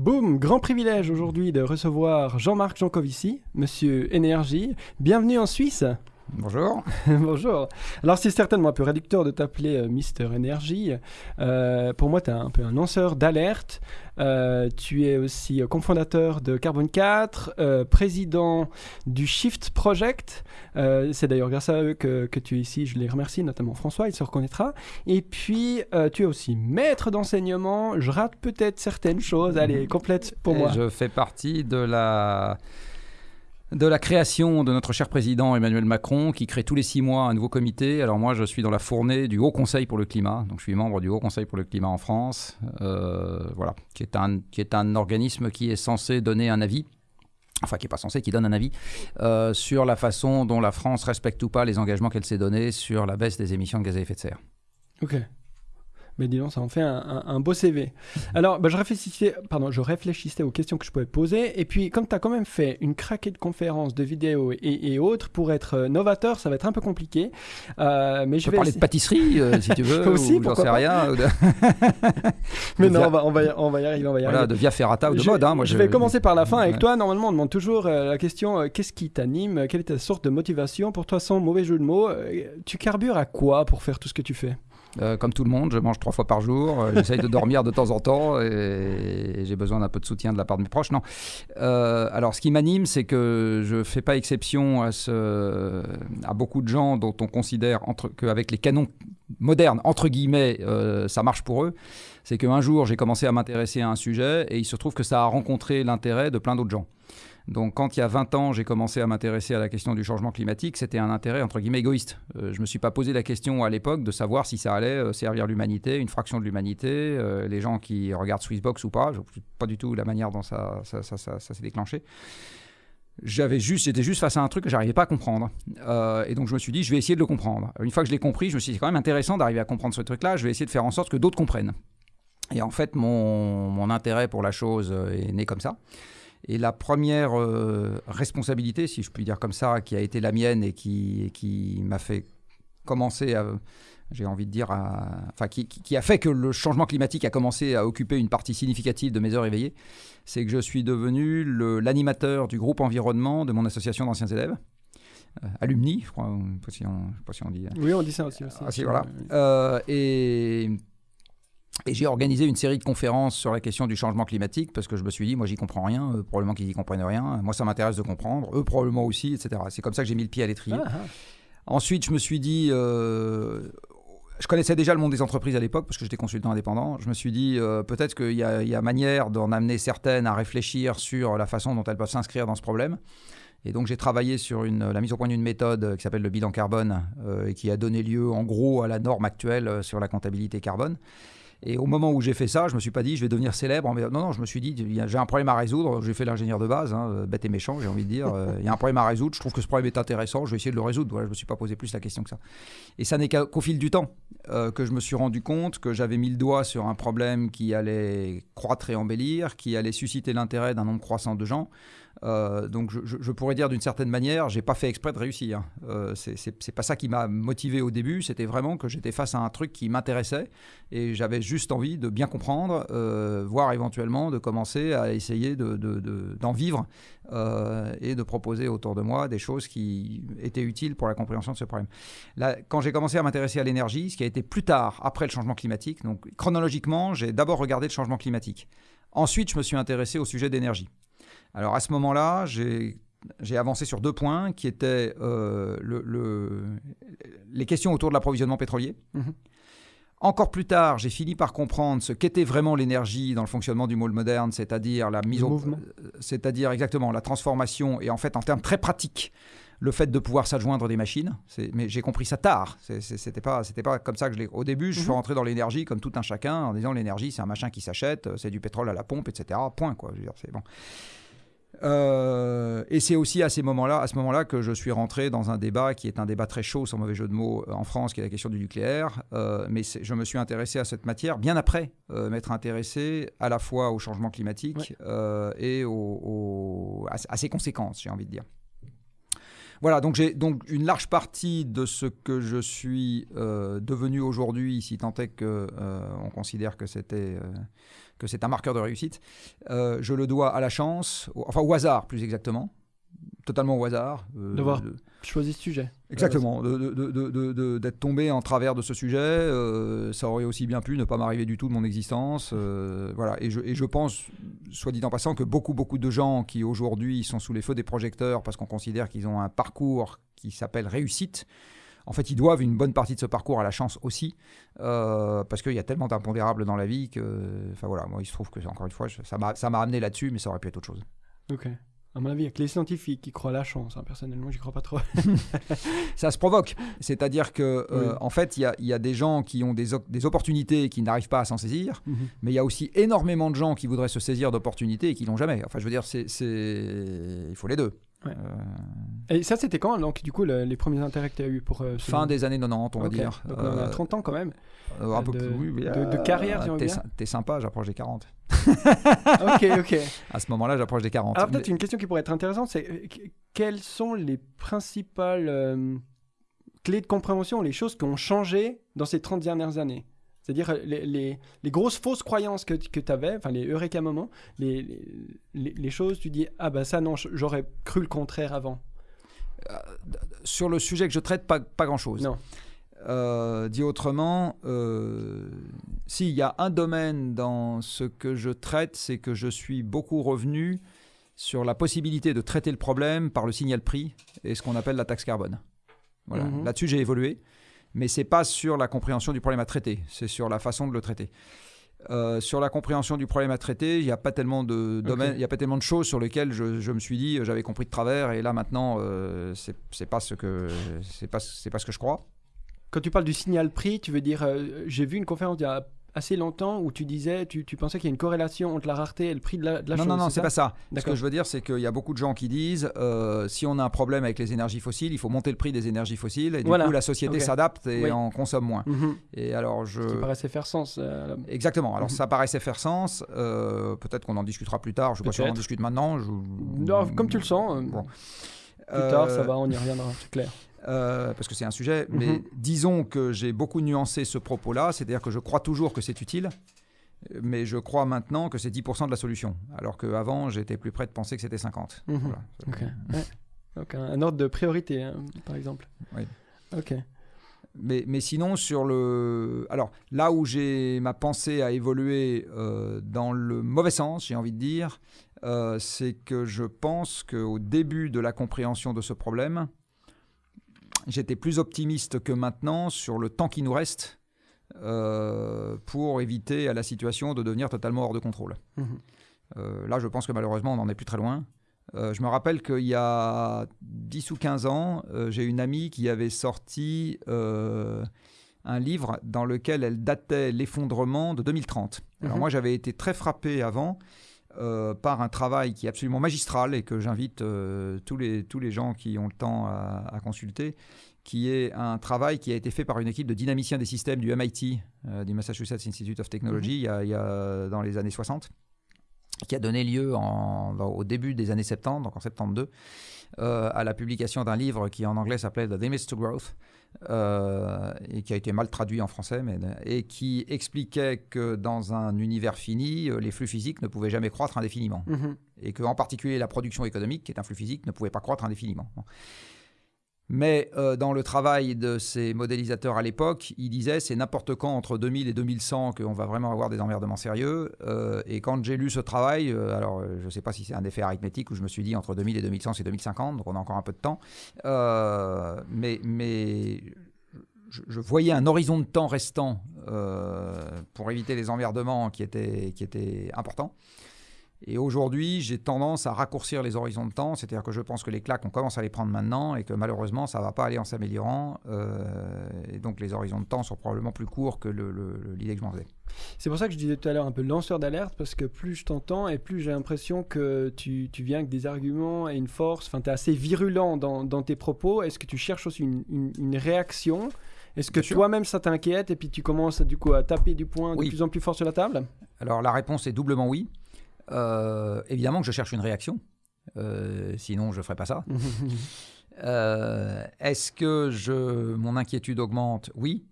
Boum, grand privilège aujourd'hui de recevoir Jean-Marc Jancovici, monsieur Énergie. Bienvenue en Suisse. Bonjour. Bonjour. Alors c'est certainement un peu réducteur de t'appeler euh, Mister Energy. Euh, pour moi, tu es un peu un lanceur d'alerte. Euh, tu es aussi cofondateur de Carbone 4, président du Shift Project. c'est d'ailleurs grâce à eux que, que, tu es ici. Je les remercie, notamment François, il se reconnaîtra. Et puis, tu es aussi maître d'enseignement. Je rate peut-être certaines choses. Allez, complète pour moi. Je fais partie de la de la création de notre cher président Emmanuel Macron, qui crée tous les six mois un nouveau comité. Alors moi, je suis dans la fournée du Haut Conseil pour le climat, donc je suis membre du Haut Conseil pour le climat en France, euh, voilà, qui est, un, qui est un organisme qui est censé donner un avis enfin qui n'est pas censé, qui donne un avis euh, sur la façon dont la France respecte ou pas les engagements qu'elle s'est donnés sur la baisse des émissions de gaz à effet de serre. Ok. Mais disons, ça en fait un, beau CV. Alors, bah, je, réfléchissais, pardon, je réfléchissais aux questions que je pouvais poser. Et puis, comme tu as quand même fait une craquée de conférences, de vidéos et, autres, pour être euh, novateur, ça va être un peu compliqué. Euh, mais je, je vais parler de pâtisserie, euh, si tu veux. aussi, j'en sais rien. mais non, on va, on, va, on va y arriver. On va y voilà, de via ferrata ou de mode. Hein, moi, je, vais commencer par la fin avec toi. Normalement, on demande toujours la question qu'est-ce qui t'anime Quelle est ta sorte de motivation? Pour toi, sans mauvais jeu de mots, tu carbures à quoi pour faire tout ce que tu fais? Euh, comme tout le monde, je mange trois fois par jour. Euh, j'essaye de dormir de temps en temps et, j'ai besoin d'un peu de soutien de la part de mes proches. Non. Euh, alors, ce qui m'anime, c'est que je ne fais pas exception à, à beaucoup de gens dont on considère qu'avec les canons modernes, entre guillemets, ça marche pour eux. C'est qu'un jour, j'ai commencé à m'intéresser à un sujet et il se trouve que ça a rencontré l'intérêt de plein d'autres gens. Donc quand il y a 20 ans, j'ai commencé à m'intéresser à la question du changement climatique, c'était un intérêt entre guillemets égoïste. Euh, je ne me suis pas posé la question à l'époque de savoir si ça allait euh, servir l'humanité, une fraction de l'humanité, euh, les gens qui regardent Swissbox ou pas, pas du tout la manière dont ça, ça, s'est déclenché j'avais juste, j'étais juste face à un truc que j'arrivais pas à comprendre. et donc je me suis dit, je vais essayer de le comprendre. Une fois que je l'ai compris, je me suis dit, c'est quand même intéressant d'arriver à comprendre ce truc-là. Je vais essayer de faire en sorte que d'autres comprennent. Et en fait, mon intérêt pour la chose est né comme ça. Et la première euh, responsabilité, si je puis dire comme ça, qui a été la mienne et qui, qui m'a fait commencer à, j'ai envie de dire, enfin, qui, qui, a fait que le changement climatique a commencé à occuper une partie significative de mes heures éveillées, c'est que je suis devenu l'animateur du groupe environnement de mon association d'anciens élèves. Euh, alumni, je crois, je ne sais, pas si on dit. Oui, on dit ça aussi. Ah, si, voilà. Euh, et et j'ai organisé une série de conférences sur la question du changement climatique parce que je me suis dit, moi j'y comprends rien, probablement qu'ils y comprennent rien, moi ça m'intéresse de comprendre, eux probablement aussi, etc. C'est comme ça que j'ai mis le pied à l'étrier. Ah, ah. Ensuite, je me suis dit, euh, je connaissais déjà le monde des entreprises à l'époque parce que j'étais consultant indépendant. Je me suis dit, euh, peut-être qu'il y, a manière d'en amener certaines à réfléchir sur la façon dont elles peuvent s'inscrire dans ce problème. Et donc j'ai travaillé sur une, la mise au point d'une méthode qui s'appelle le bilan carbone euh, et qui a donné lieu en gros à la norme actuelle sur la comptabilité carbone. Et au moment où j'ai fait ça, je me suis pas dit je vais devenir célèbre. Non, non, je me suis dit j'ai un problème à résoudre. J'ai fait l'ingénieur de base, hein, bête et méchant, j'ai envie de dire. Euh, il y a un problème à résoudre. Je trouve que ce problème est intéressant. Je vais essayer de le résoudre. Voilà, je me suis pas posé plus la question que ça. Et ça n'est qu'au fil du temps euh, que je me suis rendu compte que j'avais mis le doigt sur un problème qui allait croître et embellir, qui allait susciter l'intérêt d'un nombre croissant de gens. Euh, donc je, pourrais dire d'une certaine manière, j'ai pas fait exprès de réussir. Euh, c'est pas ça qui m'a motivé au début, c'était vraiment que j'étais face à un truc qui m'intéressait et j'avais juste envie de bien comprendre, euh, voire éventuellement de commencer à essayer d'en de, vivre euh, et de proposer autour de moi des choses qui étaient utiles pour la compréhension de ce problème. Quand j'ai commencé à m'intéresser à l'énergie, ce qui a été plus tard, après le changement climatique, donc chronologiquement, j'ai d'abord regardé le changement climatique. Ensuite, je me suis intéressé au sujet d'énergie. Alors à ce moment-là, j'ai avancé sur deux points qui étaient euh, les questions autour de l'approvisionnement pétrolier. Mhm. Encore plus tard, j'ai fini par comprendre ce qu'était vraiment l'énergie dans le fonctionnement du monde moderne, c'est-à-dire la mise au, c'est-à-dire exactement la transformation et en fait en termes très pratiques, le fait de pouvoir s'adjoindre des machines. Mais j'ai compris ça tard. C'était pas, c'était pas comme ça que je l'ai. Au début, je suis mhm. rentré dans l'énergie comme tout un chacun en disant l'énergie, c'est un machin qui s'achète, c'est du pétrole à la pompe, etc. Point quoi. c'est bon. Euh, et c'est aussi à ces moments-là, à ce moment-là, que je suis rentré dans un débat qui est un débat très chaud, sans mauvais jeu de mots, euh, en France, qui est la question du nucléaire. Euh, mais je me suis intéressé à cette matière bien après m'être intéressé à la fois au changement climatique et à, ses conséquences, j'ai envie de dire. Voilà, donc j'ai donc une large partie de ce que je suis euh, devenu aujourd'hui, si tant est que euh, on considère que c'était euh, que c'est un marqueur de réussite, je le dois à la chance, enfin au hasard plus exactement, totalement au hasard. D'avoir choisi ce sujet. Exactement, d'être tombé en travers de ce sujet, ça aurait aussi bien pu ne pas m'arriver du tout de mon existence. voilà, et je, et je pense, soit dit en passant, que beaucoup, beaucoup de gens qui aujourd'hui sont sous les feux des projecteurs parce qu'on considère qu'ils ont un parcours qui s'appelle réussite, en fait, ils doivent une bonne partie de ce parcours à la chance aussi, euh, parce qu'il y a tellement d'impondérables dans la vie que, enfin voilà, moi il se trouve que, encore une fois, ça m'a amené là-dessus, mais ça aurait pu être autre chose. Ok. À mon avis, il y a que les scientifiques qui croient à la chance. Hein. Personnellement, j'y crois pas trop. ça se provoque. C'est-à-dire que, euh, en fait, il y, a des gens qui ont des, opportunités et qui n'arrivent pas à s'en saisir, mhm. mais il y a aussi énormément de gens qui voudraient se saisir d'opportunités et qui l'ont jamais. Enfin, je veux dire, c'est, il faut les deux. Euh, et ça, c'était quand, donc, du coup, les premiers intérêts que tu as eu pour. Euh, fin des années 90, on va dire. Donc, on a 30 ans quand même. un peu de, plus, oui, de, carrière, tu T'es sympa, j'approche des 40. ok, ok. À ce moment-là, j'approche des 40. Alors, peut-être une question qui pourrait être intéressante c'est euh, quelles sont les principales clés de compréhension, les choses qui ont changé dans ces 30 dernières années? C'est-à-dire les, les, les, grosses fausses croyances que, que tu avais, enfin les eureka moments, les, les, choses, tu dis Ah ben ça non, j'aurais cru le contraire avant. Euh, sur le sujet que je traite, pas, pas grand-chose. Non. Euh, dit autrement, euh, s'il y a un domaine dans ce que je traite, c'est que je suis beaucoup revenu sur la possibilité de traiter le problème par le signal prix et ce qu'on appelle la taxe carbone. Voilà. Mhm. Là-dessus, j'ai évolué mais c'est pas sur la compréhension du problème à traiter, c'est sur la façon de le traiter. Euh, sur la compréhension du problème à traiter, il n'y a pas tellement de domaines, il y a pas tellement de choses sur lesquelles je, me suis dit j'avais compris de travers et là maintenant euh, c'est pas ce que c'est pas c'est pas ce que je crois. Quand tu parles du signal prix, tu veux dire euh, j'ai vu une conférence il y a assez longtemps où tu disais, tu, tu pensais qu'il y a une corrélation entre la rareté et le prix de la, de la non, chose. Non, non, c'est pas ça. Ce que je veux dire, c'est qu'il y a beaucoup de gens qui disent, euh, si on a un problème avec les énergies fossiles, il faut monter le prix des énergies fossiles et du coup la société s'adapte et en consomme moins. Mhm. Et alors je. Ce qui paraissait faire sens. Euh, Exactement. Alors mhm. ça paraissait faire sens. Euh, peut-être qu'on en discutera plus tard. Je ne sais pas si on en discute maintenant. Non, comme tu le sens. Bon. Plus tard, ça va, on y reviendra, c'est clair. Parce que c'est un sujet, mais mhm. disons que j'ai beaucoup nuancé ce propos-là, c'est-à-dire que je crois toujours que c'est utile, mais je crois maintenant que c'est 10% de la solution, alors qu'avant, j'étais plus près de penser que c'était 50. Mhm. Donc un ordre de priorité, hein, par exemple. Oui. Ok. Mais, mais, sinon, sur le. Alors, là où j'ai ma pensée a évolué euh, dans le mauvais sens, j'ai envie de dire, euh, c'est que je pense qu'au début de la compréhension de ce problème, j'étais plus optimiste que maintenant sur le temps qui nous reste euh, pour éviter à la situation de devenir totalement hors de contrôle. Mhm. Euh, là, je pense que malheureusement, on n'en est plus très loin. Euh, je me rappelle qu'il y a 10 ou 15 ans, j'ai une amie qui avait sorti un livre dans lequel elle datait l'effondrement de 2030. Alors mhm. moi, j'avais été très frappé avant par un travail qui est absolument magistral et que j'invite tous, les, tous les gens qui ont le temps à consulter, qui est un travail qui a été fait par une équipe de dynamiciens des systèmes du MIT, euh, du Massachusetts Institute of Technology, mhm. il, y a, dans les années 60, qui a donné lieu en, au début des années 70, donc en 72, euh, à la publication d'un livre qui en anglais s'appelait The Limits to Growth, euh, et qui a été mal traduit en français, mais, et qui expliquait que dans un univers fini, les flux physiques ne pouvaient jamais croître indéfiniment. Mhm. Et qu'en particulier la production économique, qui est un flux physique, ne pouvait pas croître indéfiniment. Mais euh, dans le travail de ces modélisateurs à l'époque, ils disaient c'est n'importe quand entre 2000 et 2100 qu'on va vraiment avoir des emmerdements sérieux. Euh, et quand j'ai lu ce travail, euh, alors je ne sais pas si c'est un effet arithmétique où je me suis dit entre 2000 et 2100 c'est 2050, donc on a encore un peu de temps. mais, je, voyais un horizon de temps restant pour éviter les emmerdements qui étaient, qui étaient importants. Et aujourd'hui, j'ai tendance à raccourcir les horizons de temps, c'est-à-dire que je pense que les claques, on commence à les prendre maintenant et que malheureusement, ça ne va pas aller en s'améliorant. Euh, et donc, les horizons de temps sont probablement plus courts que l'idée que je m'en faisais. C'est pour ça que je disais tout à l'heure un peu lanceur d'alerte, parce que plus je t'entends et plus j'ai l'impression que tu, tu, viens avec des arguments et une force. Enfin, tu es assez virulent dans, dans tes propos. Est-ce que tu cherches aussi une, une, réaction? Est-ce que toi-même ça t'inquiète et puis tu commences du coup à taper du poing de plus en plus fort sur la table? Alors la réponse est doublement oui. Euh, évidemment que je cherche une réaction, euh, sinon je ne ferai pas ça. Euh, Est-ce que je, mon inquiétude augmente? Oui.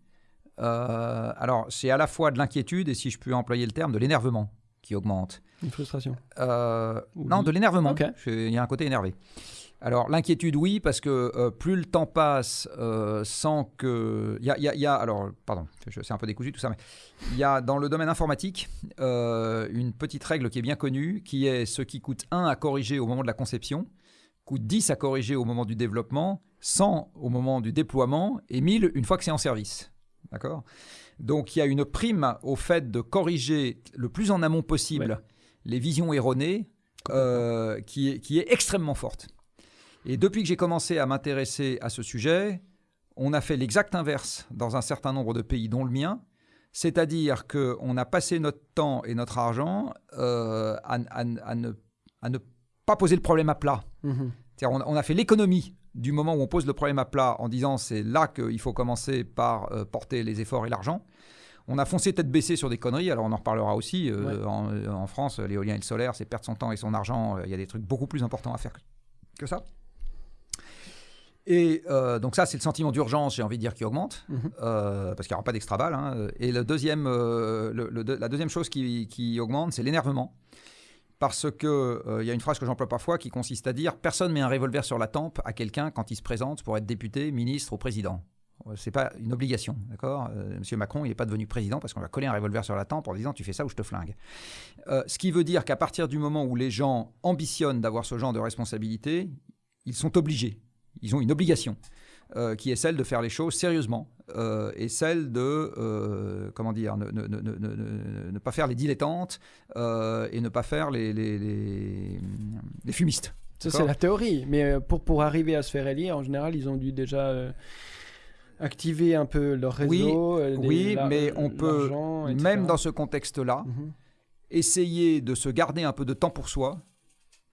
Alors, c'est à la fois de l'inquiétude et, si je peux employer le terme, de l'énervement qui augmente. Une frustration. Non, de l'énervement. Il y a un côté énervé. Alors, l'inquiétude, oui, parce que euh, plus le temps passe euh, sans que. Il y a, il y a- il y a- alors, pardon, c'est un peu décousu tout ça, mais il y a dans le domaine informatique euh, une petite règle qui est bien connue, qui est ce qui coûte 1 à corriger au moment de la conception, coûte 10 à corriger au moment du développement, 100 au moment du déploiement et 1000 une fois que c'est en service. D'accord? Donc, il y a une prime au fait de corriger le plus en amont possible Ouais. les visions erronées qui, est, qui est extrêmement forte. Et depuis que j'ai commencé à m'intéresser à ce sujet, on a fait l'exact inverse dans un certain nombre de pays, dont le mien. C'est-à-dire qu'on a passé notre temps et notre argent euh, à, à- à ne, à ne pas poser le problème à plat. C'est-à-dire, on, on a fait l'économie du moment où on pose le problème à plat en disant c'est là qu'il faut commencer par euh, porter les efforts et l'argent. On a foncé tête baissée sur des conneries, alors on en reparlera aussi. euh, Ouais. en, en France, l'éolien et le solaire, c'est perdre son temps et son argent. Il y a des trucs beaucoup plus importants à faire que, que ça. Et euh, donc ça, c'est le sentiment d'urgence, j'ai envie de dire, qui augmente, Mhm. euh, parce qu'il n'y aura pas d'extra balle. hein. Et le deuxième, euh, le- le- la deuxième chose qui, qui augmente, c'est l'énervement. Parce que il y a une phrase que j'emploie parfois qui consiste à dire personne met un revolver sur la tempe à quelqu'un quand il se présente pour être député, ministre ou président. C'est pas une obligation, d'accord? Monsieur Macron, il n'est pas devenu président parce qu'on va coller un revolver sur la tempe en disant tu fais ça ou je te flingue. Ce qui veut dire qu'à partir du moment où les gens ambitionnent d'avoir ce genre de responsabilité, ils sont obligés, ils ont une obligation. euh, qui est celle de faire les choses sérieusement euh, et celle de euh, comment dire ne, ne- ne- ne- ne- ne pas faire les dilettantes et ne pas faire les, les, les, les fumistes. Ça, c'est la théorie. Mais pour, pour arriver à se faire élire, en général, ils ont dû déjà activer un peu leur réseau. Oui, des- oui, la- mais on peut, même dans ce contexte-là, Mhm. essayer de se garder un peu de temps pour soi,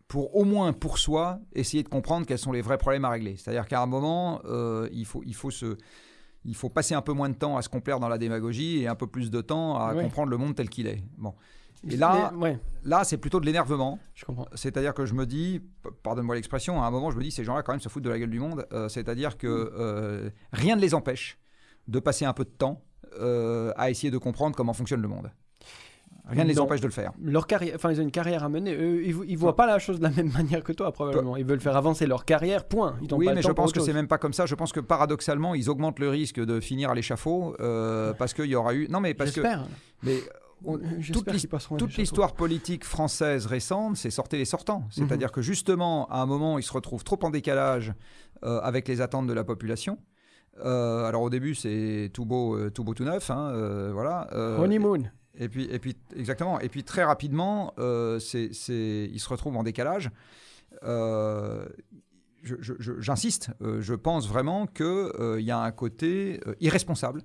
pour au moins pour soi, essayer de comprendre quels sont les vrais problèmes à régler. C'est-à-dire qu'à un moment, euh, il, faut, il, faut se, il faut passer un peu moins de temps à se complaire dans la démagogie et un peu plus de temps à comprendre le monde tel qu'il est. Bon. Et là, Mais- ouais, là c'est plutôt de l'énervement. je comprends. C'est-à-dire que je me dis, pardonne-moi l'expression, à un moment, je me dis, ces gens-là, quand même, se foutent de la gueule du monde. Euh, C'est-à-dire que euh, rien ne les empêche de passer un peu de temps à essayer de comprendre comment fonctionne le monde. Rien ne les empêche de le faire. Leur carrière, enfin, ils ont une carrière à mener. Eux, ils, ils voient pas la chose de la même manière que toi, probablement. Ils veulent faire avancer leur carrière, point. Ils Oui, pas mais je pense que c'est même pas comme ça. Je pense que paradoxalement, ils augmentent le risque de finir à l'échafaud euh, parce qu'il y aura eu. Non, mais parce que. J'espère. Mais on- J'espère toute l'histoire politique française récente, c'est sortez les sortants. Mhm. C'est-à-dire que justement, à un moment, ils se retrouvent trop en décalage euh, avec les attentes de la population. Euh, alors au début, c'est tout beau, euh, tout beau, tout neuf, hein, euh, voilà. euh, Honeymoon. Et puis, et puis, exactement. Et puis très rapidement, euh, c'est, se retrouvent en décalage. Euh, je- je- je- J'insiste, euh, je pense vraiment qu'il y a un côté euh, irresponsable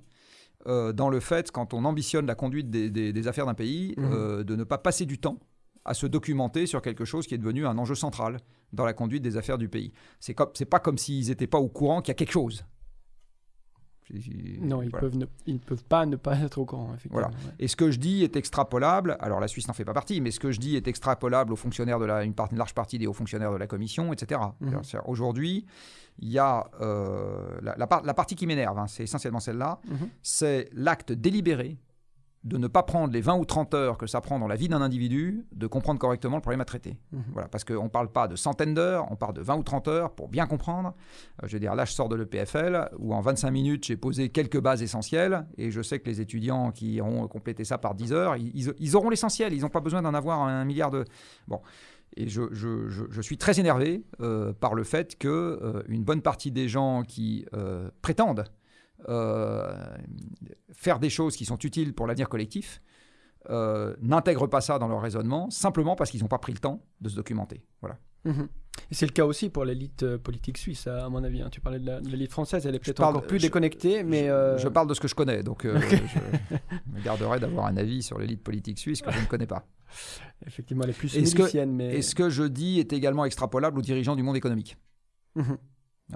euh, dans le fait, quand on ambitionne la conduite des, des- des affaires d'un pays, euh, de ne pas passer du temps à se documenter sur quelque chose qui est devenu un enjeu central dans la conduite des affaires du pays. C'est comme, c'est pas comme s'ils n'étaient pas au courant qu'il y a quelque chose. Non, ils, Voilà. peuvent ne, ils peuvent pas ne pas être au courant, effectivement. Voilà. ouais. Et ce que je dis est extrapolable, alors la Suisse n'en fait pas partie, mais ce que je dis est extrapolable aux fonctionnaires de la, une, part- une large partie des hauts fonctionnaires de la commission, etc. Mhm. Aujourd'hui, il y a euh, la, la part- la partie qui m'énerve, hein, c'est essentiellement celle-là, Mhm. c'est l'acte délibéré de ne pas prendre les 20 ou 30 heures que ça prend dans la vie d'un individu de comprendre correctement le problème à traiter. Mhm. Voilà, parce qu'on ne parle pas de centaines d'heures, on parle de 20 ou 30 heures pour bien comprendre. Euh, je veux dire, là, je sors de l'EPFL, où en 25 minutes, j'ai posé quelques bases essentielles, et je sais que les étudiants qui iront compléter ça par 10 heures, ils, auront l'essentiel, ils n'ont pas besoin d'en avoir un milliard de... Bon. Et je, je- je- je suis très énervé euh, par le fait que euh, une bonne partie des gens qui euh, prétendent faire des choses qui sont utiles pour l'avenir collectif euh, n'intègrent pas ça dans leur raisonnement simplement parce qu'ils n'ont pas pris le temps de se documenter. Voilà. Mhm. Et c'est le cas aussi pour l'élite euh, politique suisse, à mon avis. hein. Tu parlais de l'élite française, elle est peut-être encore plus je- déconnectée, mais... je, euh, je parle de ce que je connais, donc euh, je me garderai d'avoir un avis sur l'élite politique suisse que je ne connais pas. Effectivement, elle est plus Est-ce que- milicienne, mais... Et ce que je dis est également extrapolable aux dirigeants du monde économique? Mhm.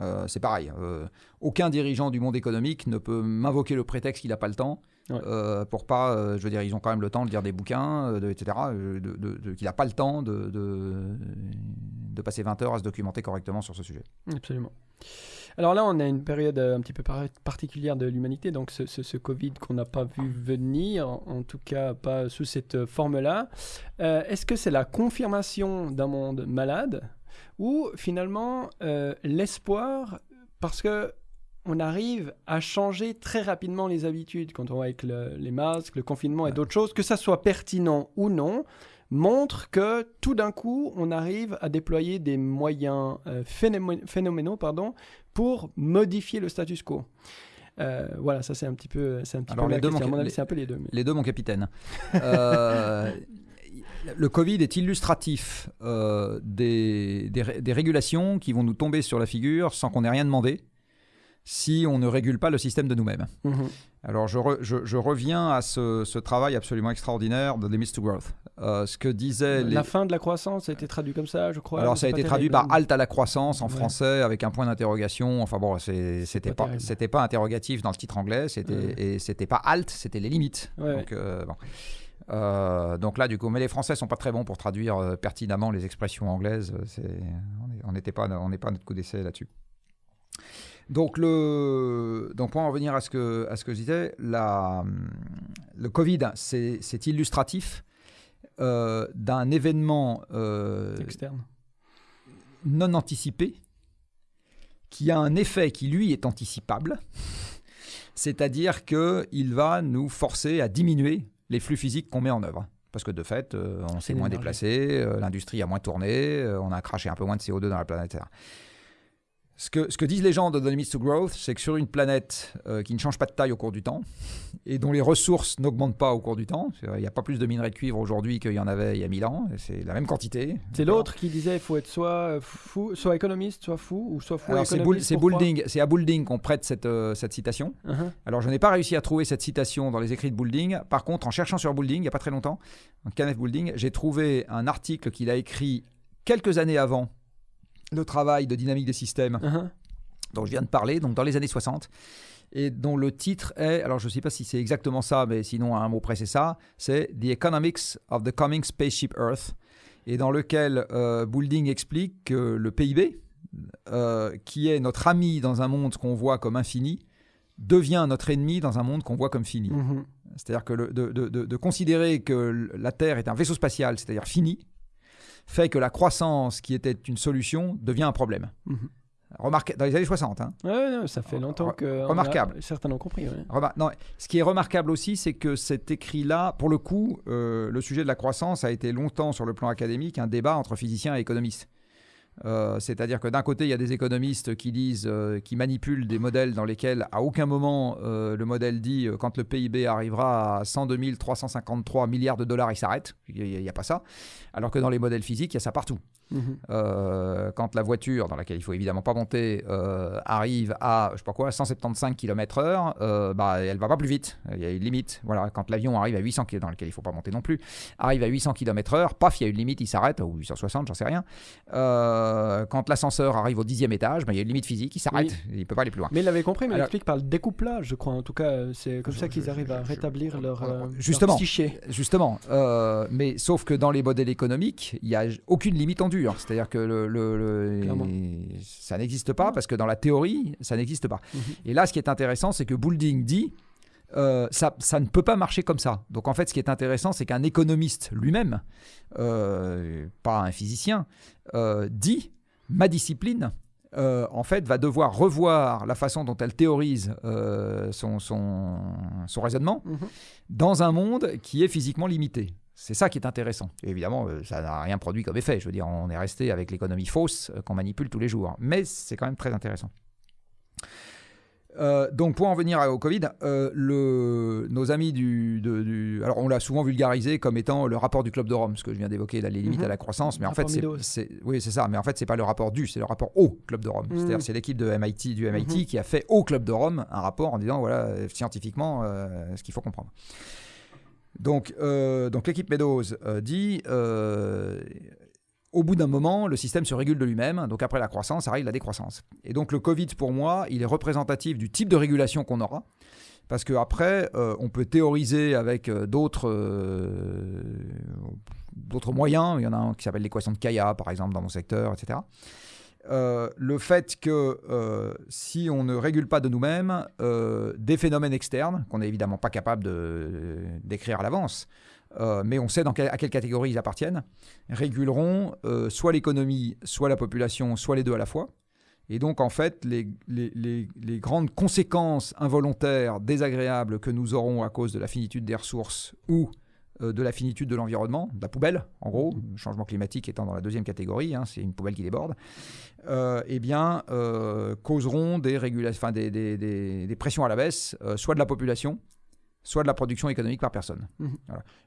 Euh, c'est pareil. euh, aucun dirigeant du monde économique ne peut m'invoquer le prétexte qu'il n'a pas le temps. Ouais. euh, pour pas, je veux dire, ils ont quand même le temps de lire des bouquins, de- etc. de- de- de- qu'il n'a pas le temps de, de- passer 20 heures à se documenter correctement sur ce sujet. Absolument. Alors là, on a une période un petit peu par- particulière de l'humanité, donc ce, ce- ce Covid qu'on n'a pas vu venir, en tout cas pas sous cette forme-là. Est-ce que c'est la confirmation d'un monde malade ou finalement euh, l'espoir parce que on arrive à changer très rapidement les habitudes quand on voit avec le- les masques, le confinement et d'autres choses, que ça soit pertinent ou non, montre que tout d'un coup, on arrive à déployer des moyens euh, phénomé- phénoménaux pardon, pour modifier le status quo. Euh, voilà, ça c'est un petit peu, c'est un petit Alors, peu les deux, c'est un peu les deux. mais- Les deux, mon capitaine. Euh, le Covid est illustratif euh, des, des ré- des régulations qui vont nous tomber sur la figure sans qu'on ait rien demandé si on ne régule pas le système de nous-mêmes. Mhm. Alors je, re- je- je reviens à ce, ce travail absolument extraordinaire de Limits to Growth. Euh, ce que disaient les... La fin de la croissance a été traduit comme ça, je crois. Alors ça a été traduit par halte à la croissance en Ouais. français avec un point d'interrogation. Enfin bon, c'était pas pas, interrogatif dans le titre anglais, Ouais. et c'était pas halte, c'était les limites. Ouais, donc, euh, bon. Euh, donc là, du coup, mais les Français sont pas très bons pour traduire euh, pertinemment les expressions anglaises. euh, on est- on n'était pas, on n'est pas notre coup d'essai là-dessus. Donc le, donc pour en revenir à ce que à ce que je disais, la, le Covid, c'est, illustratif euh, d'un événement externe. non anticipé qui a un effet qui lui est anticipable, c'est-à-dire qu'il va nous forcer à diminuer les flux physiques qu'on met en œuvre. Parce que de fait, euh, on s'est moins déplacé, euh, l'industrie a moins tourné, euh, on a craché un peu moins de CO2 dans la planète. etc. Ce que, ce que disent les gens de The Limits to Growth, c'est que sur une planète euh, qui ne change pas de taille au cours du temps et dont les ressources n'augmentent pas au cours du temps, il n'y a pas plus de minerais de cuivre aujourd'hui qu'il y en avait il y a 1000 ans, c'est la même quantité. C'est l'autre qui disait il faut être soit fou, soit économiste, soit fou, ou soit fou. Alors c'est Boulding, à Boulding qu'on prête cette, euh, cette citation. Uh-huh. Alors je n'ai pas réussi à trouver cette citation dans les écrits de Boulding. Par contre, en cherchant sur Boulding, il n'y a pas très longtemps, en Kenneth Boulding, j'ai trouvé un article qu'il a écrit quelques années avant le travail de dynamique des systèmes Uh-huh. dont je viens de parler, donc dans les années 60, et dont le titre est, alors je ne sais pas si c'est exactement ça, mais sinon à un mot près c'est ça, c'est The Economics of the Coming Spaceship Earth, et dans lequel euh, Boulding explique que le PIB, euh, qui est notre ami dans un monde qu'on voit comme infini, devient notre ennemi dans un monde qu'on voit comme fini. Mhm. C'est-à-dire que le- de, de- de- de considérer que la Terre est un vaisseau spatial, c'est-à-dire fini, fait que la croissance qui était une solution devient un problème. Remarque, dans les années 60. Hein. Ouais, non, ça fait longtemps que. a- remarquable. certains l'ont compris. ouais. Remar- non, ce qui est remarquable aussi, c'est que cet écrit-là, pour le coup, euh, le sujet de la croissance a été longtemps sur le plan académique un débat entre physiciens et économistes. Euh, C'est-à-dire que d'un côté, il y a des économistes qui disent, euh, qui manipulent des modèles dans lesquels, à aucun moment, euh, le modèle dit quand le PIB arrivera à 102 353 milliards de dollars, il s'arrête. Il n'y a, pas ça. Alors que dans les modèles physiques, il y a ça partout. Mhm. Euh, quand la voiture, dans laquelle il faut évidemment pas monter, euh, arrive à je sais pas quoi 175 km/h, euh, bah elle va pas plus vite. Il y a une limite. Voilà. Quand l'avion arrive à 800 km, dans lequel il faut pas monter non plus, arrive à 800 km/h, paf, il y a une limite, il s'arrête ou 860, j'en sais rien. Euh, quand l'ascenseur arrive au dixième étage, bah, il y a une limite physique, il s'arrête, il peut pas aller plus loin. Mais il l'avait compris, mais il explique par le découplage, je crois. En tout cas, c'est comme Je- ça qu'ils je- arrivent à rétablir leur, je- leur Justement. Justement, mais sauf que dans les modèles économiques, il n'y a aucune limite en dur. C'est-à-dire que le, le- le- Clairement. ça n'existe pas parce que dans la théorie, ça n'existe pas. Mhm. Et là, ce qui est intéressant, c'est que Boulding dit euh, ça, ça ne peut pas marcher comme ça. Donc en fait, ce qui est intéressant, c'est qu'un économiste lui-même, euh, pas un physicien, euh, dit ma discipline. en fait, va devoir revoir la façon dont elle théorise son, son, son raisonnement Mhm. dans un monde qui est physiquement limité. C'est ça qui est intéressant. Et évidemment, euh, ça n'a rien produit comme effet. Je veux dire, on est resté avec l'économie fausse euh, qu'on manipule tous les jours. Mais c'est quand même très intéressant. Euh, donc pour en venir au Covid, euh, le, nos amis du, de- du- alors on l'a souvent vulgarisé comme étant le rapport du club de Rome, ce que je viens d'évoquer, les limites Mhm. à la croissance, mais en fait c'est, oui c'est ça, mais en fait c'est pas le rapport du, c'est le rapport au club de Rome. Mhm. C'est-à-dire c'est l'équipe de MIT du MIT Mhm. qui a fait au club de Rome un rapport en disant voilà scientifiquement euh, ce qu'il faut comprendre. Donc, euh, donc l'équipe Meadows euh, dit euh, au bout d'un moment, le système se régule de lui-même. Donc après la croissance, arrive la décroissance. Et donc le Covid, pour moi, il est représentatif du type de régulation qu'on aura. Parce qu'après, on peut théoriser avec d'autres d'autres moyens. Il y en a un qui s'appelle l'équation de Kaya, par exemple, dans mon secteur, etc. Euh, le fait que euh, si on ne régule pas de nous-mêmes euh, des phénomènes externes, qu'on n'est évidemment pas capable d'écrire à l'avance, mais on sait dans à quelle catégorie ils appartiennent, réguleront soit l'économie, soit la population, soit les deux à la fois. Et donc, en fait, les, les, grandes conséquences involontaires, désagréables que nous aurons à cause de la finitude des ressources ou de la finitude de l'environnement, de la poubelle, en gros, changement climatique étant dans la deuxième catégorie, hein, c'est une poubelle qui déborde, euh, eh bien, euh, causeront des, des, des, des, pressions à la baisse, soit de la population, soit de la production économique par personne. Mmh.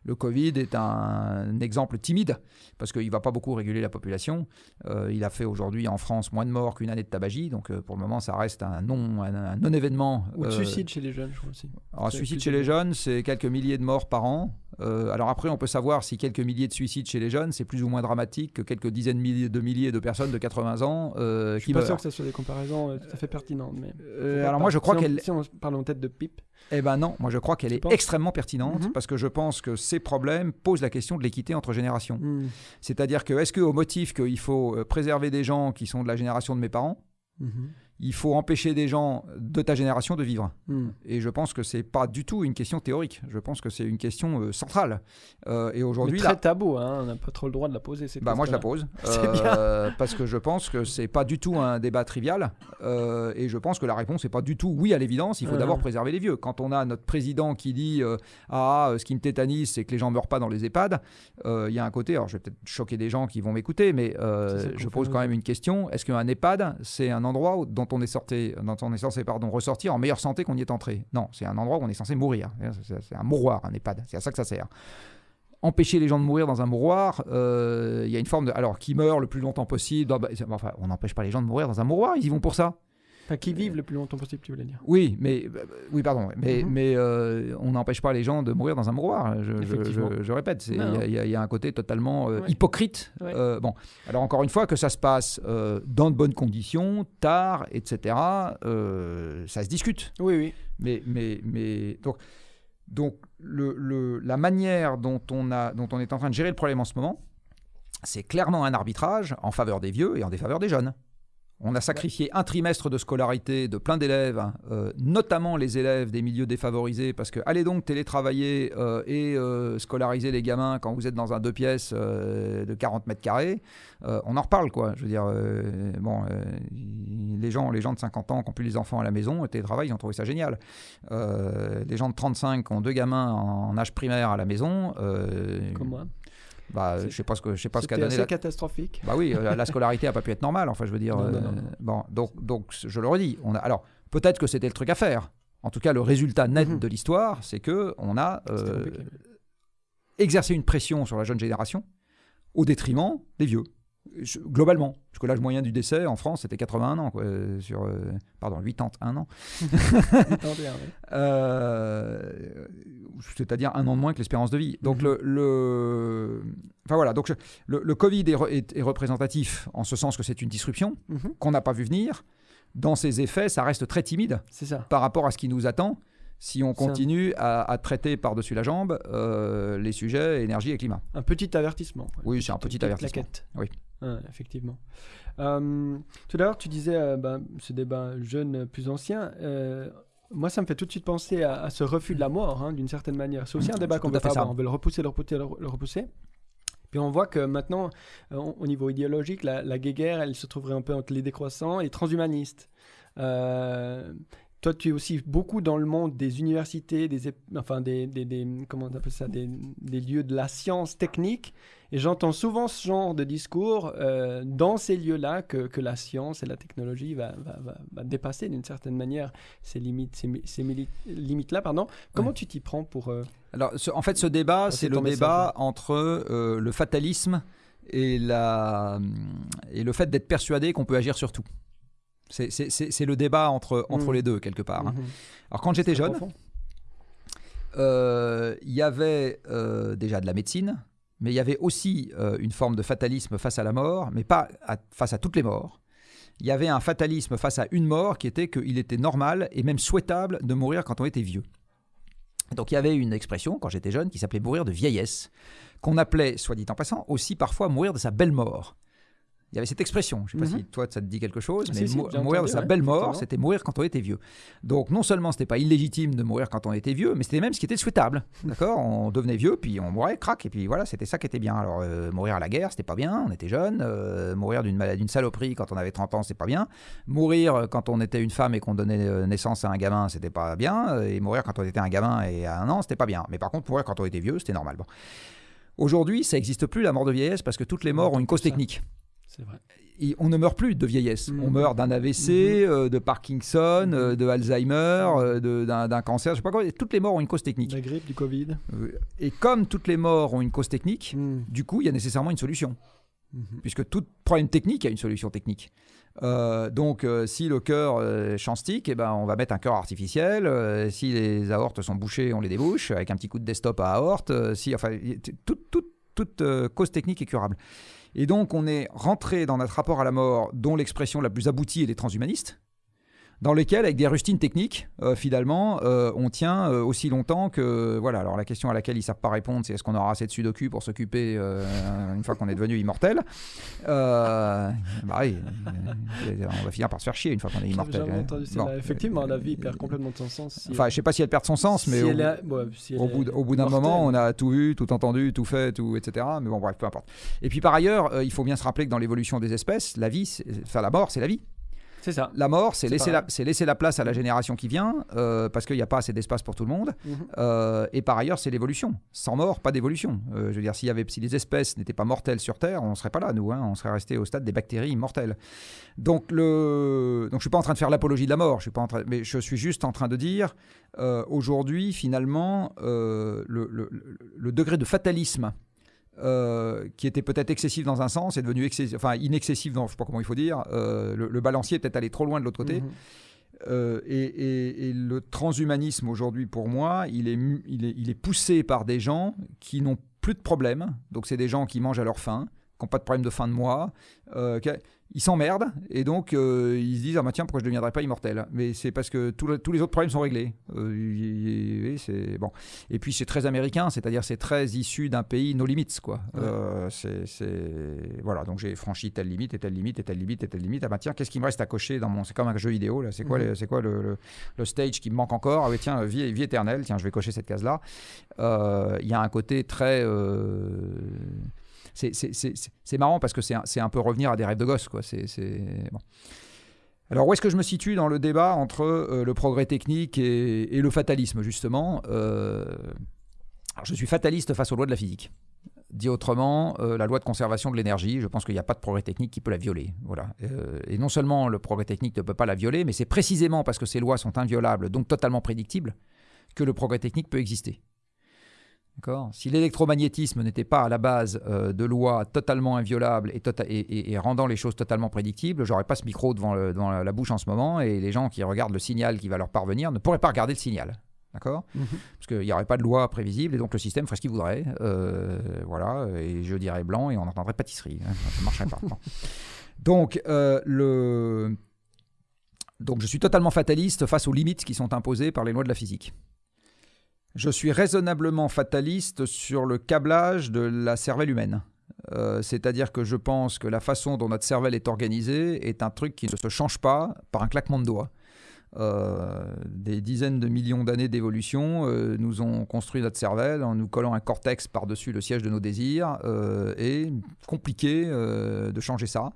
Le Covid est un, exemple timide, parce qu'il ne va pas beaucoup réguler la population. Euh, il a fait aujourd'hui en France moins de morts qu'une année de tabagie, donc euh, pour le moment ça reste un non-événement. Un, Ou de euh, suicide chez les jeunes, je crois aussi. un suicide chez les jeunes, c'est quelques milliers de morts par an. alors après, on peut savoir si quelques milliers de suicides chez les jeunes, c'est plus ou moins dramatique que quelques dizaines de milliers de personnes de 80 ans je suis pas sûr que ce soit des comparaisons tout à fait pertinentes. Mais alors moi, je crois qu'elle... Si on parle en tête de pipe. Eh ben non, moi je crois qu'elle est extrêmement pertinente mhm. parce que je pense que ces problèmes posent la question de l'équité entre générations. Mhm. C'est-à-dire que est-ce qu'au motif qu'il faut euh, préserver des gens qui sont de la génération de mes parents, mhm il faut empêcher des gens de ta génération de vivre. Hmm. Et je pense que c'est pas du tout une question théorique. Je pense que c'est une question euh, centrale. Euh, et aujourd'hui, très tabou. Hein on n'a pas trop le droit de la poser. Bah moi je la pose euh, parce que je pense que c'est pas du tout un débat trivial. et je pense que la réponse n'est pas du tout oui à l'évidence. Il faut d'abord préserver les vieux. Quand on a notre président qui dit ah ce qui me tétanise c'est que les gens meurent pas dans les EHPAD, il y a un côté. Alors je vais peut-être choquer des gens qui vont m'écouter, mais je pose quand même une question. Est-ce qu'un EHPAD c'est un endroit dont on est, sorti, dont on est censé pardon, ressortir en meilleure santé qu'on y est entré. Non, c'est un endroit où on est censé mourir. C'est un mouroir, un EHPAD. C'est à ça que ça sert. Empêcher les gens de mourir dans un mouroir, euh, il y a une forme de. Alors, qui meurt le plus longtemps possible bah, enfin, On n'empêche pas les gens de mourir dans un mouroir, ils y vont pour ça. Enfin, qui vivent le plus longtemps possible, tu voulais dire. Oui, mais euh, oui, pardon, mais, mhm. mais euh, on n'empêche pas les gens de mourir dans un mouroir. Je, je, répète, il y, a un côté totalement euh, hypocrite. bon, alors encore une fois, que ça se passe dans de bonnes conditions, tard, etc. ça se discute. Oui, oui. Mais, mais, mais donc, donc le, le, la manière dont on a, dont on est en train de gérer le problème en ce moment, c'est clairement un arbitrage en faveur des vieux et en défaveur des jeunes. On a sacrifié un trimestre de scolarité de plein d'élèves, euh, notamment les élèves des milieux défavorisés, parce que allez donc télétravailler euh, et euh, scolariser les gamins quand vous êtes dans un deux pièces de 40 mètres carrés, on en reparle quoi. Je veux dire, bon, les gens, les gens de 50 ans qui ont plus les enfants à la maison, télétravail, ils ont trouvé ça génial. les gens de 35 qui ont deux gamins en, âge primaire à la maison, comme moi. Bah, je sais pas ce que je sais pas ce qu'a donné. C'est catastrophique. Bah oui, la, scolarité a pas pu être normale. Enfin, je veux dire. Euh, bon, donc donc je le redis. On a alors peut-être que c'était le truc à faire. En tout cas, le résultat net mhm. de l'histoire, c'est que on a euh, exercé une pression sur la jeune génération au détriment des vieux globalement, parce que l'âge moyen du décès en France c'était 81 ans, quoi, euh, sur, euh, pardon, 81 ans. euh, C'est-à-dire un an de moins que l'espérance de vie. Donc, mhm. le, Enfin, voilà, donc le, Covid est, représentatif en ce sens que c'est une disruption mhm. qu'on n'a pas vu venir. Dans ses effets, ça reste très timide ça. par rapport à ce qui nous attend si on continue à, traiter par-dessus la jambe euh, les sujets énergie et climat. Un petit avertissement. Oui, c'est un petit avertissement. Oui. effectivement. Euh, tout à l'heure, tu disais euh, ben, ce débat jeune plus ancien. moi, ça me fait tout de suite penser à, ce refus de la mort, hein, d'une certaine manière. C'est aussi un débat qu'on veut pas avoir. On veut le repousser, le repousser, le repousser. Puis on voit que maintenant, au niveau idéologique, la, la guerre, elle se trouverait un peu entre les décroissants et les transhumanistes. Euh, toi, tu es aussi beaucoup dans le monde des universités, des, enfin des, comment on ça, des, lieux de la science technique. Et j'entends souvent ce genre de discours euh, dans ces lieux-là que, que, la science et la technologie va, va, dépasser d'une certaine manière ces limites, ces, limites-là. Pardon. Comment tu t'y prends pour euh, Alors, en fait, ce débat, c'est le débat entre euh, le fatalisme et, la, et le fait d'être persuadé qu'on peut agir sur tout. C'est le débat entre, entre mm. les deux, quelque part. Hein. Mm-hmm. Alors, quand j'étais jeune, euh, il y avait euh, déjà de la médecine, mais il y avait aussi euh, une forme de fatalisme face à la mort, mais pas face à toutes les morts. Il y avait un fatalisme face à une mort qui était qu'il était normal et même souhaitable de mourir quand on était vieux. Donc il y avait une expression quand j'étais jeune qui s'appelait mourir de vieillesse qu'on appelait, soit dit en passant, aussi parfois mourir de sa belle mort. Il y avait cette expression, je ne sais pas Mhm. si toi ça te dit quelque chose, Si, mais si, mourir de sa ouais, belle mort, c'était mourir quand on était vieux. Donc non seulement c'était pas illégitime de mourir quand on était vieux, mais c'était même ce qui était souhaitable. D'accord? On devenait vieux, puis on mourait, crac, et puis voilà, c'était ça qui était bien. Alors euh, mourir à la guerre, c'était pas bien, on était jeune. euh, mourir d'une maladie, d'une saloperie quand on avait 30 ans, c'était pas bien. Mourir euh, quand on était une femme et qu'on donnait naissance à un gamin, c'était pas bien. Et mourir quand on était un gamin et à un an, c'était pas bien. Mais par contre, mourir quand on était vieux, c'était normal. Bon. Aujourd'hui, ça n'existe plus la mort de vieillesse parce que toutes les morts ont une cause technique. C'est vrai. Et on ne meurt plus de vieillesse. Mhm. On meurt d'un AVC, euh, de Parkinson, euh, de Alzheimer, euh, d'un cancer, je sais pas quoi. Toutes les morts ont une cause technique. La grippe, du Covid. Et comme toutes les morts ont une cause technique, Mm. du coup, il y a nécessairement une solution. Mhm. Puisque tout problème technique a une solution technique. Euh, donc, euh, si le cœur euh, chancetique, eh ben, on va mettre un cœur artificiel. Si les aortes sont bouchées, on les débouche avec un petit coup de desktop à aorte. Si, enfin, toute, toute- toute, cause technique est curable. Et donc, on est rentré dans notre rapport à la mort, dont l'expression la plus aboutie est les transhumanistes, dans lesquels, avec des rustines techniques, euh, finalement, euh, on tient euh, aussi longtemps que. Voilà, alors la question à laquelle ils ne savent pas répondre, c'est est-ce qu'on aura assez de sudoku pour s'occuper une fois qu'on est devenu immortel? Bah oui, on va finir par se faire chier une fois qu'on est immortel. hein. Bon. celle-là. Effectivement, la vie perd complètement de son sens. si Enfin, elle- je sais pas si elle perd son sens, mais si au, elle a- ouais, si elle au est bout, d- au bout d'un moment, on a tout vu, tout entendu, tout fait, tout, etc. Mais bon, bref, peu importe. Et puis par ailleurs, il faut bien se rappeler que dans l'évolution des espèces, la vie, enfin la mort, c'est la vie. C'est ça. La mort, c'est laisser, la- c'est laisser la place à la génération qui vient, euh, parce qu'il n'y a pas assez d'espace pour tout le monde. Mhm. Euh, et par ailleurs, c'est l'évolution. Sans mort, pas d'évolution. Euh, je veux dire, s'il y avait, si les espèces n'étaient pas mortelles sur Terre, on ne serait pas là, nous. hein. on serait resté au stade des bactéries immortelles. Donc, le... Donc je ne suis pas en train de faire l'apologie de la mort, je suis pas en train... mais je suis juste en train de dire, aujourd'hui, finalement, le, le- le- le degré de fatalisme euh, qui était peut-être excessif dans un sens est devenu excessif, enfin inexcessif dans je sais pas comment il faut dire. Euh, le, le balancier est peut-être allé trop loin de l'autre côté. Mhm. Euh, et, et- et le transhumanisme aujourd'hui, pour moi, il est, il, est, il est poussé par des gens qui n'ont plus de problème. Donc, c'est des gens qui mangent à leur faim, qui n'ont pas de problème de fin de mois. euh, ils s'emmerdent et donc euh, ils se disent ah bah tiens pourquoi je ne deviendrai pas immortel? Mais c'est parce que le- tous les autres problèmes sont réglés. Euh, c'est bon. Et puis c'est très américain c'est-à-dire c'est très issu d'un pays no limits quoi. Ouais. C'est voilà. Donc j'ai franchi telle limite et telle limite et telle limite et telle limite. Ah bah tiens qu'est-ce qui me reste à cocher dans mon c'est comme un jeu vidéo là. C'est quoi Mhm. les- c'est quoi le, le- le stage qui me manque encore? Ah oui tiens vie, vie éternelle. Tiens je vais cocher cette case là il y a un côté très c'est- marrant parce que c'est un, peu revenir à des rêves de gosse. Alors où est-ce que je me situe dans le débat entre euh, le progrès technique et, le fatalisme justement Euh, Je suis fataliste face aux lois de la physique. Dit autrement, euh, la loi de conservation de l'énergie, je pense qu'il n'y a pas de progrès technique qui peut la violer. Et non seulement le progrès technique ne peut pas la violer, mais c'est précisément parce que ces lois sont inviolables, donc totalement prédictibles, que le progrès technique peut exister. Si l'électromagnétisme n'était pas à la base euh, de lois totalement inviolables et, tota- et- et- et rendant les choses totalement prédictibles, j'aurais pas ce micro devant, le- devant la, bouche en ce moment et les gens qui regardent le signal qui va leur parvenir ne pourraient pas regarder le signal. D'accord? Mhm. Parce qu'il n'y aurait pas de loi prévisible et donc le système ferait ce qu'il voudrait. Euh, voilà, et je dirais blanc et on entendrait pâtisserie. hein, ça ne marcherait pas. Donc, euh, le... donc, je suis totalement fataliste face aux limites qui sont imposées par les lois de la physique. Je suis raisonnablement fataliste sur le câblage de la cervelle humaine. Euh, C'est-à-dire que je pense que la façon dont notre cervelle est organisée est un truc qui ne se change pas par un claquement de doigts. Euh, des dizaines de millions d'années d'évolution euh, nous ont construit notre cervelle en nous collant un cortex par-dessus le siège de nos désirs et compliqué de changer ça.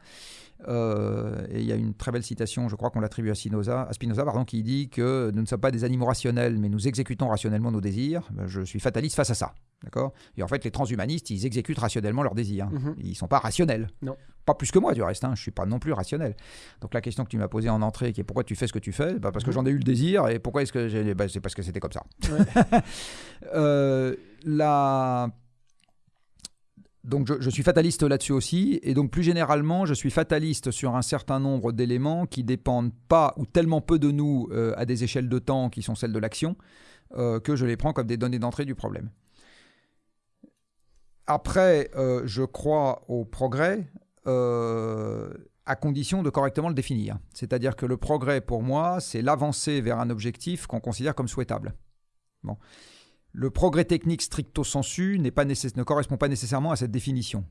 Euh, et il y a une très belle citation, je crois qu'on l'attribue à Spinoza, à Spinoza pardon, qui dit que nous ne sommes pas des animaux rationnels, mais nous exécutons rationnellement nos désirs. Ben, Je suis fataliste face à ça. D'accord? Et en fait, les transhumanistes, ils exécutent rationnellement leurs désirs. Mhm. Ils ne sont pas rationnels. Non. Pas plus que moi, du reste. Hein. Je ne suis pas non plus rationnel. Donc la question que tu m'as posée en entrée, qui est pourquoi tu fais ce que tu fais? Bah, Parce que Mhm. j'en ai eu le désir. Et pourquoi est-ce que j'ai... bah, c'est parce que c'était comme ça. Ouais. Euh, la... Donc je, suis fataliste là-dessus aussi, et donc plus généralement, je suis fataliste sur un certain nombre d'éléments qui dépendent pas ou tellement peu de nous euh, à des échelles de temps qui sont celles de l'action, euh, que je les prends comme des données d'entrée du problème. Après, euh, je crois au progrès à condition de correctement le définir. C'est-à-dire que le progrès, pour moi, c'est l'avancée vers un objectif qu'on considère comme souhaitable. Bon. Le progrès technique stricto sensu pas ne correspond pas nécessairement à cette définition.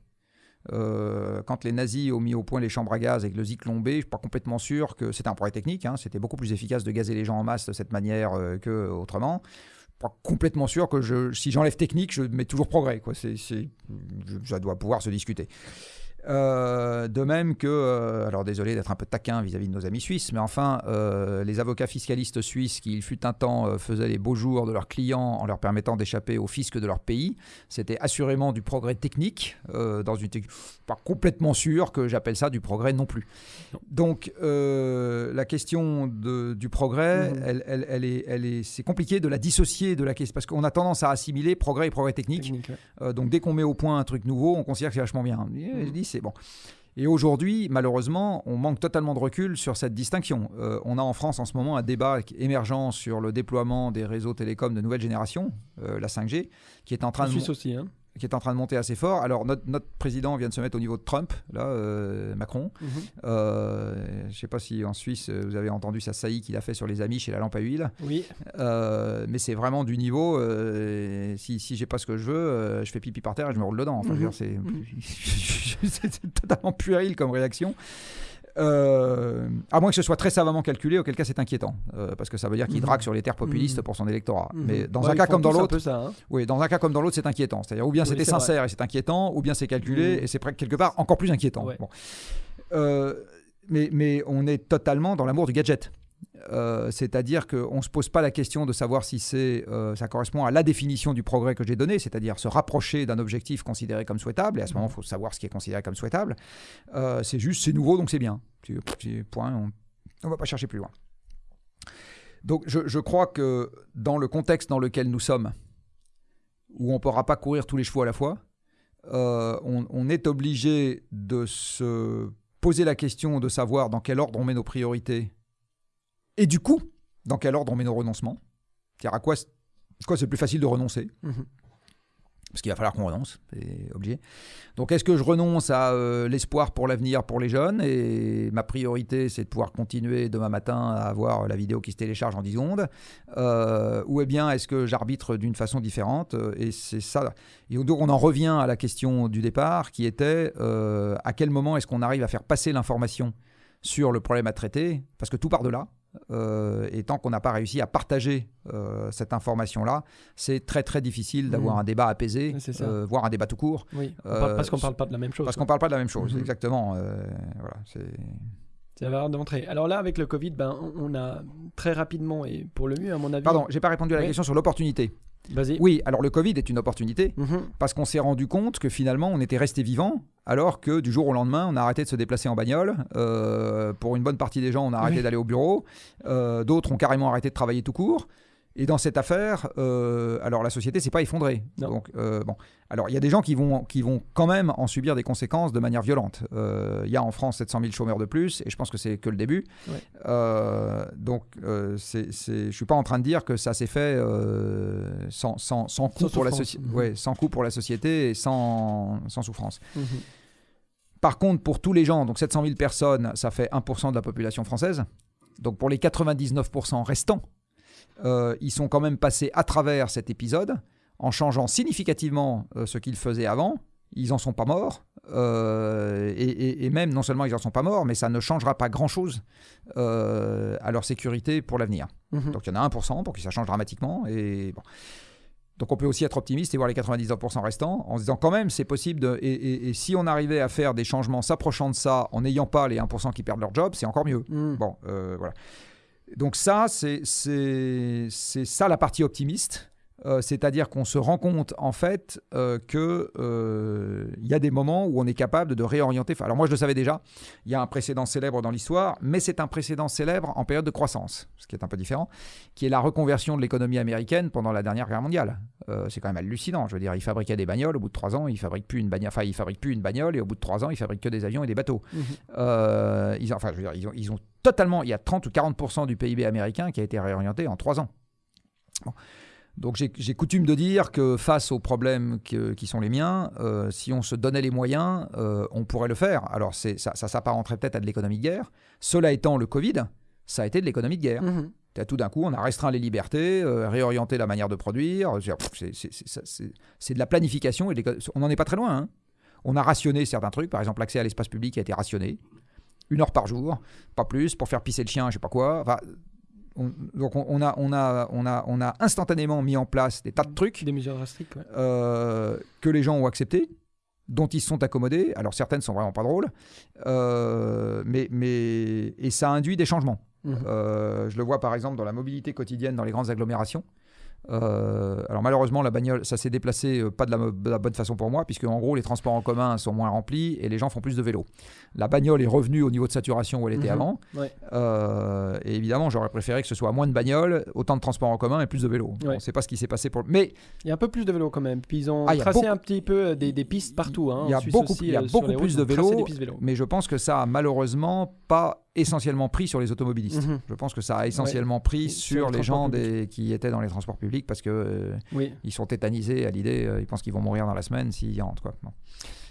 Euh, quand les nazis ont mis au point les chambres à gaz avec le Zyklon B, je suis pas complètement sûr que c'était un progrès technique. hein, c'était beaucoup plus efficace de gazer les gens en masse de cette manière euh, que autrement. Je suis pas complètement sûr que si j'enlève technique, je mets toujours progrès. Ça doit pouvoir se discuter. Euh, de même que, euh, alors désolé d'être un peu taquin vis-à-vis de nos amis suisses, mais enfin, euh, les avocats fiscalistes suisses qui, il fut un temps, faisaient les beaux jours de leurs clients en leur permettant d'échapper au fisc de leur pays, c'était assurément du progrès technique. dans une pas complètement sûr que j'appelle ça du progrès non plus. Donc, la question de- du progrès, Mhm. elle, elle- elle est, elle est, c'est compliqué de la dissocier de la question parce qu'on a tendance à assimiler progrès et progrès technique. Technique, ouais. Donc dès qu'on met au point un truc nouveau, on considère que c'est vachement bien. Je dis bon. Et aujourd'hui, malheureusement, on manque totalement de recul sur cette distinction. Euh, on a en France en ce moment un débat émergent sur le déploiement des réseaux télécoms de nouvelle génération, euh, la 5G, qui est en train En de Suisse aussi. Hein. Qui est en train de monter assez fort. Alors notre, notre président vient de se mettre au niveau de Trump, là, euh, Macron. Mhm. Euh, je ne sais pas si en Suisse euh, vous avez entendu sa saillie qu'il a fait sur les amis chez la lampe à huile. Oui. Euh, mais c'est vraiment du niveau. si si j'ai pas ce que je veux, je fais pipi par terre et je me roule dedans. Enfin, c'est Mhm. c'est totalement puéril comme réaction. Euh, à moins que ce soit très savamment calculé, auquel cas c'est inquiétant, euh, parce que ça veut dire qu'il Mhm. drague sur les terres populistes Mhm. pour son électorat. Mhm. Mais dans Ouais, un cas comme dans l'autre, hein. oui, dans un cas comme dans l'autre, c'est inquiétant. C'est-à-dire ou bien Oui, c'était vrai. sincère et c'est inquiétant, ou bien c'est calculé et c'est quelque part encore plus inquiétant. Ouais. Bon. Euh, mais, mais on est totalement dans l'amour du gadget. Euh, c'est-à-dire qu'on ne se pose pas la question de savoir si c'est, euh, ça correspond à la définition du progrès que j'ai donné, c'est-à-dire se rapprocher d'un objectif considéré comme souhaitable, et à ce moment, il faut savoir ce qui est considéré comme souhaitable. Euh, c'est juste, c'est nouveau, donc c'est bien. Point, on ne va pas chercher plus loin. Donc je, je crois que dans le contexte dans lequel nous sommes, où on ne pourra pas courir tous les chevaux à la fois, on, on est obligé de se poser la question de savoir dans quel ordre on met nos priorités et du coup, dans quel ordre on met nos renoncements? C'est-à-dire à quoi, c'est plus facile de renoncer? Mhm. parce qu'il va falloir qu'on renonce, c'est obligé. Donc est-ce que je renonce à euh, l'espoir pour l'avenir pour les jeunes? Et ma priorité c'est de pouvoir continuer demain matin à avoir la vidéo qui se télécharge en 10 secondes. Euh, ou eh bien est-ce que j'arbitre d'une façon différente? Et c'est ça. Et donc on en revient à la question du départ qui était euh, à quel moment est-ce qu'on arrive à faire passer l'information sur le problème à traiter? Parce que tout part de là Euh, et tant qu'on n'a pas réussi à partager euh, cette information-là, c'est très très difficile d'avoir Mhm. un débat apaisé, euh, voire un débat tout court, Oui. On parle- parce qu'on parle pas de la même chose. parce qu'on parle pas de la même chose, Mhm. exactement. voilà, c'est... Ça va d'entrée. Alors là, avec le Covid, ben, on- on a très rapidement, et pour le mieux, à mon avis. Pardon, j'ai pas répondu à la Oui. question sur l'opportunité. Oui, alors le Covid est une opportunité Mhm. parce qu'on s'est rendu compte que finalement on était resté vivant alors que du jour au lendemain on a arrêté de se déplacer en bagnole. Euh, pour une bonne partie des gens on a arrêté Oui. d'aller au bureau. Euh, D'autres ont carrément arrêté de travailler tout court. Et dans cette affaire, euh, alors la société s'est pas effondrée. Non. Donc euh, bon, alors il y a des gens qui vont qui vont quand même en subir des conséquences de manière violente. Euh, Il y a en France 700 000 chômeurs de plus et je pense que c'est que le début. Ouais. Donc c'est, je suis pas en train de dire que ça s'est fait sans, sans, sans coût Sans pour la société, ouais, sans coût pour la société et sans, sans souffrance. Mhm. Par contre, pour tous les gens, donc 700 000 personnes, ça fait 1% de la population française. Donc pour les 99% restants, euh, ils sont quand même passés à travers cet épisode en changeant significativement euh, ce qu'ils faisaient avant. Ils n'en sont pas morts. euh, et, et- et même, non seulement ils n'en sont pas morts, mais ça ne changera pas grand-chose à leur sécurité pour l'avenir. Mhm. Donc il y en a 1% pour que ça change dramatiquement. Et bon. Donc on peut aussi être optimiste et voir les 99% restants en se disant quand même c'est possible. De, et, et- et si on arrivait à faire des changements s'approchant de ça en n'ayant pas les 1% qui perdent leur job, c'est encore mieux. Mhm. Bon, euh, voilà. Donc ça, c'est ça la partie optimiste. Euh, C'est-à-dire qu'on se rend compte en fait euh, que euh, il y a des moments où on est capable de réorienter. Enfin, alors moi je le savais déjà. Il y a un précédent célèbre dans l'histoire, mais c'est un précédent célèbre en période de croissance, ce qui est un peu différent, qui est la reconversion de l'économie américaine pendant la dernière guerre mondiale. Euh, c'est quand même hallucinant. Je veux dire, ils fabriquaient des bagnoles. Au bout de trois ans, ils fabriquent plus une bagnole. Enfin, ils fabriquent plus une bagnole, et au bout de trois ans, ils fabriquent que des avions et des bateaux. Euh, ils, ont- enfin, je veux dire, ils ont, ils ont totalement, il y a 30 ou 40% du PIB américain qui a été réorienté en 3 ans. Bon. Donc j'ai coutume de dire que face aux problèmes que- qui sont les miens, euh, si on se donnait les moyens, euh, on pourrait le faire. Alors ça, ça s'apparenterait peut-être à de l'économie de guerre. Cela étant, le Covid, ça a été de l'économie de guerre. Mhm. Tout d'un coup, on a restreint les libertés, euh, réorienté la manière de produire. C'est- de la planification. Et on n'en est pas très loin. hein. On a rationné certains trucs. Par exemple, l'accès à l'espace public a été rationné. Une heure par jour, pas plus, pour faire pisser le chien, je sais pas quoi. Enfin, on- donc on, a, on, a, on, a, on a instantanément mis en place des tas de trucs Des mesures drastiques, ouais. euh, que les gens ont accepté, dont ils se sont accommodés. Alors certaines sont vraiment pas drôles, euh, mais, mais et ça induit des changements. Mhm. Euh, je le vois par exemple dans la mobilité quotidienne dans les grandes agglomérations. Euh, alors malheureusement la bagnole ça s'est déplacé euh, pas de la, mo- de la bonne façon pour moi puisque en gros les transports en commun sont moins remplis et les gens font plus de vélo. La bagnole est revenue au niveau de saturation où elle était Mhm. avant Ouais. Euh, et évidemment j'aurais préféré que ce soit moins de bagnoles, autant de transports en commun et plus de vélos. Ouais. On ne sait pas ce qui s'est passé pour mais Il y a un peu plus de vélos quand même. Puis ils ont Ah, tracé beaucoup- un petit peu des, des pistes partout. hein. il y a beaucoup- aussi, il y a sur beaucoup les plus de vélos, vélos. mais je pense que ça a malheureusement pas essentiellement pris sur les automobilistes. Mhm. Je pense que ça a essentiellement pris Sur sur les les gens des- qui étaient dans les transports publics parce que euh, Oui. ils sont tétanisés à l'idée, euh, ils pensent qu'ils vont mourir dans la semaine s'ils y rentrent. Quoi. Bon.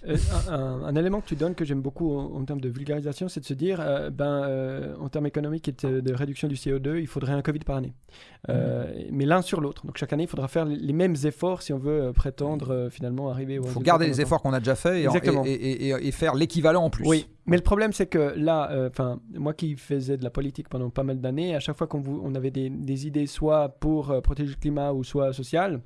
Euh, un, un- un élément que tu donnes que j'aime beaucoup en, en termes de vulgarisation, c'est de se dire, euh, ben, euh, en termes économiques et de, de réduction du CO2, il faudrait un Covid par année. Euh, Mais l'un sur l'autre. Donc chaque année, il faudra faire les- mêmes efforts si on veut prétendre finalement arriver au Il faut garder les efforts qu'on a déjà faits et, faire l'équivalent en plus. Oui, mais le problème c'est que là, enfin, moi qui faisais de la politique pendant pas mal d'années, à chaque fois qu'on on avait des, des idées soit pour protéger le climat ou soit social,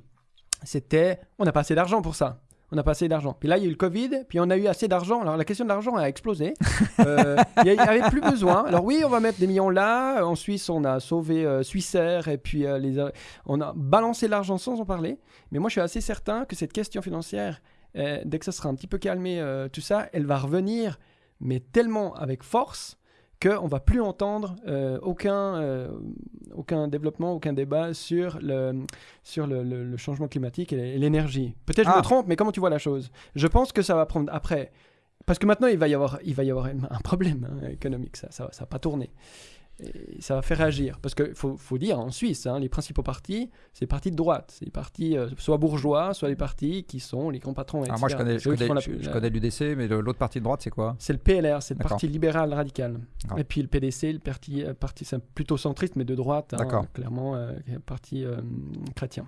c'était on n'a pas assez d'argent pour ça. On n'a pas assez d'argent. Puis là, il y a eu le Covid, puis on a eu assez d'argent. Alors la question de l'argent a explosé. Euh, Il n'y avait plus besoin. Alors oui, on va mettre des millions là. En Suisse, on a sauvé euh, Suissair et puis euh, les, on a balancé l'argent sans en parler. Mais moi, je suis assez certain que cette question financière, euh, dès que ça sera un petit peu calmé, euh, tout ça, elle va revenir, mais tellement avec force qu'on va plus entendre euh, aucun, euh, aucun développement, aucun débat sur le, sur le, le- le changement climatique et l'énergie. Peut-être je Ah. me trompe, mais comment tu vois la chose? Je pense que ça va prendre après. Parce que maintenant, il va y avoir, il va y avoir un problème hein, économique, ça ça va pas tourner. Et ça va faire réagir. Parce qu'il faut, faut dire, en Suisse, hein, les principaux partis, c'est les partis de droite. C'est les partis euh, soit bourgeois, soit les partis qui sont les grands patrons. Alors moi, je etc. connais, C'est je connais, font la- je- je la- connais l'UDC, mais l'autre partie de droite, c'est quoi? C'est le PLR, c'est le parti libéral radical. D'accord. Et puis le PDC, le parti, euh, parti c'est plutôt centriste, mais de droite, hein, D'accord. clairement, euh, parti euh, chrétien.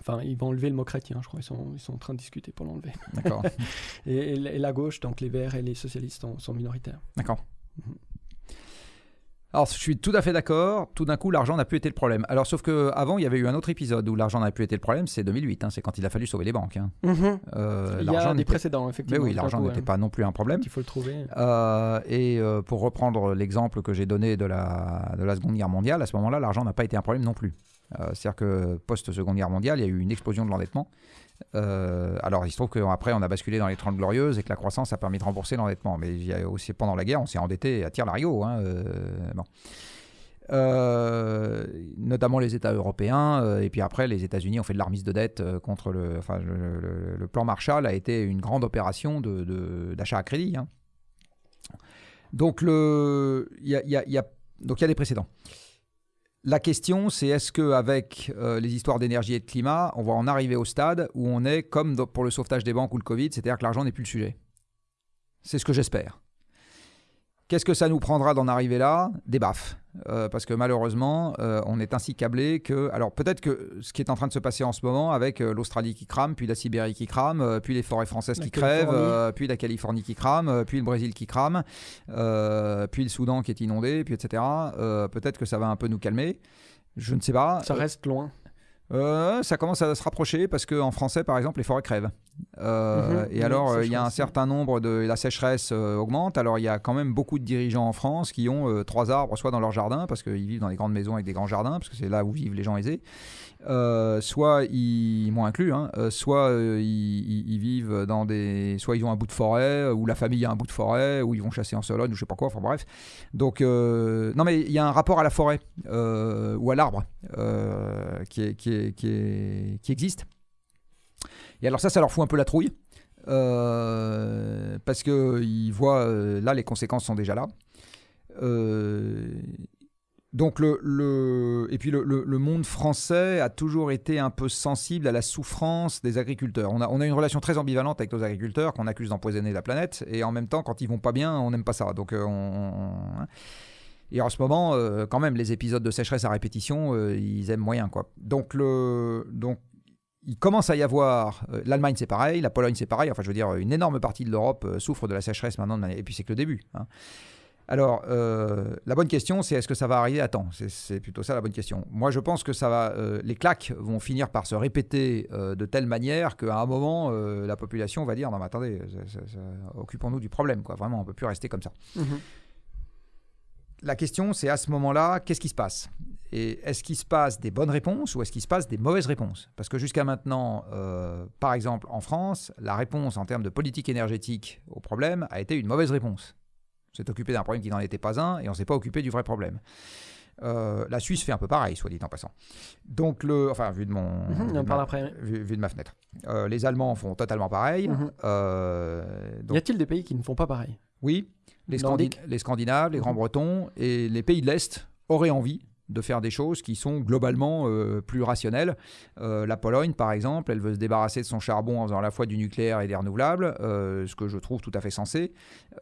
Enfin, ils vont enlever le mot chrétien, je crois. Ils sont, ils sont en train de discuter pour l'enlever. D'accord. Et, et la- gauche, donc les Verts et les socialistes, sont, sont minoritaires. D'accord. Mhm. Alors, je suis tout à fait d'accord. Tout d'un coup, l'argent n'a plus été le problème. Alors, sauf que avant, il y avait eu un autre épisode où l'argent n'a plus été le problème. C'est 2008. hein, c'est quand il a fallu sauver les banques. hein. Euh, Il y l'argent a des précédents, Mais effectivement. oui, tout à l'argent n'était pas non plus un problème. Il faut le trouver. Euh, et euh, pour reprendre l'exemple que j'ai donné de la, de la Seconde Guerre mondiale, à ce moment-là, l'argent n'a pas été un problème non plus. Euh, C'est-à-dire que post-Seconde Guerre mondiale, il y a eu une explosion de l'endettement. Euh, alors, il se trouve qu'après, on a basculé dans les 30 glorieuses et que la croissance a permis de rembourser l'endettement. Mais il y a aussi, pendant la guerre, on s'est endetté à tir larigot. hein, euh. Euh, notamment les États européens, et puis après les États-Unis ont fait de l'armise de dette contre le, plan Marshall a été une grande opération d'achat à crédit. hein. Il y donc il y a des précédents. La question, c'est est-ce qu'avec les histoires d'énergie et de climat, on va en arriver au stade où on est comme pour le sauvetage des banques ou le Covid, c'est-à-dire que l'argent n'est plus le sujet? C'est ce que j'espère. Qu'est-ce que ça nous prendra d'en arriver là? Des baffes. Euh, parce que malheureusement, euh, on est ainsi câblé que. Alors peut-être que ce qui est en train de se passer en ce moment avec euh, l'Australie qui crame, puis la Sibérie qui crame, puis les forêts françaises La qui crèvent, puis la Californie qui crame, puis le Brésil qui crame, puis le Soudan qui est inondé, puis etc. peut-être que ça va un peu nous calmer. Je ne sais pas. Ça reste loin. Euh, ça commence à se rapprocher parce qu'en français, par exemple, les forêts crèvent. Euh, Mhm. et Oui, alors, euh, il y a un certain nombre de. La sécheresse euh, augmente. Alors, il y a quand même beaucoup de dirigeants en France qui ont trois arbres, soit dans leur jardin, parce qu'ils vivent dans des grandes maisons avec des grands jardins, parce que c'est là où vivent les gens aisés. Euh, soit ils m'ont inclus, hein, euh, soit euh, ils, vivent dans des, soit ils ont un bout de forêt, ou la famille a un bout de forêt, ou ils vont chasser en Sologne, ou je sais pas quoi. Enfin bref. Donc non mais il y a un rapport à la forêt ou à l'arbre qui, qui, existe. Et alors ça, ça leur fout un peu la trouille. parce que ils voient là les conséquences sont déjà là. Donc le, le- et puis le, le- monde français a toujours été un peu sensible à la souffrance des agriculteurs. On a, on a une relation très ambivalente avec nos agriculteurs qu'on accuse d'empoisonner la planète et en même temps quand ils vont pas bien on n'aime pas ça. Donc euh, on- on- Et en ce moment, euh, quand même, les épisodes de sécheresse à répétition, euh, ils aiment moyen. Quoi. Donc, le, donc, il commence à y avoir. L'Allemagne, c'est pareil. La Pologne, c'est pareil. Enfin, je veux dire, une énorme partie de l'Europe souffre de la sécheresse maintenant. Et puis, c'est que le début. hein. Alors, euh, la bonne question, c'est est-ce que ça va arriver à temps? C'est- plutôt ça la bonne question. Moi, je pense que ça va, euh, les claques vont finir par se répéter euh, de telle manière qu'à un moment, la population va dire non, mais attendez, occupons-nous du problème. Quoi. Vraiment, on peut plus rester comme ça. Mhm. La question, c'est à ce moment-là, qu'est-ce qui se passe? Et est-ce qu'il se passe des bonnes réponses ou est-ce qu'il se passe des mauvaises réponses? Parce que jusqu'à maintenant, euh, par exemple en France, la réponse en termes de politique énergétique au problème a été une mauvaise réponse. On s'est occupé d'un problème qui n'en était pas un et on ne s'est pas occupé du vrai problème. Euh, la Suisse fait un peu pareil, soit dit en passant. Donc, le, enfin, vu de mon, vu on de en ma- parle après. vu- vu de ma fenêtre. Euh, les Allemands font totalement pareil. Mhm. Euh, donc, Y a-t-il des pays qui ne font pas pareil? Oui, les, Scandi- les Scandinaves, les Mhm. Grands-Bretons et les pays de l'Est auraient envie de faire des choses qui sont globalement euh, plus rationnelles. Euh, la Pologne, par exemple, elle veut se débarrasser de son charbon en faisant à la fois du nucléaire et des renouvelables, euh, ce que je trouve tout à fait sensé,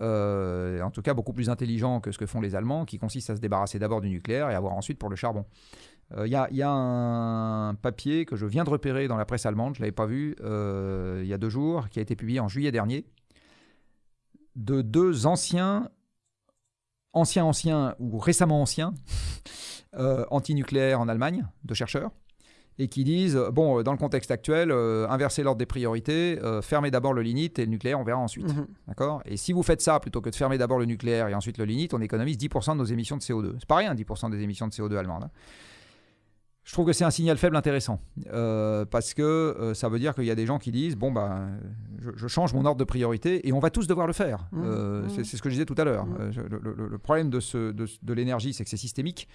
en tout cas beaucoup plus intelligent que ce que font les Allemands, qui consiste à se débarrasser d'abord du nucléaire et avoir ensuite pour le charbon. Il y, y a un papier que je viens de repérer dans la presse allemande, je ne l'avais pas vu il y a deux jours, qui a été publié en juillet dernier, de deux anciens, anciens anciens ou récemment anciens, euh, antinucléaires en Allemagne, de chercheurs, et qui disent, euh, bon, euh, dans le contexte actuel, euh, inversez l'ordre des priorités, euh, fermez d'abord le lignite et le nucléaire, on verra ensuite. Mhm. D'accord? Et si vous faites ça, plutôt que de fermer d'abord le nucléaire et ensuite le lignite, on économise 10% de nos émissions de CO2. C'est pas rien, 10% des émissions de CO2 allemandes. hein. Je trouve que c'est un signal faible intéressant, euh, parce que euh, ça veut dire qu'il y a des gens qui disent, bon, bah, je, je change mon ordre de priorité, et on va tous devoir le faire. Mmh, Euh, mmh. c'est ce que je disais tout à l'heure. Mmh. Le, le- le problème de, ce- de, de l'énergie, c'est que c'est systémique,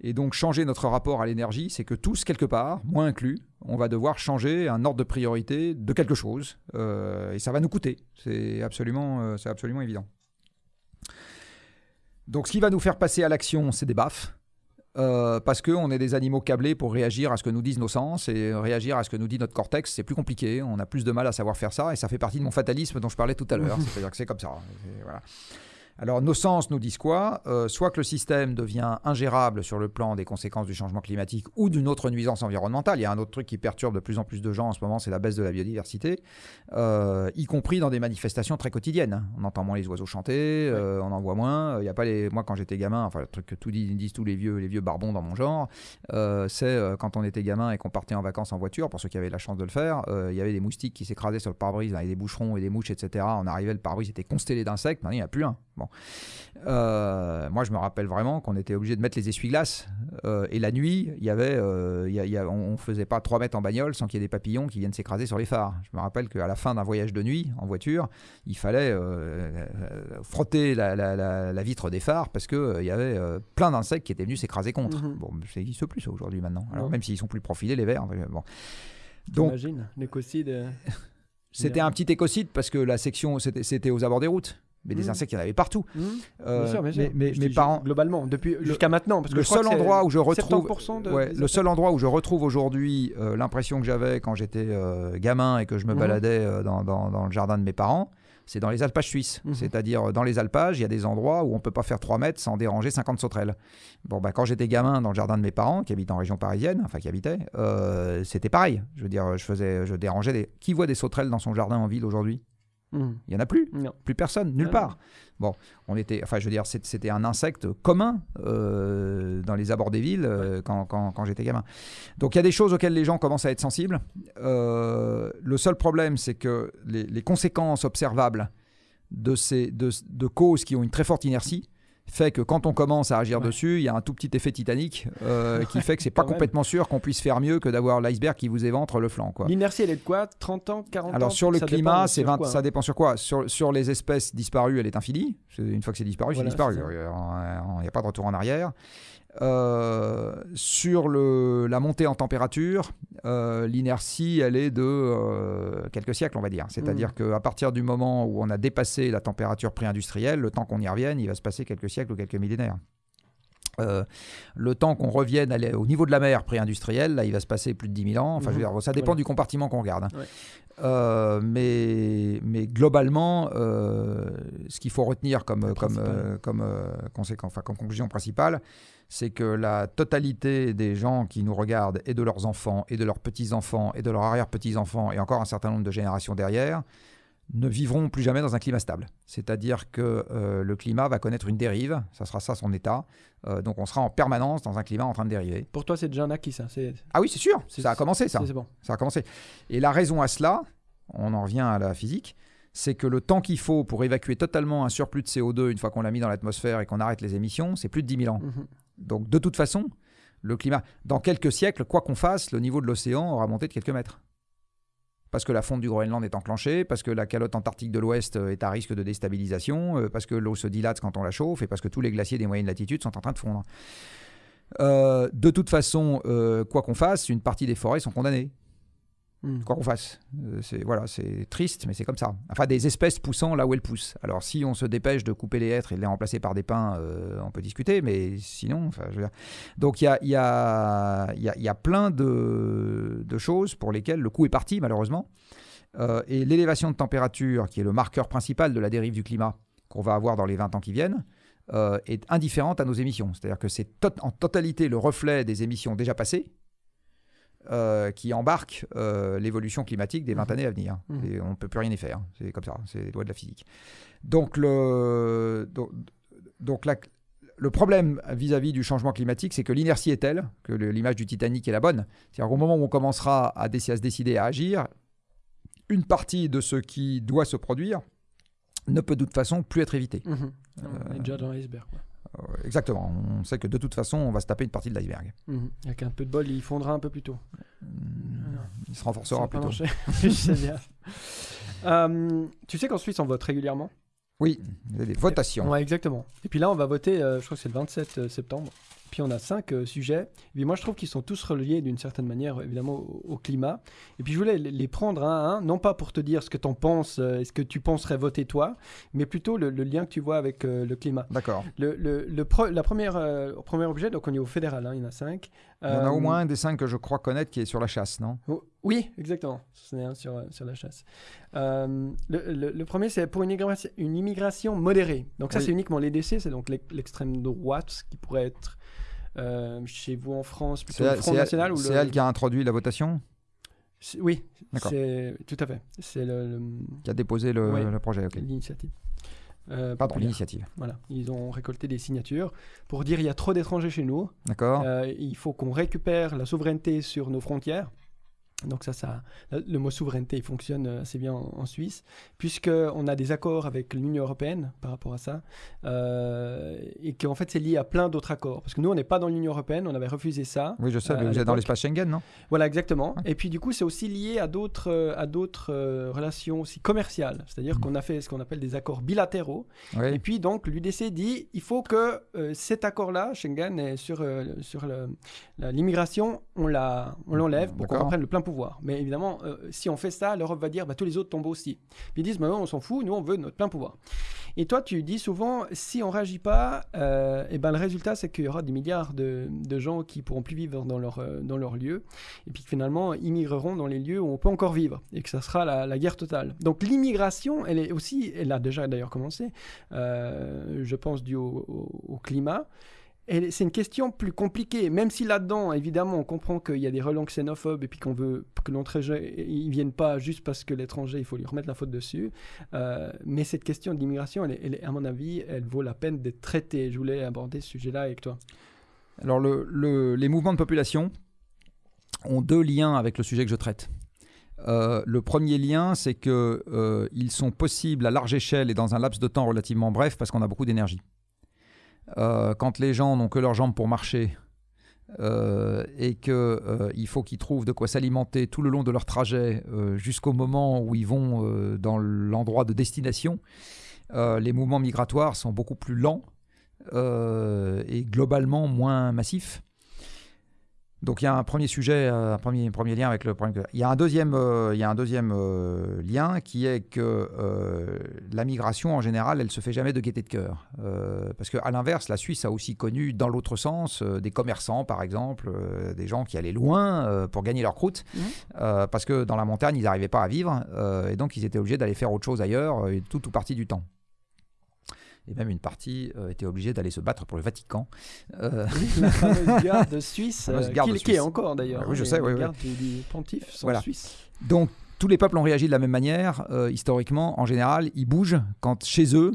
et donc changer notre rapport à l'énergie, c'est que tous, quelque part, moi inclus, on va devoir changer un ordre de priorité de quelque chose, et ça va nous coûter. C'est absolument, c'est absolument évident. Donc ce qui va nous faire passer à l'action, c'est des baffes. Euh, parce qu'on est des animaux câblés pour réagir à ce que nous disent nos sens et réagir à ce que nous dit notre cortex, c'est plus compliqué. On a plus de mal à savoir faire ça et ça fait partie de mon fatalisme dont je parlais tout à l'heure. C'est-à-dire que c'est comme ça. Voilà. Alors nos sens nous disent quoi? Euh, Soit que le système devient ingérable sur le plan des conséquences du changement climatique ou d'une autre nuisance environnementale. Il y a un autre truc qui perturbe de plus en plus de gens en ce moment, c'est la baisse de la biodiversité, euh, y compris dans des manifestations très quotidiennes. On entend moins les oiseaux chanter, euh, on en voit moins. Il y a pas les... Moi quand j'étais gamin, enfin le truc que tout disent, disent tous les vieux, les vieux barbons dans mon genre, c'est quand on était gamin et qu'on partait en vacances en voiture, pour ceux qui avaient la chance de le faire, il y avait des moustiques qui s'écrasaient sur le pare-brise avec des boucherons et des mouches, etc. On arrivait, le pare-brise était constellé d'insectes, maintenant il n'y a plus un. Bon. Euh, moi, je me rappelle vraiment qu'on était obligé de mettre les essuie-glaces. euh, et la nuit, il y avait, euh, il y a- il y a- on ne faisait pas 3 mètres en bagnole sans qu'il y ait des papillons qui viennent s'écraser sur les phares. Je me rappelle qu'à la fin d'un voyage de nuit en voiture, il fallait frotter la, la- la- la vitre des phares parce qu'il y avait plein d'insectes qui étaient venus s'écraser contre. Mhm. Bon, ça n'existe plus aujourd'hui maintenant. Alors, même s'ils sont plus profilés, les verts. euh, Bon. Donc, l'écocide. c'était un petit écocide parce que la section, c'était aux abords des routes. Mais des Mhm. insectes, il y en avait partout. mhm. Euh, Bien sûr, bien sûr. mais- mes dis parents, Globalement, depuis jusqu'à maintenant. Parce que le je crois seul que endroit où je retrouve 70% de- ouais, le seul endroit où je retrouve aujourd'hui euh, l'impression que j'avais quand j'étais euh, gamin et que je me Mhm. baladais dans, dans- dans le jardin de mes parents c'est dans les alpages suisses Mhm. c'est-à-dire dans les alpages il y a des endroits où on peut pas faire 3 mètres sans déranger 50 sauterelles bon bah quand j'étais gamin dans le jardin de mes parents qui habitent en région parisienne enfin qui habitaient euh, c'était pareil je veux dire je faisais je dérangeais des qui voit des sauterelles dans son jardin en ville aujourd'hui? Mhm. il y en a plus Non. plus personne, nulle Ah, part. Bon, on était, enfin, je veux dire, c'était un insecte commun euh, dans les abords des villes euh, quand, quand- quand j'étais gamin. Donc il y a des choses auxquelles les gens commencent à être sensibles. Euh, le seul problème, c'est que les, les conséquences observables de ces de, de causes qui ont une très forte inertie fait que quand on commence à agir Ouais. dessus, il y a un tout petit effet Titanic euh, qui fait que c'est pas même. complètement sûr qu'on puisse faire mieux que d'avoir l'iceberg qui vous éventre le flanc. Quoi. L'inertie, elle est de quoi? 30 ans? 40 ans? Alors sur le climat, c'est sur 20 quoi, ça hein. dépend sur quoi? Sur, sur les espèces disparues, elle est infinie. Une fois que c'est disparu, Voilà, c'est disparu. Il n'y a pas de retour en arrière. Euh, sur le, la montée en température, euh, l'inertie, elle est de euh, quelques siècles, on va dire. C'est-à-dire qu'à partir du moment où on a dépassé la température pré-industrielle, le temps qu'on y revienne, il va se passer quelques siècles ou quelques millénaires. Euh, le temps qu'on revienne au niveau de la mer pré-industrielle, là, il va se passer plus de 10 000 ans. Enfin, je veux mhm. dire, ça dépend du compartiment qu'on regarde. Hein. Euh, mais, mais globalement, euh, ce qu'il faut retenir comme, comme, comme, conséquence, enfin, comme conclusion principale, c'est que la totalité des gens qui nous regardent, et de leurs enfants, et de leurs petits-enfants, et de leurs arrière-petits-enfants, et encore un certain nombre de générations derrière, ne vivront plus jamais dans un climat stable. C'est-à-dire que euh, le climat va connaître une dérive, ça sera ça son état. Euh, donc on sera en permanence dans un climat en train de dériver. Pour toi, c'est déjà un acquis, ça Ah oui, c'est sûr, ça a commencé ça. Bon. Ça a commencé. Et la raison à cela, on en revient à la physique, c'est que le temps qu'il faut pour évacuer totalement un surplus de CO2 une fois qu'on l'a mis dans l'atmosphère et qu'on arrête les émissions, c'est plus de 10 000 ans. Mhm. Donc de toute façon, le climat, dans quelques siècles, quoi qu'on fasse, le niveau de l'océan aura monté de quelques mètres parce que la fonte du Groenland est enclenchée, parce que la calotte antarctique de l'Ouest euh, est à risque de déstabilisation, euh, parce que l'eau se dilate quand on la chauffe et parce que tous les glaciers des moyennes latitudes sont en train de fondre. Euh, de toute façon, quoi qu'on fasse, une partie des forêts sont condamnées. Hmm. Quoi qu'on fasse. Euh, c'est voilà, triste, mais c'est comme ça. Enfin, des espèces poussant là où elles poussent. Alors, si on se dépêche de couper les hêtres et de les remplacer par des pins, euh, on peut discuter, mais sinon, enfin, je veux dire... Donc, il y a, y, a, y, a, y a, plein de, de, choses pour lesquelles le coup est parti, malheureusement. Euh, et l'élévation de température, qui est le marqueur principal de la dérive du climat qu'on va avoir dans les 20 ans qui viennent, est indifférente à nos émissions. C'est-à-dire que c'est en totalité le reflet des émissions déjà passées euh, qui embarque euh, l'évolution climatique des 20 mhm. années à venir. Mhm. Et on ne peut plus rien y faire. C'est comme ça, c'est les lois de la physique. Donc, le, donc, le problème vis-à-vis du changement climatique, c'est que l'inertie est telle que l'image du Titanic est la bonne. C'est-à-dire qu'au moment où on commencera à, à, se décider à agir, une partie de ce qui doit se produire ne peut de toute façon plus être évité. Mhm. on est déjà dans l'iceberg. Euh, exactement. On sait que de toute façon, on va se taper une partie de l'iceberg. Avec un peu de bol, il fondra un peu plus tôt. Il se renforcera plus tôt. euh, tu sais qu'en Suisse, on vote régulièrement? Oui, il y a des votations. Ouais, exactement. Et puis là, on va voter, euh, je crois que c'est le 27 euh, septembre. Puis on a cinq euh, sujets. Et moi, je trouve qu'ils sont tous reliés d'une certaine manière, évidemment, au, climat. Et puis je voulais les prendre un à un, non pas pour te dire ce que tu en penses, euh, ce que tu penserais voter toi, mais plutôt le, lien que tu vois avec euh, le climat. D'accord. Le, le, la première, premier objet, donc au niveau fédéral, hein, il y en a cinq. Il y en a au moins un des cinq que je crois connaître qui est sur la chasse, non? Oh, Oui, exactement. C'est un sur, sur la chasse. le, premier, c'est pour une immigration, une immigration modérée. Donc ça, c'est uniquement l'EDC, c'est donc l'extrême droite qui pourrait être euh, chez vous en France, plutôt le Front National C'est elle qui a introduit la votation Oui, c'est tout à fait. C'est le, qui a déposé le, projet. L'initiative. Euh, Pardon, l'initiative. Voilà, ils ont récolté des signatures pour dire il y a trop d'étrangers chez nous. D'accord. Euh, il faut qu'on récupère la souveraineté sur nos frontières. Donc ça, ça, le mot souveraineté fonctionne assez bien en, Suisse, puisqu'on a des accords avec l'Union européenne par rapport à ça, euh, et qu'en fait c'est lié à plein d'autres accords. Parce que nous, on n'est pas dans l'Union européenne, on avait refusé ça. Oui, je sais, mais vous êtes dans l'espace Schengen, non? Voilà, exactement. Et puis du coup, c'est aussi lié à d'autres, à d'autres euh, relations aussi commerciales. C'est-à-dire mmh. qu'on a fait ce qu'on appelle des accords bilatéraux. Et puis donc, l'UDC dit, il faut que euh, cet accord-là, Schengen, et sur, sur l'immigration, on l'enlève pour qu'on reprenne le plein Mais évidemment, euh, si on fait ça, l'Europe va dire bah, tous les autres tombent aussi. Ils disent bah, on s'en fout, nous on veut notre plein pouvoir. Et toi, tu dis souvent si on réagit pas, euh, eh ben, le résultat c'est qu'il y aura des milliards de, gens qui pourront plus vivre dans leur, euh, dans leur lieu, et puis finalement immigreront dans les lieux où on peut encore vivre, et que ça sera la, guerre totale. Donc l'immigration, elle est aussi, elle a déjà d'ailleurs commencé, je pense dû au climat c'est une question plus compliquée, même si là-dedans, évidemment, on comprend qu'il y a des relents xénophobes et puis qu'on veut que l'étranger, ils viennent pas juste parce que l'étranger, il faut lui remettre la faute dessus. Euh, mais cette question de l'immigration, elle, à mon avis, elle vaut la peine d'être traitée. Je voulais aborder ce sujet-là avec toi. Alors, les mouvements de population ont deux liens avec le sujet que je traite. Euh, le premier lien, c'est qu'ils euh, sont possibles à large échelle et dans un laps de temps relativement bref parce qu'on a beaucoup d'énergie. Euh, quand les gens n'ont que leurs jambes pour marcher euh, et qu'il euh, faut qu'ils trouvent de quoi s'alimenter tout le long de leur trajet jusqu'au moment où ils vont dans l'endroit de destination, les mouvements migratoires sont beaucoup plus lents et globalement moins massifs. Donc il y a un premier sujet, euh, un premier, premier lien avec le problème. Il y a un deuxième, euh, il y a un deuxième euh, lien qui est que la migration en général, elle se fait jamais de gaieté de cœur. parce qu'à l'inverse, la Suisse a aussi connu dans l'autre sens des commerçants, par exemple, des gens qui allaient loin pour gagner leur croûte, mmh. parce que dans la montagne, ils n'arrivaient pas à vivre, et donc ils étaient obligés d'aller faire autre chose ailleurs, tout ou partie du temps et même une partie euh, était obligée d'aller se battre pour le Vatican. Euh... la fameuse garde suisse, euh, garde qui, qui, est encore d'ailleurs. oui, je sais. Les oui, gardes du, du, pontife sont voilà. suisses. Donc tous les peuples ont réagi de la même manière. Euh, historiquement, en général, ils bougent quand chez eux,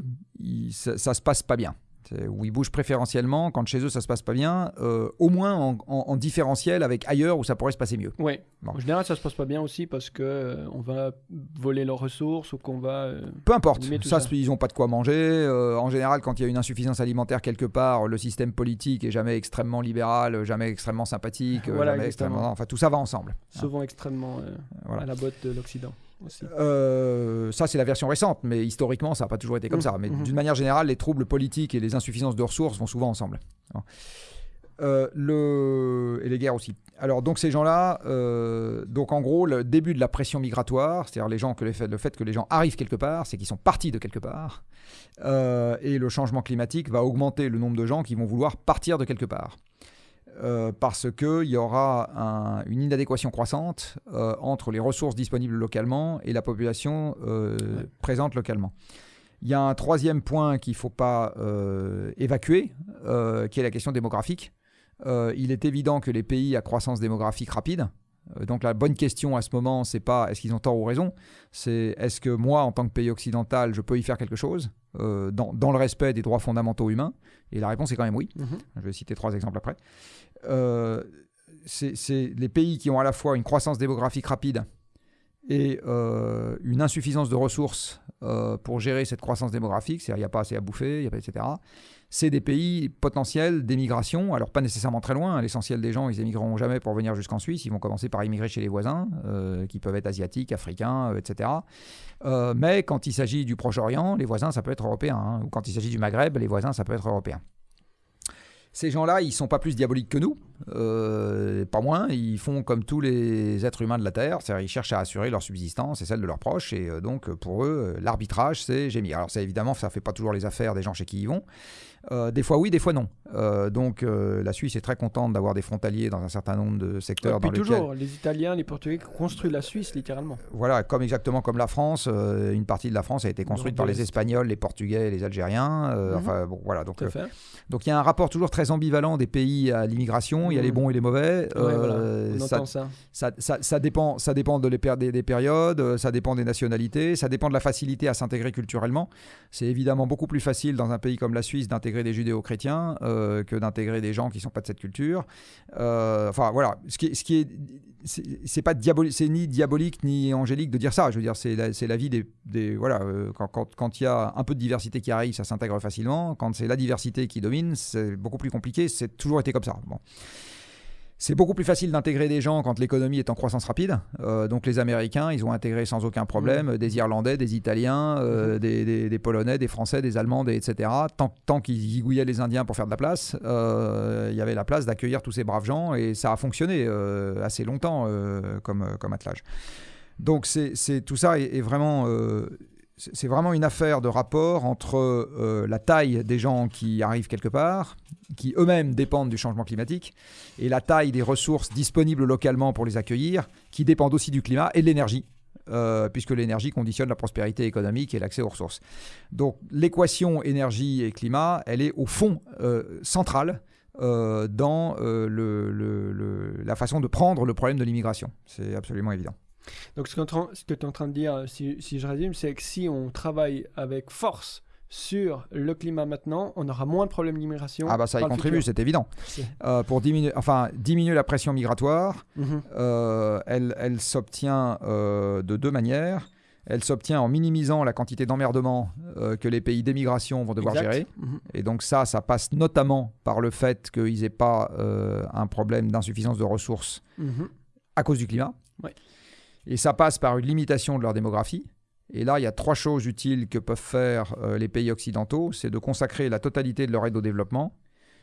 ça, ça se passe pas bien où ils bougent préférentiellement quand chez eux ça se passe pas bien, euh, au moins en, en, en, différentiel avec ailleurs où ça pourrait se passer mieux. Oui. Bon. En général, ça se passe pas bien aussi parce que euh, on va voler leurs ressources ou qu'on va. Euh, Peu importe. Ça, ça, ils ont pas de quoi manger. Euh, en général, quand il y a une insuffisance alimentaire quelque part, le système politique est jamais extrêmement libéral, jamais extrêmement sympathique, voilà, jamais extrêmement. Enfin, tout ça va ensemble. Souvent hein. extrêmement voilà. à la botte de l'Occident. Euh, ça, c'est la version récente, mais historiquement, ça n'a pas toujours été comme mmh, ça. Mais mmh. d'une manière générale, les troubles politiques et les insuffisances de ressources vont souvent ensemble. Euh, le... Et les guerres aussi. Alors, donc, ces gens-là, euh, donc en gros, le début de la pression migratoire, c'est-à-dire les gens que les fait, le fait que les gens arrivent quelque part, c'est qu'ils sont partis de quelque part. Euh, et le changement climatique va augmenter le nombre de gens qui vont vouloir partir de quelque part. Euh, parce qu'il y aura un, une inadéquation croissante euh, entre les ressources disponibles localement et la population euh, ouais. présente localement. Il y a un troisième point qu'il ne faut pas évacuer, qui est la question démographique. il est évident que les pays à croissance démographique rapide, donc la bonne question à ce moment, c'est pas est-ce qu'ils ont tort ou raison, c'est est-ce que moi, en tant que pays occidental, je peux y faire quelque chose? Euh, dans, dans, le respect des droits fondamentaux humains Et la réponse est quand même oui. -hmm. Je vais citer trois exemples après. Euh, c'est les pays qui ont à la fois une croissance démographique rapide et euh, une insuffisance de ressources euh, pour gérer cette croissance démographique, c'est-à-dire il n'y a pas assez à bouffer, y a pas, etc. C'est des pays potentiels d'émigration, alors pas nécessairement très loin. Hein. L'essentiel des gens, ils émigreront jamais pour venir jusqu'en Suisse. Ils vont commencer par immigrer chez les voisins, euh, qui peuvent être asiatiques, africains, euh, etc. Euh, mais quand il s'agit du Proche-Orient, les voisins, ça peut être européen. Hein. Ou quand il s'agit du Maghreb, les voisins, ça peut être européen. Ces gens-là, ils sont pas plus diaboliques que nous, pas moins. Ils font comme tous les êtres humains de la Terre, c'est-à-dire ils cherchent à assurer leur subsistance et celle de leurs proches. Et donc pour eux, l'arbitrage, c'est gémir. Alors ça, évidemment, ça fait pas toujours les affaires des gens chez qui ils vont. Euh, des fois oui, des fois non. Euh, donc euh, la Suisse est très contente d'avoir des frontaliers dans un certain nombre de secteurs. Et puis dans toujours, les Italiens, les Portugais construisent la Suisse littéralement. Voilà, comme exactement comme la France, une partie de la France a été construite par les Espagnols, les Portugais, les Algériens. Mhm. Enfin bon, voilà. Donc donc il y a un rapport toujours très ambivalent des pays à l'immigration. Il y a les bons et les mauvais. Ouais, voilà. ça, ça. Ça, ça, ça, dépend, ça dépend de les des, des, périodes, ça dépend des nationalités, ça dépend de la facilité à s'intégrer culturellement. C'est évidemment beaucoup plus facile dans un pays comme la Suisse d'intégrer des judéo-chrétiens euh, que d'intégrer des gens qui sont pas de cette culture. Euh, enfin voilà, ce qui, ce qui est, c'est pas ni diabolique ni angélique de dire ça. Je veux dire, c'est la, la vie des, des voilà, euh, quand il y a un peu de diversité qui arrive, ça s'intègre facilement. Quand c'est la diversité qui domine, c'est beaucoup plus compliqué. C'est toujours été comme ça. Bon. C'est beaucoup plus facile d'intégrer des gens quand l'économie est en croissance rapide. Euh, donc les Américains, ils ont intégré sans aucun problème mmh. des Irlandais, des Italiens, euh, mmh. des, des, des, Polonais, des Français, des Allemands, des, etc. Tant, tant qu'ils zigouillaient les Indiens pour faire de la place, euh, il y avait la place d'accueillir tous ces braves gens et ça a fonctionné assez longtemps comme, comme attelage. Donc c'est tout ça est, est vraiment c'est vraiment une affaire de rapport entre euh, la taille des gens qui arrivent quelque part, qui eux-mêmes dépendent du changement climatique, et la taille des ressources disponibles localement pour les accueillir, qui dépendent aussi du climat et de l'énergie. Euh, puisque l'énergie conditionne la prospérité économique et l'accès aux ressources. Donc l'équation énergie et climat, elle est au fond euh, centrale dans la façon de prendre le problème de l'immigration. C'est absolument évident. Donc ce que, tu es en train de dire, si, si je résume, c'est que si on travaille avec force sur le climat maintenant, on aura moins de problèmes d'immigration. Ah bah ça y contribue, c'est évident. Euh, pour diminuer, enfin, diminuer la pression migratoire, mm -hmm. euh, elle, elle s'obtient euh, de deux manières. Elle s'obtient en minimisant la quantité d'emmerdement euh, que les pays d'émigration vont devoir exact. gérer. Mm -hmm. Et donc ça, ça passe notamment par le fait qu'ils n'aient pas euh, un problème d'insuffisance de ressources mm -hmm. à cause du climat. Ouais. Et ça passe par une limitation de leur démographie. Et là, il y a trois choses utiles que peuvent faire euh, les pays occidentaux. C'est de consacrer la totalité de leur aide au développement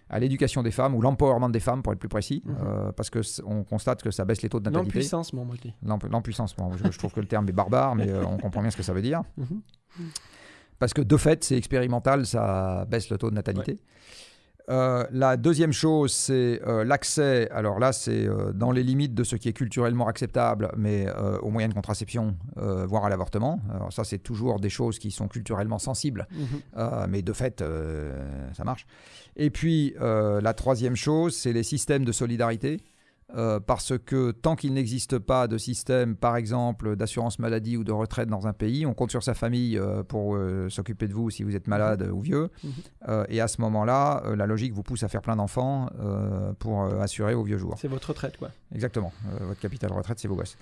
à l'éducation des femmes ou l'empowerment des femmes pour être plus précis, Mhm. euh, parce que c- on constate que ça baisse les taux de natalité. L'empuissancement, moi je dis. L'emp- L'empuissancement. Je, je trouve que le terme est barbare, mais euh, on comprend bien ce que ça veut dire. Mhm. Parce que de fait, c'est expérimental, ça baisse le taux de natalité. Euh, la deuxième chose, c'est euh, l'accès. Alors là, c'est euh, dans les limites de ce qui est culturellement acceptable, mais aux moyens de contraception, voire à l'avortement. Alors ça, c'est toujours des choses qui sont culturellement sensibles, euh, mais de fait, ça marche. Et puis, la troisième chose, c'est les systèmes de solidarité. Euh, parce que tant qu'il n'existe pas de système, par exemple, d'assurance maladie ou de retraite dans un pays, on compte sur sa famille euh, pour euh, s'occuper de vous si vous êtes malade ou vieux. Mhm. Euh, et à ce moment-là, la logique vous pousse à faire plein d'enfants pour assurer aux vieux jours. C'est votre retraite, quoi. Exactement. Votre capital retraite, c'est vos gosses.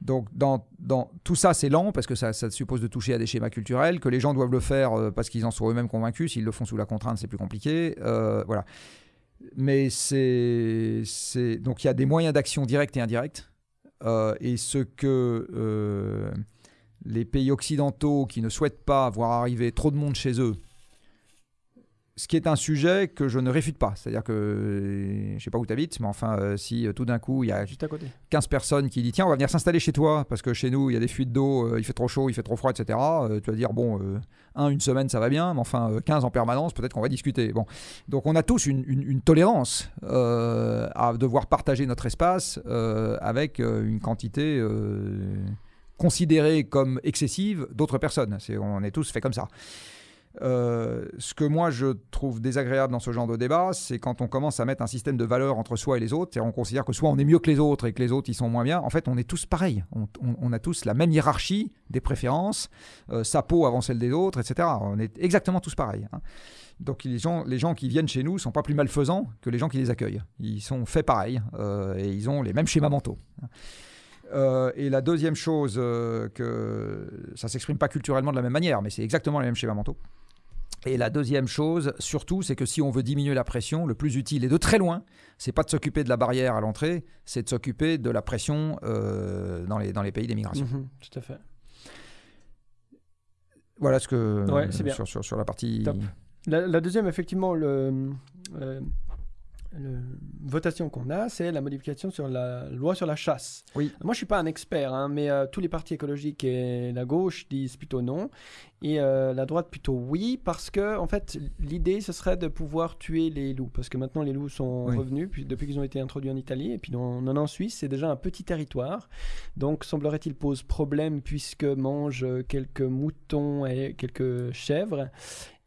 Donc, dans, dans, tout ça, c'est lent parce que ça, ça suppose de toucher à des schémas culturels, que les gens doivent le faire parce qu'ils en sont eux-mêmes convaincus. S'ils le font sous la contrainte, c'est plus compliqué. Voilà. Mais c'est. Donc, il y a des moyens d'action directs et indirects. Euh, et ce que euh, les pays occidentaux qui ne souhaitent pas voir arriver trop de monde chez eux, ce qui est un sujet que je ne réfute pas. C'est-à-dire que, je ne sais pas où tu habites, mais enfin, euh, si euh, tout d'un coup, il y a Juste à côté. 15 personnes qui disent tiens on va venir s'installer chez toi parce que chez nous il y a des fuites d'eau, euh, il fait trop chaud, il fait trop froid, etc. Tu vas dire bon un une semaine ça va bien, mais enfin euh, 15 en permanence peut-être qu'on va discuter. Bon donc on a tous une, une- une tolérance à devoir partager notre espace avec une quantité considérée comme excessive d'autres personnes. On est tous fait comme ça. Euh, ce que moi je trouve désagréable dans ce genre de débat, c'est quand on commence à mettre un système de valeurs entre soi et les autres. C'est-à-dire on considère que soit on est mieux que les autres et que les autres ils sont moins bien. En fait, on est tous pareils. On, a tous la même hiérarchie des préférences, euh, sa peau avant celle des autres, etc. On est exactement tous pareils. hein. Donc les gens, les gens qui viennent chez nous sont pas plus malfaisants que les gens qui les accueillent. Ils sont faits pareil euh, et ils ont les mêmes schémas mentaux. Euh, et la deuxième chose, euh, que ça s'exprime pas culturellement de la même manière, mais c'est exactement les mêmes schémas mentaux. Et la deuxième chose, surtout, c'est que si on veut diminuer la pression, le plus utile et de très loin, c'est pas de s'occuper de la barrière à l'entrée, c'est de s'occuper de la pression euh, dans, les, dans les pays d'émigration. Mhm, Tout à fait. Voilà ce que Ouais, c'est bien. Sur, sur, sur la partie. Top. La, la deuxième, effectivement, le, euh, le- votation qu'on a, c'est la modification sur la loi sur la chasse. Oui. Moi, je suis pas un expert, hein, mais euh, tous les partis écologiques et la gauche disent plutôt non, et euh, la droite plutôt oui, parce que en fait, l'idée ce serait de pouvoir tuer les loups, parce que maintenant les loups sont Oui. revenus puis, depuis qu'ils ont été introduits en Italie, et puis on en a en Suisse, c'est déjà un petit territoire, donc semblerait-il pose problème puisque mange quelques moutons et quelques chèvres.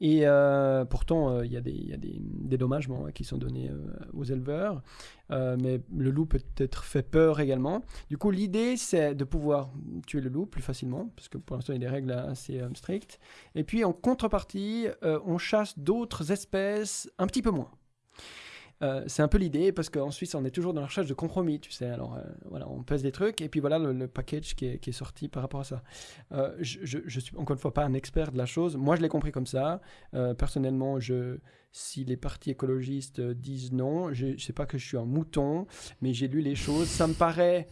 Et euh, pourtant, euh, il y a, des, hein, qui sont donnés euh, aux éleveurs. Mais le loup peut être fait peur également. Du coup, l'idée, c'est de pouvoir tuer le loup plus facilement, parce que pour l'instant, il y a des règles assez strictes. Et puis, en contrepartie, on chasse d'autres espèces un petit peu moins. Euh, c'est un peu l'idée parce qu'en Suisse on est toujours dans la recherche de compromis, tu sais. Alors euh, voilà, on pèse des trucs et puis voilà le, package qui est, sorti par rapport à ça. Euh, je, je suis encore une fois pas un expert de la chose. Moi je l'ai compris comme ça. Personnellement, si les partis écologistes disent non, je, je sais pas que je suis un mouton, mais j'ai lu les choses. Ça me paraît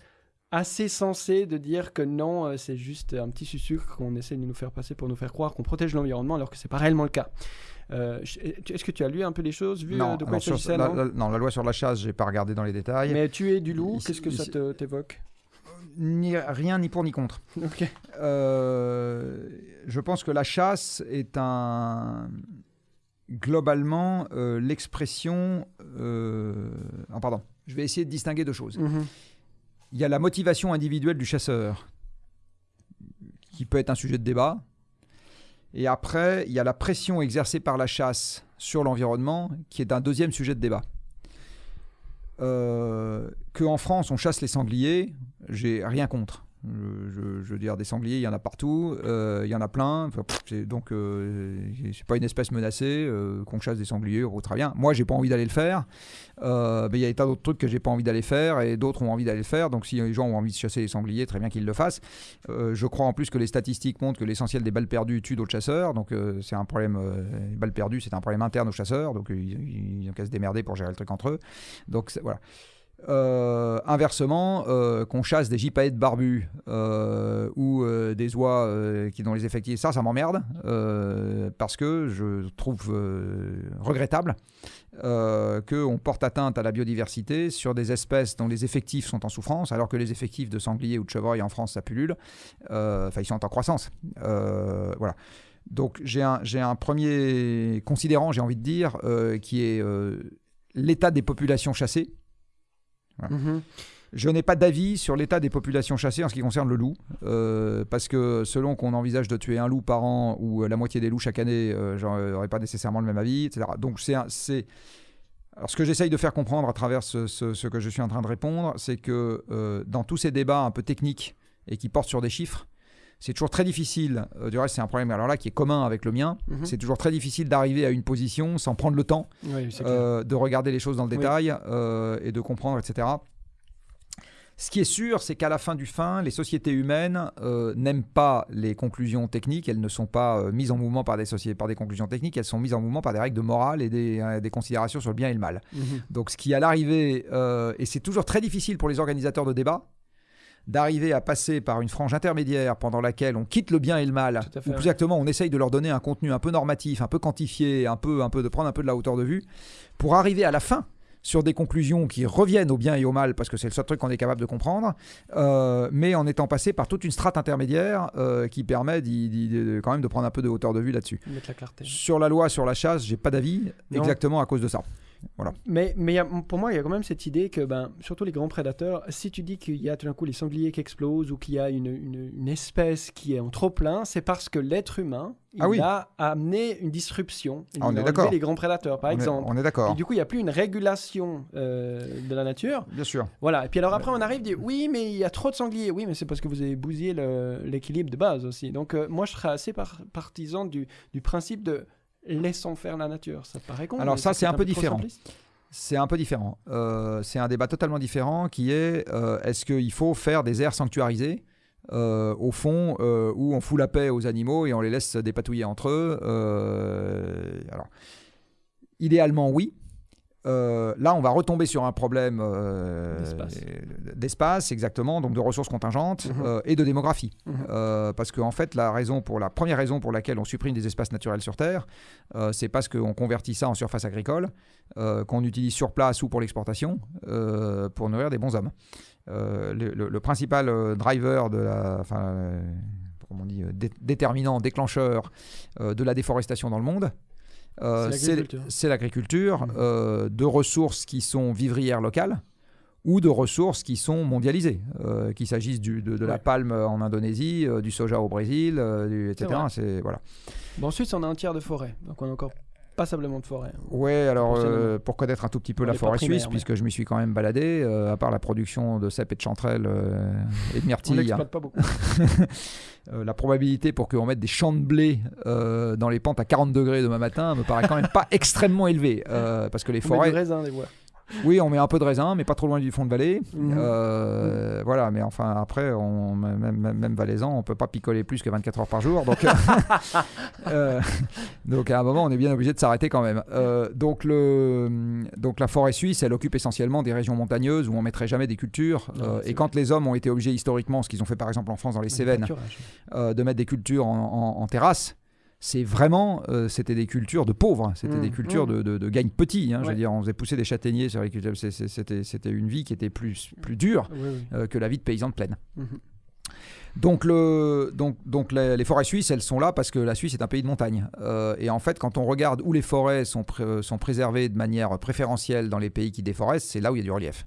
assez sensé de dire que non, c'est juste un petit sucre qu'on essaie de nous faire passer pour nous faire croire qu'on protège l'environnement alors que c'est pas réellement le cas. Euh, Est-ce que tu as lu un peu les choses, vu euh, non, de quoi sur- la, non la- non, la loi sur la chasse, j'ai pas regardé dans les détails. Mais tuer du loup, qu'est-ce que ça t'évoque? Ni- rien ni pour ni contre. Ok. Euh, je pense que la chasse est un globalement euh, l'expression. euh, ah, pardon. Je vais essayer de distinguer deux choses. Mhm. Il y a la motivation individuelle du chasseur, qui peut être un sujet de débat. Et après, il y a la pression exercée par la chasse sur l'environnement, qui est un deuxième sujet de débat. Euh, que en France, on chasse les sangliers, j'ai rien contre. Je, veux dire, des sangliers, il y en a partout, euh, il y en a plein. Donc, euh, c'est pas une espèce menacée. euh, qu'on chasse des sangliers, oh, très bien. Moi, j'ai pas envie d'aller le faire. Euh, mais il y a des tas d'autres trucs que j'ai pas envie d'aller faire et d'autres ont envie d'aller le faire. Donc, si les gens ont envie de chasser les sangliers, très bien qu'ils le fassent. Je crois en plus que les statistiques montrent que l'essentiel des balles perdues tue d'autres chasseurs. Donc, c'est un problème. les balles perdues, c'est un problème interne aux chasseurs. Donc, ils, ils ont qu'à se démerder pour gérer le truc entre eux. Donc, voilà. Euh, inversement, euh, qu'on chasse des gypaètes barbus euh, ou des oies qui dont les effectifs, ça, ça m'emmerde parce que je trouve regrettable qu'on porte atteinte à la biodiversité sur des espèces dont les effectifs sont en souffrance, alors que les effectifs de sangliers ou de chevreuils en France, ça pullule. Enfin, ils sont en croissance. Voilà. Donc j'ai un, premier considérant, j'ai envie de dire, qui est l'état des populations chassées. Mhm. Je n'ai pas d'avis sur l'état des populations chassées en ce qui concerne le loup, euh, parce que selon qu'on envisage de tuer un loup par an ou euh, la moitié des loups chaque année, euh, j'aurais pas nécessairement le même avis, etc. Donc c'est. Alors ce que j'essaye de faire comprendre à travers ce, ce- ce que je suis en train de répondre, c'est que euh, dans tous ces débats un peu techniques et qui portent sur des chiffres, c'est toujours très difficile, euh, du reste c'est un problème alors là qui est commun avec le mien, Mhm. c'est toujours très difficile d'arriver à une position sans prendre le temps Oui, euh, de regarder les choses dans le détail euh, et de comprendre, etc. Ce qui est sûr, c'est qu'à la fin du fin, les sociétés humaines euh, n'aiment pas les conclusions techniques. Elles ne sont pas euh, mises en mouvement par des, par des conclusions techniques. Elles sont mises en mouvement par des règles de morale et des, euh, des considérations sur le bien et le mal. Mhm. Donc, ce qui à l'arrivée, et c'est toujours très difficile pour les organisateurs de débats, d'arriver à passer par une frange intermédiaire pendant laquelle on quitte le bien et le mal, ou plus exactement, on essaye de leur donner un contenu un peu normatif, un peu quantifié, un peu, un peu de prendre un peu de la hauteur de vue, pour arriver à la fin sur des conclusions qui reviennent au bien et au mal, parce que c'est le seul truc qu'on est capable de comprendre, euh, mais en étant passé par toute une strate intermédiaire euh, qui permet de- quand même de prendre un peu de hauteur de vue là-dessus. Sur la loi sur la chasse, j'ai pas d'avis, exactement à cause de ça. Mais, mais il y a- pour moi, il y a quand même cette idée que, ben, surtout les grands prédateurs, si tu dis qu'il y a tout d'un coup les sangliers qui explosent ou qu'il y a une, une- une espèce qui est en trop plein, c'est parce que l'être humain, il Ah oui. a amené une disruption. Il Ah, on a est d'accord. les grands prédateurs, par on, est, exemple. on est Et d'accord, du coup, il n'y a plus une régulation euh, de la nature. bien sûr. Voilà. Et puis alors après, on arrive, dit oui, mais il y a trop de sangliers. Oui, mais c'est parce que vous avez bousillé l'équilibre de base aussi. Donc euh, moi, je serais assez par- partisan du, du principe de laissons faire la nature. Ça paraît con. Alors ça, c'est un peu différent. C'est un peu différent. Euh, c'est un débat totalement différent qui est euh, est-ce qu'il faut faire des aires sanctuarisées euh, au fond euh, où on fout la paix aux animaux et on les laisse dépatouiller entre eux Alors, idéalement, oui. Euh, là, on va retomber sur un problème euh, D'espace. exactement, donc de ressources contingentes Mhm. euh, et de démographie. Mhm. Parce qu'en fait, la, raison pour, la première raison pour laquelle on supprime des espaces naturels sur Terre, c'est parce qu'on convertit ça en surface agricole, qu'on utilise sur place ou pour l'exportation, pour nourrir des bons hommes. Le, le- le principal driver de la... On dit, dé- déterminant, déclencheur euh, de la déforestation dans le monde, euh, C'est l'agriculture. Mhm. euh, de ressources qui sont vivrières locales ou de ressources qui sont mondialisées, euh, qu'il s'agisse de, de la palme en Indonésie, du soja au Brésil, du- etc. voilà. Bon, ensuite, on a un tiers de forêt. Donc, on a encore passablement de forêt. Ouais, alors Pour euh, pour connaître un tout petit peu On la forêt primaire, suisse, mais- puisque je m'y suis quand même baladé, euh, à part la production de cèpes et de chanterelles euh, et de On myrtilles, l'exploite pas beaucoup. la probabilité pour qu'on mette des champs de blé dans les pentes à 40 degrés demain matin me paraît quand même pas extrêmement élevée, parce que les On met forêts, du raisin. Oui, on met un peu de raisin, mais pas trop loin du fond de vallée. Mhm. Euh, Voilà, mais enfin, après, on, même, valaisan, on peut pas picoler plus que 24 heures par jour. Donc, euh, euh, donc à un moment, on est bien obligé de s'arrêter quand même. Euh, donc, le, donc, la forêt suisse, elle occupe essentiellement des régions montagneuses où on mettrait jamais des cultures. Non, et quand les hommes ont été obligés historiquement, ce qu'ils ont fait par exemple en France dans les Cévennes, de mettre des cultures en, en- en terrasse, c'est vraiment, euh, c'était des cultures de pauvres, c'était Mm, des cultures mm. de, de, de gagne petit. hein, Je veux dire, on faisait pousser des châtaigniers sur les cultures. C'était, une vie qui était plus, plus dure Oui, oui. euh, que la vie de paysan de plaine. Mhm. Donc, le, donc, donc les, les forêts suisses, elles sont là parce que la Suisse est un pays de montagne. Euh, et en fait, quand on regarde où les forêts sont préservées de manière préférentielle dans les pays qui déforestent, c'est là où il y a du relief.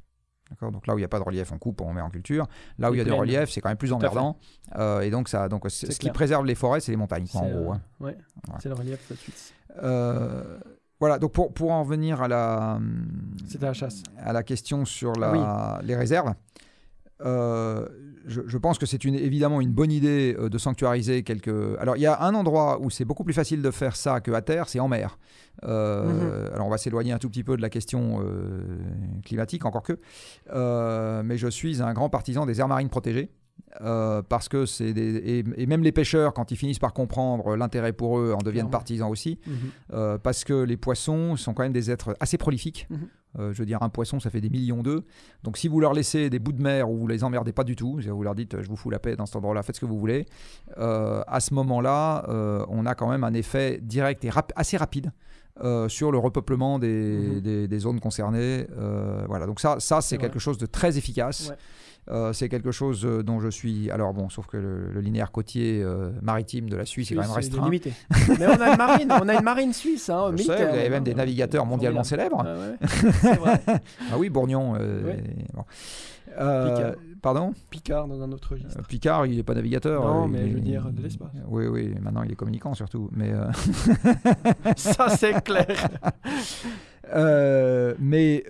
Donc là où il n'y a pas de relief, on coupe, on met en culture. Là où il y a du relief, c'est quand même plus emmerdant. Euh, et donc, ça, donc ce qui préserve les forêts, c'est les montagnes, quoi, en gros. euh, hein. ouais. Ouais. C'est le relief de la Suisse. Euh, voilà, donc pour, pour en venir à la, C'était la chasse. à la question sur la, les réserves, euh, je, je pense que c'est une, évidemment une bonne idée euh, de sanctuariser quelques. Alors, il y a un endroit où c'est beaucoup plus facile de faire ça qu'à terre, c'est en mer. Euh, Alors, on va s'éloigner un tout petit peu de la question euh, climatique, encore que. Euh, mais je suis un grand partisan des aires marines protégées. Euh, parce que c'est des, et, et même les pêcheurs quand ils finissent par comprendre l'intérêt pour eux en deviennent partisans aussi Mhm. euh, parce que les poissons sont quand même des êtres assez prolifiques. Mhm. Euh, je veux dire, un poisson, ça fait des millions d'œufs. Donc si vous leur laissez des bouts de mer ou vous les emmerdez pas du tout, vous leur dites je vous fous la paix dans cet endroit-là, faites ce que vous voulez, à ce moment-là, on a quand même un effet direct et assez rapide. sur le repeuplement des, mhm. des, zones concernées. voilà, donc ça, ça c'est quelque chose de très efficace. Euh, c'est quelque chose euh, dont je suis. Alors bon, sauf que le, linéaire côtier euh, maritime de la Suisse, est quand même restreint. limité. Mais on a une marine, on a une marine suisse. Hein, je sais, vous avez même des navigateurs mondialement célèbres. Ah, vrai. ah oui, Bourgnon. Picard. Pardon? Picard dans un autre registre. Picard, il n'est pas navigateur. Non, mais je veux dire de l'espace. Oui, oui, maintenant il est communicant surtout. Mais Ça, c'est clair. mais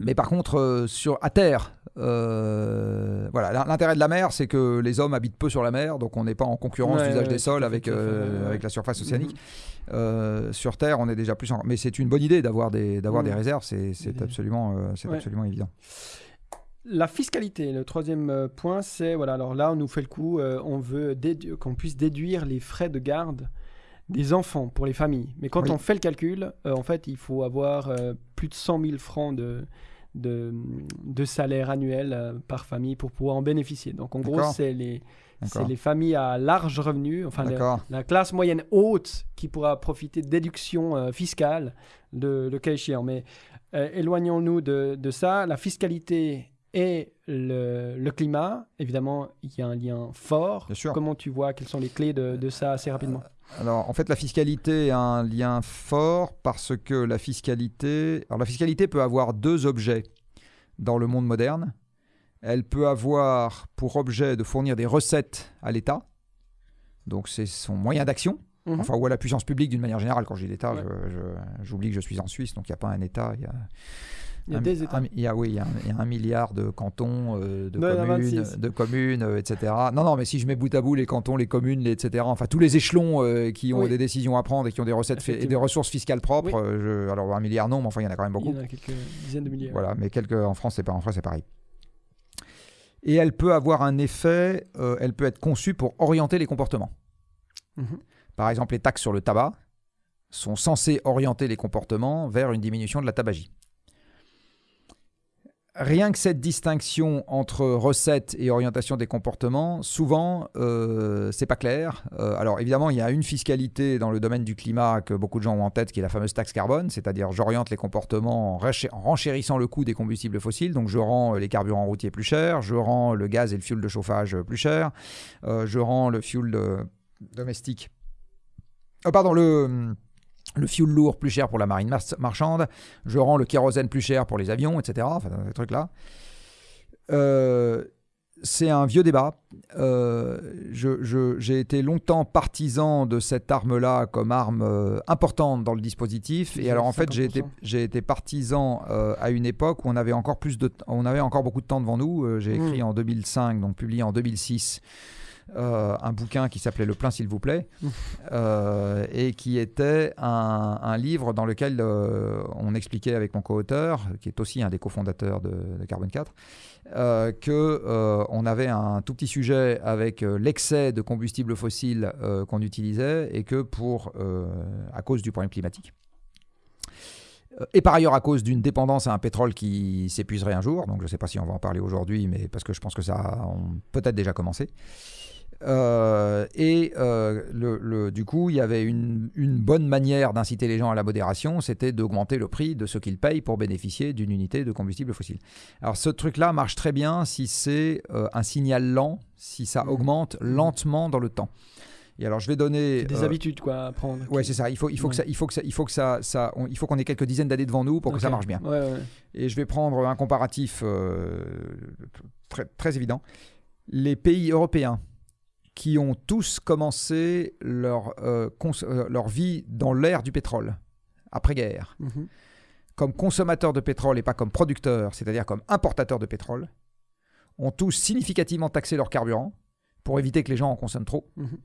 mais par contre, euh, sur, à terre, euh, voilà, l'intérêt de la mer, c'est que les hommes habitent peu sur la mer, donc on n'est pas en concurrence d'usage des sols avec, euh, avec la surface océanique. Mhm. sur Terre, on est déjà plus en... Mais c'est une bonne idée d'avoir des, d'avoir des réserves, c'est, absolument, c'est absolument évident. La fiscalité, le troisième point, c'est, voilà, alors là, on nous fait le coup, on veut qu'on puisse déduire les frais de garde des enfants pour les familles. Mais quand on fait le calcul, en fait, il faut avoir plus de 100 000 francs de, de, de salaire annuel euh, par famille pour pouvoir en bénéficier. Donc en gros, c'est les, les familles à large revenu, enfin la classe moyenne haute qui pourra profiter de déductions euh, fiscales de, le cas échéant. Mais euh, éloignons-nous de, de, ça. La fiscalité et le, le, climat, évidemment, il y a un lien fort. Comment tu vois Quelles sont les clés de, de ça assez rapidement? Alors, en fait, la fiscalité a un lien fort parce que la fiscalité. Alors, la fiscalité peut avoir deux objets dans le monde moderne. Elle peut avoir pour objet de fournir des recettes à l'État. Donc, c'est son moyen d'action. Mhm. Enfin, ou à la puissance publique d'une manière générale. Quand je dis l'État, j'oublie que je suis en Suisse, donc il n'y a pas un État. Il y a il y a des États. il y a, oui, il y, a un, milliard de cantons, euh, de, communes, de communes, euh, etc. Non, non, mais si je mets bout à bout les cantons, les communes, les, etc., enfin tous les échelons euh, qui ont des décisions à prendre et qui ont des recettes et des ressources fiscales propres, alors un milliard non, mais enfin il y en a quand même beaucoup. Il y en a quelques dizaines de milliers. Voilà, mais quelques, en France, c'est pas en France, c'est pareil. Et elle peut avoir un effet, elle peut être conçue pour orienter les comportements. Mhm. Par exemple, les taxes sur le tabac sont censées orienter les comportements vers une diminution de la tabagie rien que cette distinction entre recette et orientation des comportements, souvent, euh, c'est pas clair. Euh, alors évidemment, il y a une fiscalité dans le domaine du climat que beaucoup de gens ont en tête, qui est la fameuse taxe carbone, c'est-à-dire j'oriente les comportements en, renchérissant le coût des combustibles fossiles. Donc je rends les carburants routiers plus chers, je rends le gaz et le fioul de chauffage plus cher, euh, je rends le fioul domestique. Oh, pardon, le le fioul lourd plus cher pour la marine marchande, je rends le kérosène plus cher pour les avions, etc. Enfin, ces trucs-là. Euh, c'est un vieux débat. Euh, j'ai été longtemps partisan de cette arme-là comme arme euh, importante dans le dispositif. Et alors en fait, j'ai été, été, partisan à une époque où on avait encore plus de, on avait encore beaucoup de temps devant nous. j'ai écrit mmh. en 2005, donc publié en 2006. Euh, un bouquin qui s'appelait Le plein s'il vous plaît, euh, et qui était un, livre dans lequel euh, on expliquait avec mon co-auteur, qui est aussi un des cofondateurs de, de Carbone 4, euh, que on avait un tout petit sujet avec l'excès de combustibles fossiles qu'on utilisait et que pour à cause du problème climatique et par ailleurs à cause d'une dépendance à un pétrole qui s'épuiserait un jour. Donc je ne sais pas si on va en parler aujourd'hui, mais parce que je pense que ça a peut-être déjà commencé. Euh, et euh, le, du coup, il y avait une, bonne manière d'inciter les gens à la modération, c'était d'augmenter le prix de ce qu'ils payent pour bénéficier d'une unité de combustible fossile. Alors ce truc-là marche très bien si c'est euh, un signal lent, si ça mmh. augmente lentement dans le temps. Et alors je vais donner des habitudes quoi à prendre. Ouais, c'est ça. Il faut, il faut que ça, il faut que ça, il faut que ça, ça il faut qu'on ait quelques dizaines d'années devant nous pour que ça marche bien. Et je vais prendre un comparatif très, très évident. Les pays européens qui ont tous commencé leur, euh, euh, leur vie dans l'ère du pétrole, après-guerre, mhm. comme consommateurs de pétrole et pas comme producteurs, c'est-à-dire comme importateurs de pétrole, ont tous significativement taxé leur carburant pour éviter que les gens en consomment trop. Mhm.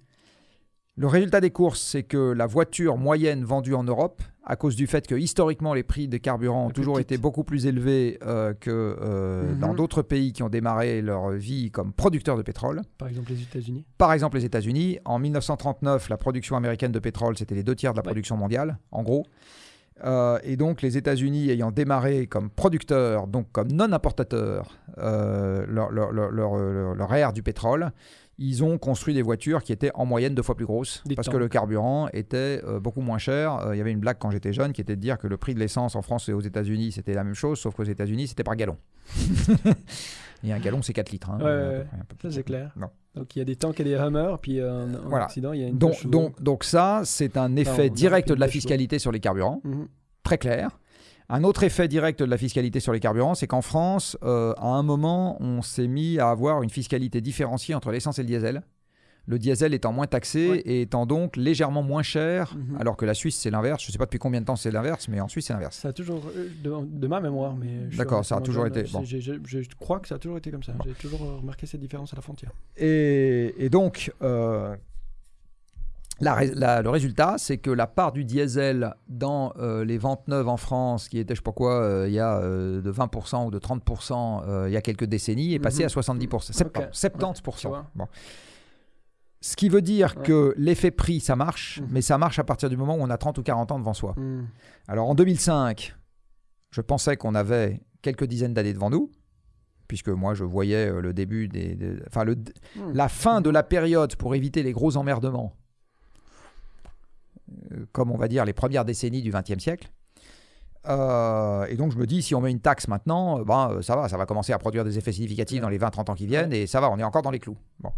Le résultat des courses, c'est que la voiture moyenne vendue en Europe, à cause du fait que historiquement les prix des carburants ont toujours été beaucoup plus élevés euh, que euh, mhm. dans d'autres pays qui ont démarré leur vie comme producteurs de pétrole. Par exemple les États-Unis. Par exemple les États-Unis. En 1939, la production américaine de pétrole, c'était les deux tiers de la production mondiale, en gros. Euh, et donc les États-Unis ayant démarré comme producteurs, donc comme non-importateurs, leur, leur, leur, leur- leur ère du pétrole, ils ont construit des voitures qui étaient en moyenne deux fois plus grosses Des parce temps. que le carburant était euh, beaucoup moins cher. Euh, Il y avait une blague quand j'étais jeune qui était de dire que le prix de l'essence en France et aux États-Unis c'était la même chose, sauf qu'aux États-Unis c'était par gallon. et un gallon c'est 4 litres. hein, Ouais, ouais, un plus. Ça, c'est clair. Non. Donc, il y a des tanks et des Hummers, puis euh, en Voilà. Occident, il y a une Donc, donc, donc ça, c'est un effet direct de la fiscalité sur les carburants, Mhm. très clair. Un autre effet direct de la fiscalité sur les carburants, c'est qu'en France, euh, à un moment, on s'est mis à avoir une fiscalité différenciée entre l'essence et le diesel. Le diesel étant moins taxé Ouais. et étant donc légèrement moins cher, Mhm. alors que la Suisse, c'est l'inverse. Je ne sais pas depuis combien de temps c'est l'inverse, mais en Suisse, c'est l'inverse. Ça a toujours, euh, de, de ma mémoire, mais. D'accord, ça a toujours été- bon. Je crois que ça a toujours été comme ça. J'ai toujours remarqué cette différence à la frontière. Et, et donc, euh, la ré- la- le résultat, c'est que la part du diesel dans euh, les ventes neuves en France, qui était, je sais pas quoi, euh, il y a euh, de 20% ou de 30% euh, il y a quelques décennies, est passée Mhm. à 70%. 70%. Ok. 70%. tu vois. Bon. Ce qui veut dire Ouais. que l'effet prix, ça marche, Mhm. mais ça marche à partir du moment où on a 30 ou 40 ans devant soi. Mhm. Alors en 2005, je pensais qu'on avait quelques dizaines d'années devant nous, puisque moi je voyais le début des, des- enfin le, Mhm. la fin de la période pour éviter les gros emmerdements, comme on va dire les premières décennies du XXe siècle. Euh, et donc je me dis, si on met une taxe maintenant, euh, ben, euh, ça va, ça va commencer à produire des effets significatifs dans les 20-30 ans qui viennent, et ça va, on est encore dans les clous. Bon.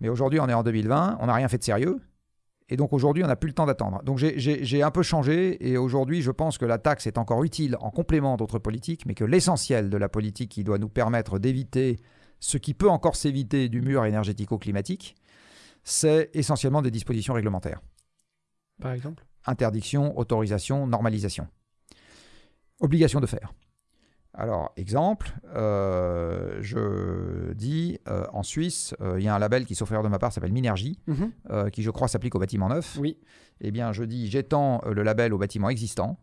Mais aujourd'hui, on est en 2020, on n'a rien fait de sérieux, et donc aujourd'hui, on n'a plus le temps d'attendre. Donc j'ai un peu changé, et aujourd'hui, je pense que la taxe est encore utile en complément d'autres politiques, mais que l'essentiel de la politique qui doit nous permettre d'éviter ce qui peut encore s'éviter du mur énergético-climatique, c'est essentiellement des dispositions réglementaires. Par exemple. Interdiction, autorisation, normalisation. Obligation de faire. Alors, exemple, euh, je dis, euh, en Suisse, euh, il y a un label qui, erreur de ma part, s'appelle Minergie, Mhm. qui, je crois, s'applique aux bâtiments neufs. Oui. Eh bien, je dis, j'étends le label aux bâtiments existants,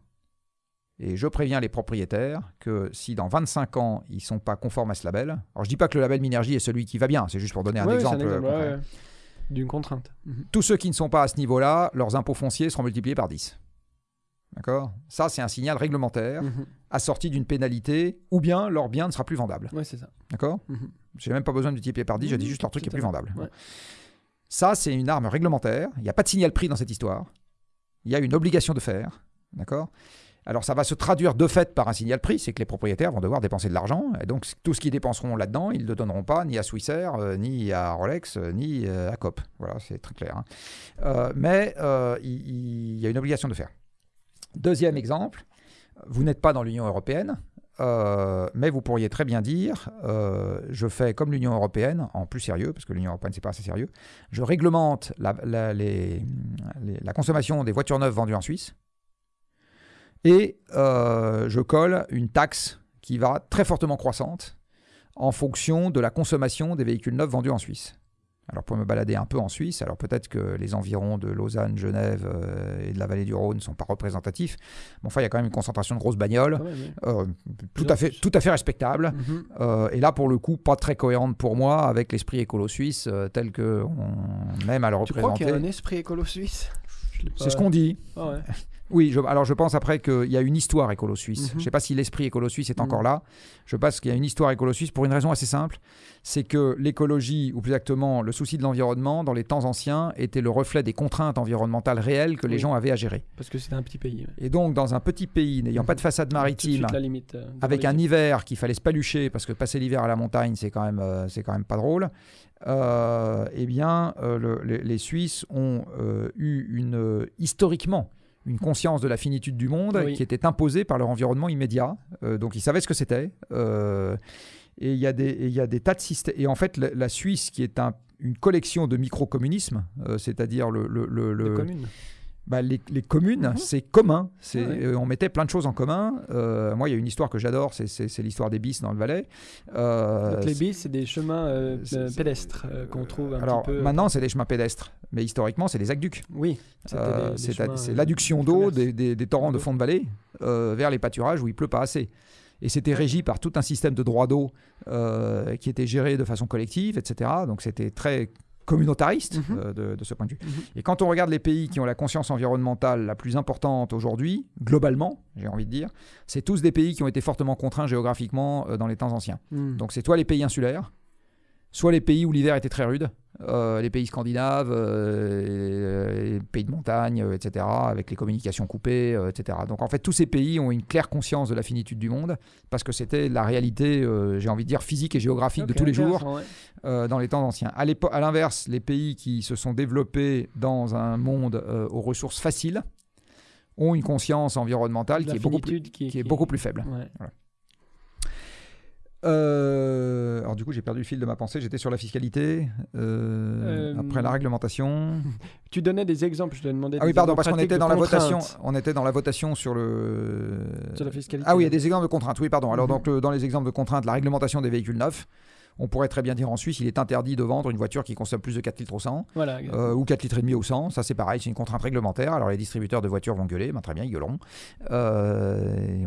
et je préviens les propriétaires que si dans 25 ans, ils ne sont pas conformes à ce label, alors je dis pas que le label Minergie est celui qui va bien, c'est juste pour donner un Ouais, exemple. ouais. D'une contrainte. Mhm. Tous ceux qui ne sont pas à ce niveau-là, leurs impôts fonciers seront multipliés par 10. D'accord? Ça, c'est un signal réglementaire Mhm. assorti d'une pénalité, ou bien leur bien ne sera plus vendable. Ouais, c'est ça. D'accord? Mhm. J'ai même pas besoin de multiplier par 10, je dis juste leur truc est plus vendable. Ouais. Ça, c'est une arme réglementaire. Il n'y a pas de signal prix dans cette histoire. Il y a une obligation de faire. D'accord? Alors, ça va se traduire de fait par un signal prix, c'est que les propriétaires vont devoir dépenser de l'argent. Et donc, tout ce qu'ils dépenseront là-dedans, ils ne le donneront pas ni à Swissair, euh, ni à Rolex, euh, ni euh, à COP. Voilà, c'est très clair. hein. Mais il, y a une obligation de faire. Deuxième exemple, vous n'êtes pas dans l'Union européenne. mais vous pourriez très bien dire, je fais comme l'Union européenne, en plus sérieux, parce que l'Union européenne c'est pas assez sérieux, je réglemente la consommation des voitures neuves vendues en Suisse et euh, je colle une taxe qui va très fortement croissante en fonction de la consommation des véhicules neufs vendus en Suisse. Alors pour me balader un peu en Suisse, alors peut-être que les environs de Lausanne, Genève euh, et de la vallée du Rhône ne sont pas représentatifs, mais enfin il y a quand même une concentration de grosses bagnoles, Quand même, oui. euh, tout, à fait, tout à fait respectable. Mhm. Euh, et là, pour le coup, pas très cohérente pour moi avec l'esprit écolo suisse euh, tel que on aime à le Tu crois qu'il y a un représenter. esprit écolo suisse C'est pas- ce qu'on dit. Ah ouais. Oui, je- alors je pense après qu'il y a une histoire écolo suisse. Mhm. Je ne sais pas si l'esprit écolo suisse est Mhm. encore là. Je pense qu'il y a une histoire écolo suisse pour une raison assez simple. C'est que l'écologie, ou plus exactement le souci de l'environnement, dans les temps anciens, était le reflet des contraintes environnementales réelles que les Oui. gens avaient à gérer. Parce que c'était un petit pays. ouais. Et donc, dans un petit pays n'ayant pas de façade Tout de maritime, suite, la limite, euh, avec un hiver qu'il fallait se palucher parce que passer l'hiver à la montagne c'est quand même euh, c'est quand même pas drôle euh, eh bien le- les, les Suisses ont eu une historiquement une conscience de la finitude du monde Oui. qui était imposée par leur environnement immédiat Euh, donc ils savaient ce que c'était euh, et il y a des et y a des tas de systèmes et en fait la, la Suisse qui est un une collection de micro-communismes, euh, c'est-à-dire le, le- le- Les le- communes. Bah, les, les communes, Mhm. c'est commun. C'est, Ouais. euh, on mettait plein de choses en commun. Euh, moi, il y a une histoire que j'adore, c'est, c'est- c'est l'histoire des bis dans le Valais. Euh, Donc les bis, c'est des chemins pédestres qu'on trouve un alors petit peu. maintenant, c'est des chemins pédestres, mais historiquement, c'est des aqueducs. Oui. c'était des- des c'est, chemins, c'est l'adduction de d'eau des, des- torrents de fond de vallée vers les pâturages où il pleut pas assez. Et c'était régi par tout un système de droit d'eau euh, qui était géré de façon collective, etc. Donc c'était très communautariste Mhm. euh, de, de ce point de vue. Mhm. Et quand on regarde les pays qui ont la conscience environnementale la plus importante aujourd'hui, globalement, j'ai envie de dire, c'est tous des pays qui ont été fortement contraints géographiquement euh, dans les temps anciens. Hmm. Donc c'est soit les pays insulaires, soit les pays où l'hiver était très rude, euh, les pays scandinaves, euh, les pays de montagne, euh, etc., avec les communications coupées, euh, etc. Donc en fait, tous ces pays ont une claire conscience de la finitude du monde, parce que c'était la réalité, euh, j'ai envie de dire, physique et géographique de tous les jours ouais. euh, dans les temps anciens. À, l'inverse, les pays qui se sont développés dans un monde euh, aux ressources faciles ont une conscience environnementale qui est, beaucoup plus, finitude qui, qui est beaucoup plus faible. Ouais. Euh, alors du coup, j'ai perdu le fil de ma pensée. J'étais sur la fiscalité, euh, Euh, après la réglementation. Tu donnais des exemples, je te demandais Ah oui, pardon, parce qu'on était dans la votation. On était dans la votation sur le. Sur la fiscalité. Ah oui, il y a des exemples de contraintes. Oui, pardon. Alors Mhm. donc le- dans les exemples de contraintes, la réglementation des véhicules neufs. On pourrait très bien dire en Suisse, il est interdit de vendre une voiture qui consomme plus de 4 litres au 100. Voilà. Euh, ou 4 litres et demi au 100, ça c'est pareil, c'est une contrainte réglementaire. Alors les distributeurs de voitures vont gueuler, ben, très bien, ils gueuleront. Euh,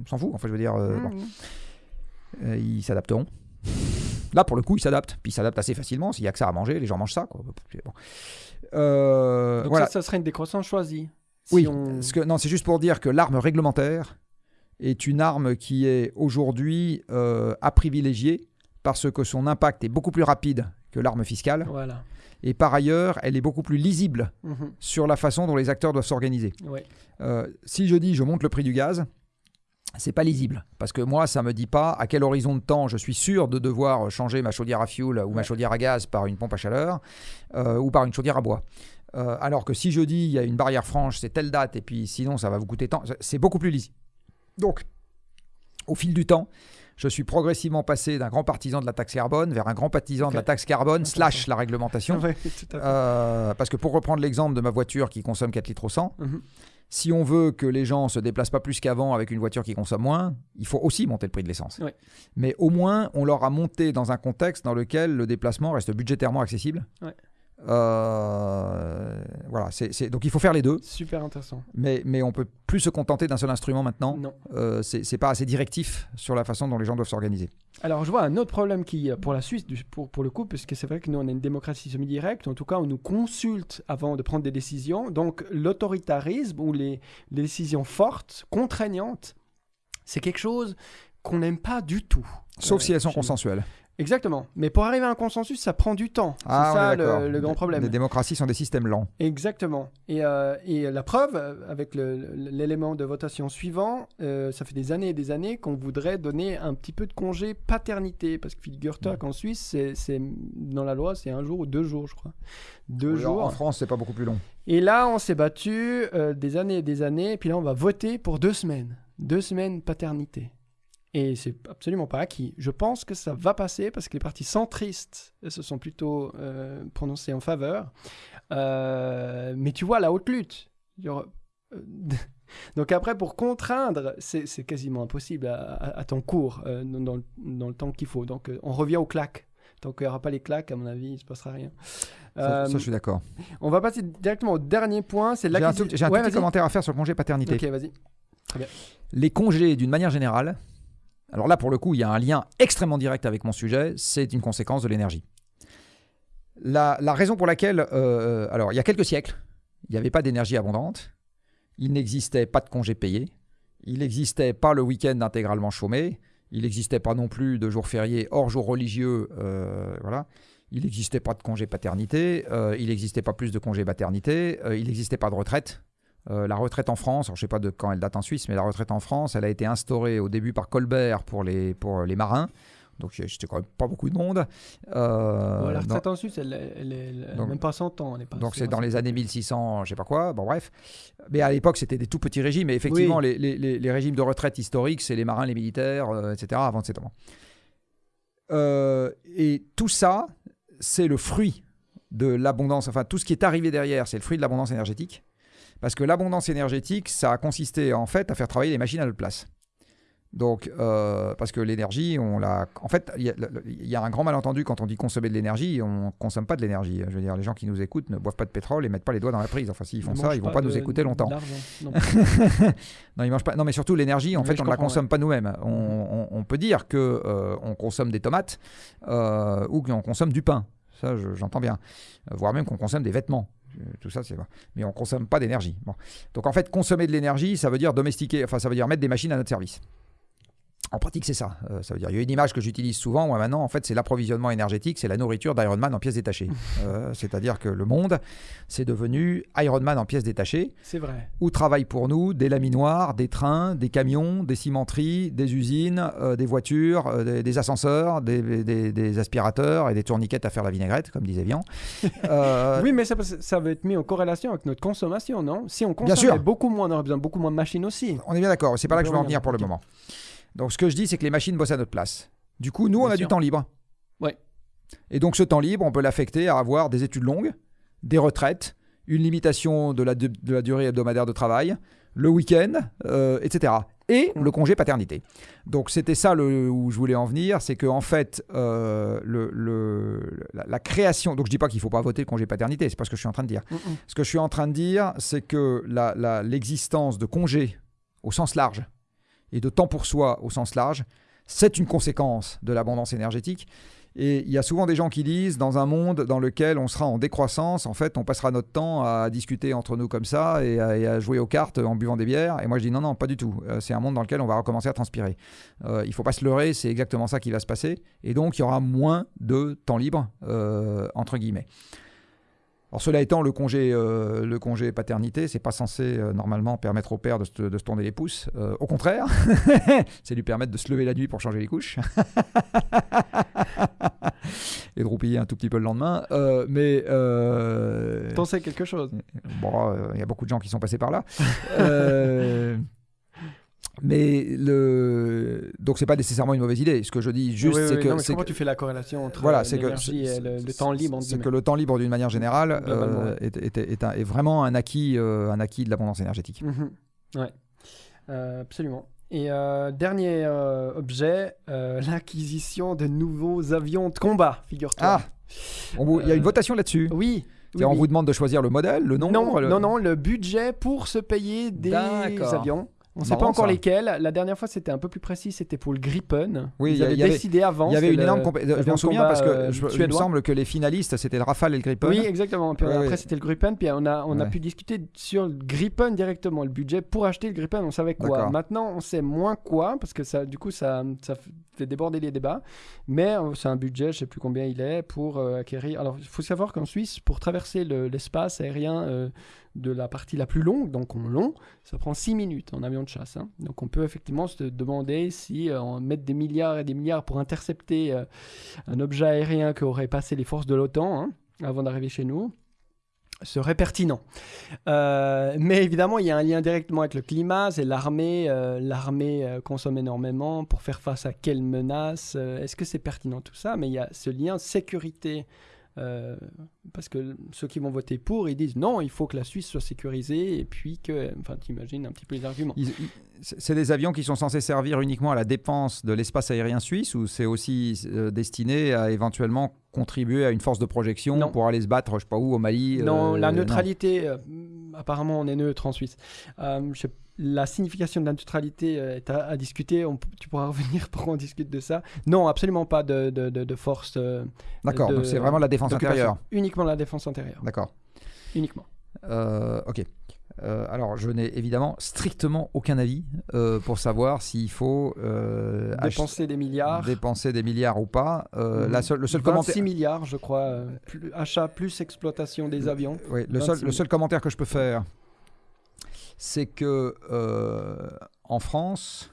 on, s'en fout, enfin je veux dire, euh, bon, Mhm. Euh, ils s'adapteront. Là pour le coup, ils s'adaptent, puis ils s'adaptent assez facilement. S'il y a que ça à manger, les gens mangent ça. Quoi. Bon. Euh, Donc voilà. ça, ça serait une décroissance choisie. Si oui, on- parce que, non, c'est juste pour dire que l'arme réglementaire est une arme qui est aujourd'hui euh, à privilégier parce que son impact est beaucoup plus rapide que l'arme fiscale. Voilà. Et par ailleurs, elle est beaucoup plus lisible Mhm. sur la façon dont les acteurs doivent s'organiser. Ouais. Euh, si je dis je monte le prix du gaz, c'est pas lisible parce que moi ça me dit pas à quel horizon de temps je suis sûr de devoir changer ma chaudière à fioul ou ma chaudière à gaz par une pompe à chaleur euh, ou par une chaudière à bois. Euh, alors que si je dis il y a une barrière franche, c'est telle date et puis sinon ça va vous coûter tant, c'est beaucoup plus lisible. Donc, au fil du temps, je suis progressivement passé d'un grand partisan de la taxe carbone vers un grand partisan de la taxe carbone slash la réglementation. Euh, parce que pour reprendre l'exemple de ma voiture qui consomme 4 litres au 100, Mhm. Si on veut que les gens se déplacent pas plus qu'avant avec une voiture qui consomme moins, il faut aussi monter le prix de l'essence. Ouais. Mais au moins, on leur a monté dans un contexte dans lequel le déplacement reste budgétairement accessible. Ouais. Euh, voilà, c'est, donc il faut faire les deux, Super intéressant. mais, mais on peut plus se contenter d'un seul instrument maintenant. Non. Euh, c'est, pas assez directif sur la façon dont les gens doivent s'organiser. Alors, je vois un autre problème qui, euh, pour la Suisse, pour, pour le coup, parce que c'est vrai que nous, on a une démocratie semi-directe. En tout cas, on nous consulte avant de prendre des décisions. Donc, l'autoritarisme ou les, les décisions fortes, contraignantes, c'est quelque chose qu'on n'aime pas du tout. Sauf Euh, si elles sont consensuelles. Exactement. Mais pour arriver à un consensus, ça prend du temps. C'est Ah, ça le, le grand problème. Les démocraties sont des systèmes lents. Exactement. Et, euh, et la preuve, euh, avec l'élément de votation suivant, euh, ça fait des années et des années qu'on voudrait donner un petit peu de congé paternité. Parce que figure-toi qu'en Suisse, c'est, dans la loi, c'est un jour ou deux jours, je crois. Deux jours. En France, c'est pas beaucoup plus long. Et là, on s'est battu euh, des années et des années. Et puis là, on va voter pour deux semaines. Deux semaines paternité. Et c'est absolument pas acquis. Je pense que ça va passer parce que les partis centristes se sont plutôt euh, prononcés en faveur. Euh, mais tu vois, la haute lutte. aura- euh, Donc après, pour contraindre, c'est quasiment impossible à, à- à ton cours, euh, dans, dans le- temps qu'il faut. Donc on revient aux claques. Tant qu'il n'y aura pas les claques, à mon avis, il ne se passera rien. Ça, ça, je suis d'accord. on va passer directement au dernier point. J'ai un tout, un Ouais, tout petit commentaire à faire sur le congé paternité. Ok, vas-y. Les congés, d'une manière générale, alors là, pour le coup, il y a un lien extrêmement direct avec mon sujet, c'est une conséquence de l'énergie. La, raison pour laquelle, euh, alors, il y a quelques siècles, il n'y avait pas d'énergie abondante, il n'existait pas de congés payés, il n'existait pas le week-end intégralement chômé, il n'existait pas non plus de jours fériés hors jours religieux, euh, voilà. Il n'existait pas de congé paternité, euh, il n'existait pas plus de congé maternité, euh, il n'existait pas de retraite. Euh, la retraite en France, alors je ne sais pas de quand elle date en Suisse, mais la retraite en France, elle a été instaurée au début par Colbert pour les, pour les marins. Donc c'était quand même pas beaucoup de monde. Euh, Bon, la retraite en Suisse, elle, elle, elle- elle- donc- même pas 100 ans. est pas donc c'est dans les 100 années 1600, je sais pas quoi, bon bref. Mais à l'époque, c'était des tout petits régimes. Et effectivement, les, les- les- les régimes de retraite historiques, c'est les marins, les militaires, euh, etc., avant de ces temps. Euh, et tout ça, c'est le fruit de l'abondance, enfin tout ce qui est arrivé derrière, c'est le fruit de l'abondance énergétique. Parce que l'abondance énergétique, ça a consisté en fait à faire travailler les machines à notre place. Donc, euh, parce que l'énergie, on l'a. En fait, il y, a- il y a un grand malentendu quand on dit consommer de l'énergie, on consomme pas de l'énergie. Je veux dire, les gens qui nous écoutent ne boivent pas de pétrole et mettent pas les doigts dans la prise. Enfin, s'ils font Ne ça, ils vont pas nous écouter longtemps. Non. Non, ils mangent pas. Non, mais surtout l'énergie, en fait, on ne la consomme pas nous-mêmes. On, on- on peut dire que euh, on consomme des tomates euh, ou qu'on consomme du pain. ça je- j'entends bien. Voire même qu'on consomme des vêtements. Euh, Tout ça, c'est. Mais on consomme pas d'énergie. Donc en fait, consommer de l'énergie, ça veut dire domestiquer, enfin ça veut dire mettre des machines à notre service. En pratique, c'est ça. Euh, ça veut dire, il y a une image que j'utilise souvent, moi maintenant, en fait, c'est l'approvisionnement énergétique, c'est la nourriture d'Iron Man en pièces détachées. Euh, C'est-à-dire que le monde, c'est devenu Iron Man en pièces détachées, C'est vrai. où travaillent pour nous des laminoirs, des trains, des camions, des cimenteries, des usines, euh, des voitures, des, des ascenseurs, des, des- des aspirateurs et des tourniquettes à faire la vinaigrette, comme disait Vian. Oui, mais ça, ça veut être mis en corrélation avec notre consommation, non? Si on consommait beaucoup moins, on aurait besoin de beaucoup moins de machines aussi. On est bien d'accord, c'est pas là que je veux en venir pour le moment. Donc ce que je dis, c'est que les machines bossent à notre place. Du coup, nous, on Bien a sûr. du temps libre. Ouais. Et donc ce temps libre, on peut l'affecter à avoir des études longues, des retraites, une limitation de la, de la durée hebdomadaire de travail, le week-end, euh, etc. Et Mm. le congé paternité. Donc c'était ça le, où je voulais en venir, c'est que en fait, euh, le, le- la, la création. Donc je dis pas qu'il faut pas voter le congé paternité, c'est pas ce que je suis en train de dire. Mm, mm. Ce que je suis en train de dire, c'est que la- l'existence de congés au sens large et de temps pour soi au sens large, c'est une conséquence de l'abondance énergétique. Et il y a souvent des gens qui disent, dans un monde dans lequel on sera en décroissance, en fait, on passera notre temps à discuter entre nous comme ça et à, jouer aux cartes en buvant des bières. Et moi, je dis non, non, pas du tout. Euh, c'est un monde dans lequel on va recommencer à transpirer. Euh, il faut pas se leurrer, c'est exactement ça qui va se passer. Et donc, il y aura moins de temps libre, euh, entre guillemets. Alors cela étant, le congé, euh, le congé paternité, c'est pas censé euh, normalement permettre au père de se, de se tourner les pouces. Euh, au contraire, c'est lui permettre de se lever la nuit pour changer les couches et de roupiller un tout petit peu le lendemain. Mais T'en sais quelque chose bon, il y a beaucoup de gens qui sont passés par là. Mais le donc c'est pas nécessairement une mauvaise idée. Ce que je dis juste, Oui, oui, c'est oui, que c'est comment que- tu fais la corrélation entre voilà, euh, l'énergie et le, le temps libre C'est que le temps libre, d'une manière générale, euh, est, est- est un- est vraiment un acquis, euh, un acquis de l'abondance énergétique. Mhm. Ouais, Euh, absolument. Et dernier objet, l'acquisition de nouveaux avions de combat, figure-toi. Ah, il y a une votation là-dessus. Oui. on vous demande de choisir le modèle, le nombre. non, le- non, non, le budget pour se payer des avions. On ne sait pas encore ça. lesquels. La dernière fois, c'était un peu plus précis. C'était pour le Gripen. Oui, Ils il y a- avaient y avait- décidé avant. Il y avait une énorme compé- Je m'en de souviens parce que euh, je- il me semble que les finalistes, c'était le Rafale et le Gripen. Oui, exactement. Puis Ouais, après, ouais. c'était le Gripen. Puis on a, on a Ouais. pu discuter sur le Gripen directement. Le budget pour acheter le Gripen, on savait quoi. Maintenant, on sait moins quoi parce que ça, du coup, ça, ça fait déborder les débats. Mais euh, c'est un budget, je sais plus combien il est pour euh, acquérir. Alors, il faut savoir qu'en Suisse, pour traverser le- l'espace aérien euh, de la partie la plus longue, donc en long, ça prend 6 minutes en avion de chasse. hein. Donc, on peut effectivement se demander si euh, on met des milliards et des milliards pour intercepter euh, un objet aérien qui aurait passé les forces de l'OTAN hein, avant d'arriver chez nous serait pertinent. Euh, mais évidemment, il y a un lien directement avec le climat, c'est l'armée. euh, l'armée consomme énormément pour faire face à quelles menaces. Est-ce que c'est pertinent tout ça? Mais il y a ce lien sécurité. Parce que ceux qui vont voter pour, ils disent non, il faut que la Suisse soit sécurisée et puis que, enfin, t'imagines un petit peu les arguments. C'est des avions qui sont censés servir uniquement à la défense de l'espace aérien suisse ou c'est aussi euh, destiné à éventuellement contribuer à une force de projection Non. pour aller se battre, je sais pas où, au Mali Non, euh, la non. neutralité, euh, apparemment on est neutre en Suisse. Je la signification de la neutralité est à, à discuter, on tu pourras revenir pour qu'on discute de ça. Non, absolument pas de, de, de- de force. D'accord, donc c'est vraiment la défense intérieure. Uniquement la défense intérieure. D'accord. Uniquement. Euh, ok. Euh, alors, je n'ai évidemment strictement aucun avis euh, pour savoir s'il faut Dépenser des milliards. dépenser des milliards ou pas. La seule- le seul 26 commentaire. milliards, je crois. plus- achat plus exploitation des avions. Oui, le, 26 seul, 000. le seul commentaire que je peux faire, c'est que en France,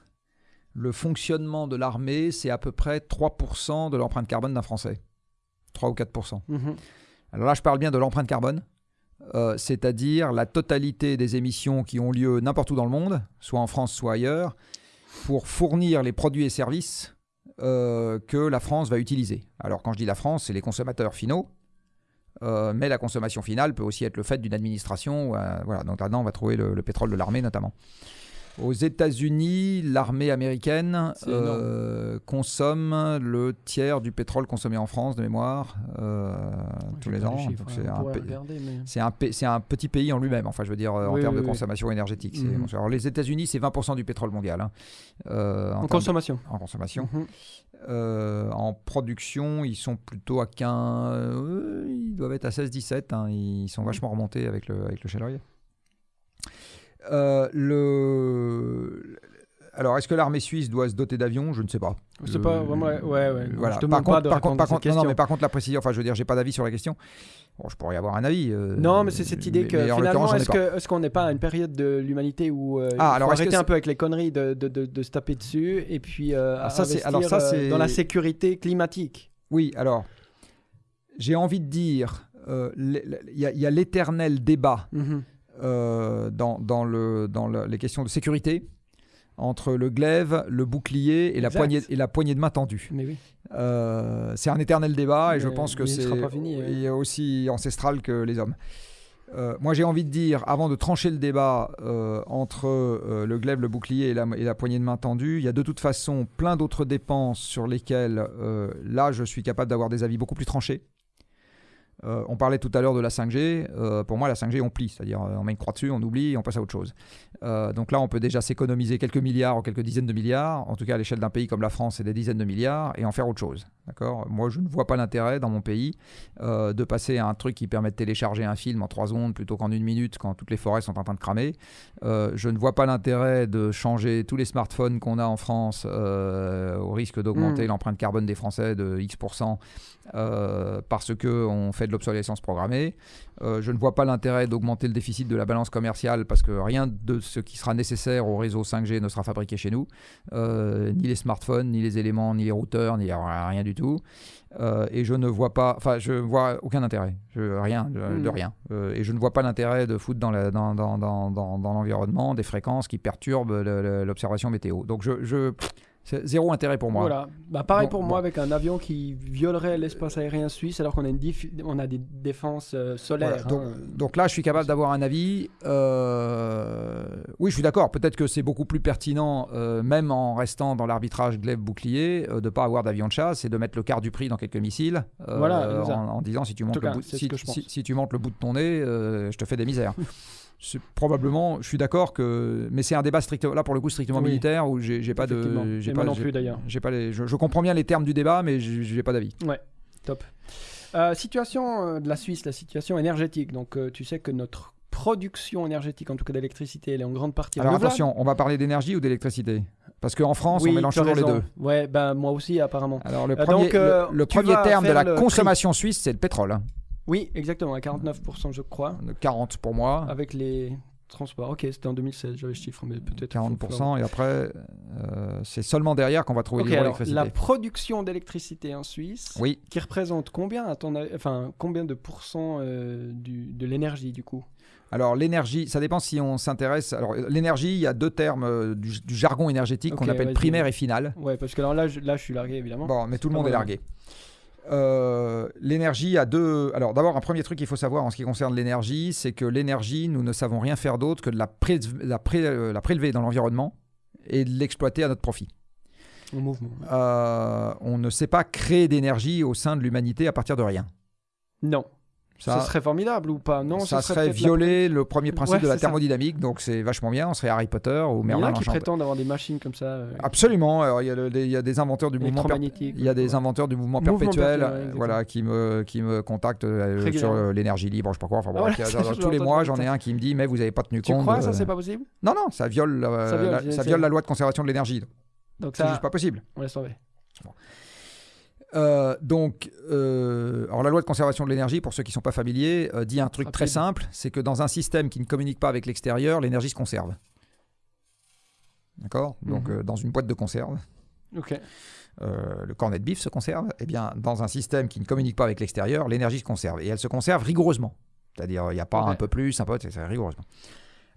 le fonctionnement de l'armée, c'est à peu près 3% de l'empreinte carbone d'un Français. 3 ou 4%. Mhm. Alors là, je parle bien de l'empreinte carbone, euh, c'est-à-dire la totalité des émissions qui ont lieu n'importe où dans le monde, soit en France, soit ailleurs, pour fournir les produits et services euh, que la France va utiliser. Alors quand je dis la France, c'est les consommateurs finaux, euh, mais la consommation finale peut aussi être le fait d'une administration. voilà, donc là-dedans, on va trouver le pétrole de l'armée notamment. Aux États-Unis, l'armée américaine euh, consomme le tiers du pétrole consommé en France, de mémoire, euh, tous les ans. c'est un, mais- petit pays en lui-même, enfin je veux dire euh, en Oui, termes oui, de oui. consommation énergétique. Mhm. Alors les États-Unis, c'est 20% du pétrole mondial hein, euh, en, En termes- consommation. en consommation. Mhm. Euh, en production, ils sont plutôt à 15. euh, ils doivent être à 16-17. hein, ils sont vachement remontés avec le, avec le shale. Euh, le... Alors, est-ce que l'armée suisse doit se doter d'avions? Je ne sais pas. C'est pas Euh, vraiment. Ouais, ouais. Voilà. Je Par contre, pas de par contre, par contre- non, non, question. mais par contre, la précision, enfin, je veux dire, j'ai pas d'avis sur la question. Bon, je pourrais y avoir un avis. euh, Non, mais c'est cette idée mais- que mais finalement, est-ce qu'on n'est pas à une période de l'humanité où euh, Ah, il alors, faut est-ce que arrêter un peu avec les conneries de, de, de, de se taper dessus et puis Ah, ça, c'est- alors, investir, ça, dans la sécurité climatique Oui, alors, j'ai envie de dire, il y a- l'éternel débat Mhm. euh, dans, dans, le, dans le- les questions de sécurité entre le glaive, le bouclier et la, poignée, et la poignée de main tendue. Oui. Euh, c'est un éternel débat et je pense que c'est est aussi ancestral que les hommes. Euh, moi, j'ai envie de dire, avant de trancher le débat euh, entre euh, le glaive, le bouclier et la, et la poignée de main tendue, il y a de toute façon plein d'autres dépenses sur lesquelles, euh, là, je suis capable d'avoir des avis beaucoup plus tranchés. Euh, on parlait tout à l'heure de la 5G. Euh, pour moi, la 5G, on plie. C'est-à-dire, euh, on met une croix dessus, on oublie on passe à autre chose. Donc là, on peut déjà s'économiser quelques milliards ou quelques dizaines de milliards. En tout cas, à l'échelle d'un pays comme la France, c'est des dizaines de milliards et en faire autre chose. D'accord? Moi, je ne vois pas l'intérêt dans mon pays euh, de passer à un truc qui permet de télécharger un film en 3 secondes plutôt qu'en une minute quand toutes les forêts sont en train de cramer. Euh, je ne vois pas l'intérêt de changer tous les smartphones qu'on a en France euh, au risque d'augmenter Mm. l'empreinte carbone des Français de X% parce qu'on fait de l'obsolescence programmée. Je ne vois pas l'intérêt d'augmenter le déficit de la balance commerciale parce que rien de ce qui sera nécessaire au réseau 5G ne sera fabriqué chez nous. Ni les smartphones, ni les éléments, ni les routeurs, ni rien du tout. Euh, et je ne vois pas, enfin, je vois aucun intérêt, je, rien, de, Hmm. de rien. Euh, et je ne vois pas l'intérêt de foutre dans, la- dans, dans, dans, dans, dans l'environnement des fréquences qui perturbent l'observation météo. Donc je, zéro intérêt pour moi. Voilà. Bah, pareil Bon, pour bon. moi avec un avion qui violerait l'espace aérien suisse alors qu'on a, une dif- on a des défenses euh, solaires. Voilà, donc, hein. donc là, je suis capable d'avoir un avis. Euh, Oui, je suis d'accord. Peut-être que c'est beaucoup plus pertinent, euh, même en restant dans l'arbitrage glaive-bouclier, euh, de ne pas avoir d'avion de chasse et de mettre le quart du prix dans quelques missiles. euh, Voilà, c'est en, en disant si tu, montes le bout, c'est ce si, que je si- pense. si tu montes le bout de ton nez, euh, je te fais des misères. Probablement, je suis d'accord que, mais c'est un débat strictement, là pour le coup strictement Oui. militaire où j'ai pas de, j'ai pas, non plus, d'ailleurs. j'ai pas les, je, je comprends bien les termes du débat, mais j'ai pas d'avis. Top. Euh, situation euh, de la Suisse, la situation énergétique. Donc, euh, tu sais que notre production énergétique, en tout cas d'électricité, elle est en grande partie Alors attention, on va parler d'énergie ou d'électricité? Parce qu'en France, oui, on mélange toujours les deux. Ouais, ben moi aussi apparemment. Alors le Euh, premier, donc, le, premier terme de la consommation suisse, c'est le pétrole. Oui, exactement, à 49% je crois, De 40 pour moi, avec les transports. Ok, c'était en 2016, j'avais le chiffre, mais peut-être. 40%, et après, euh, c'est seulement derrière qu'on va trouver Ok, alors l'hydroélectricité. la production d'électricité en Suisse, Oui, qui représente combien à ton enfin combien de pourcents euh, du, de l'énergie du coup? Alors l'énergie, ça dépend si on s'intéresse. Alors l'énergie, il y a deux termes euh, du, du jargon énergétique qu'on appelle primaire et finale. Ouais, parce que alors là, je, là, je suis largué évidemment. Bon, mais tout le monde est largué. Euh, l'énergie a deux. Alors, d'abord, un premier truc qu'il faut savoir en ce qui concerne l'énergie, c'est que l'énergie, nous ne savons rien faire d'autre que de la, pré- la, pré- euh, la prélever dans l'environnement et de l'exploiter à notre profit. Au mouvement. Euh, on ne sait pas créer d'énergie au sein de l'humanité à partir de rien. Non. Ça, serait formidable ou pas? Non, ça serait la- violer le premier principe Ouais, de la ça. thermodynamique, donc c'est vachement bien. On serait Harry Potter ou Il y en Merlin a qui prétendent avoir des machines comme ça. euh, Absolument. Alors, il, y a le- des- il y a des inventeurs du mouvement per- électromagnétiques. Il y a des inventeurs du mouvement Mouvement perpétuel perpétuel, ouais, voilà, qui, me, qui me contactent euh, sur euh, l'énergie libre, je sais pas quoi. Enfin, voilà, tous les mois, j'en ai un qui me dit Mais vous n'avez pas tenu Tu compte. crois ça, c'est pas possible? Non, non, ça viole, Ça viole, la, loi de conservation de l'énergie. Donc C'est juste pas possible. on laisse tomber. Euh, donc, euh, alors la loi de conservation de l'énergie, pour ceux qui ne sont pas familiers, euh, dit un truc Rapide. très simple c'est que dans un système qui ne communique pas avec l'extérieur, l'énergie se conserve. D'accord? Donc, Mhm. dans une boîte de conserve, Ok. le cornet de bif se conserve. Eh bien, dans un système qui ne communique pas avec l'extérieur, l'énergie se conserve. Et elle se conserve rigoureusement. C'est-à-dire, il n'y a pas un peu plus, un peu, c'est rigoureusement.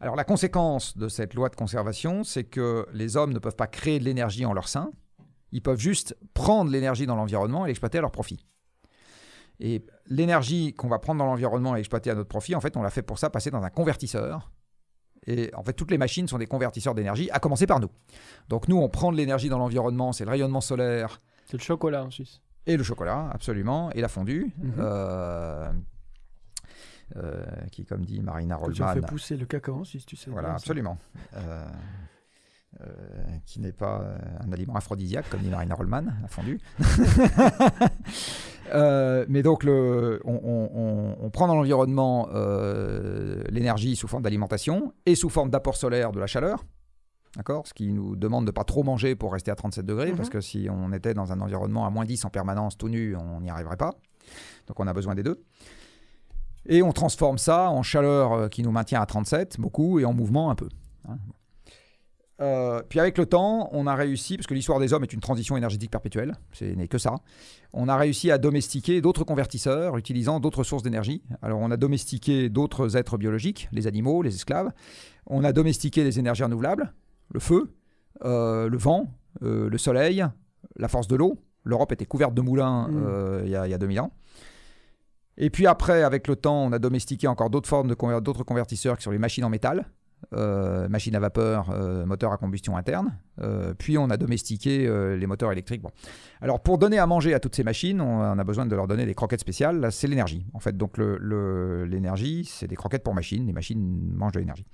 Alors, la conséquence de cette loi de conservation, c'est que les hommes ne peuvent pas créer de l'énergie en leur sein. Ils peuvent juste prendre l'énergie dans l'environnement et l'exploiter à leur profit. Et l'énergie qu'on va prendre dans l'environnement et exploiter à notre profit, en fait, on l'a fait pour ça passer dans un convertisseur. Et en fait, toutes les machines sont des convertisseurs d'énergie, à commencer par nous. Donc nous, on prend de l'énergie dans l'environnement, c'est le rayonnement solaire. C'est le chocolat en Suisse. Et le chocolat, absolument, et la fondue. Mhm. Euh, euh, qui, comme dit Marina Que tu fait Rollman, pousser le cacao en Suisse, tu sais. voilà, bien absolument. Euh, euh, qui n'est pas euh, un aliment aphrodisiaque, comme dit Marina Rollman, la fondue. Euh, mais donc, le, on, on- on- on prend dans l'environnement euh, l'énergie sous forme d'alimentation et sous forme d'apport solaire de la chaleur. D'accord? Ce qui nous demande de pas trop manger pour rester à 37 degrés, Mhm. parce que si on était dans un environnement à moins 10 en permanence, tout nu, on n'y arriverait pas. Donc on a besoin des deux. Et on transforme ça en chaleur qui nous maintient à 37, beaucoup, et en mouvement un peu. hein. Euh, puis avec le temps, on a réussi, parce que l'histoire des hommes est une transition énergétique perpétuelle, ce n'est que ça, on a réussi à domestiquer d'autres convertisseurs utilisant d'autres sources d'énergie. Alors on a domestiqué d'autres êtres biologiques, les animaux, les esclaves. On a domestiqué les énergies renouvelables, le feu, euh, le vent, euh, le soleil, la force de l'eau. L'Europe était couverte de moulins Mm. il y, a- il y a 2000 ans. Et puis après, avec le temps, on a domestiqué encore d'autres formes de conver- d'autres convertisseurs qui sont les machines en métal, euh, machines à vapeur, euh, moteurs à combustion interne. Euh, puis on a domestiqué les moteurs électriques. Bon. Alors pour donner à manger à toutes ces machines, on, a besoin de leur donner des croquettes spéciales. Là, c'est l'énergie. En fait, donc l'énergie, c'est des croquettes pour machines. Les machines mangent de l'énergie.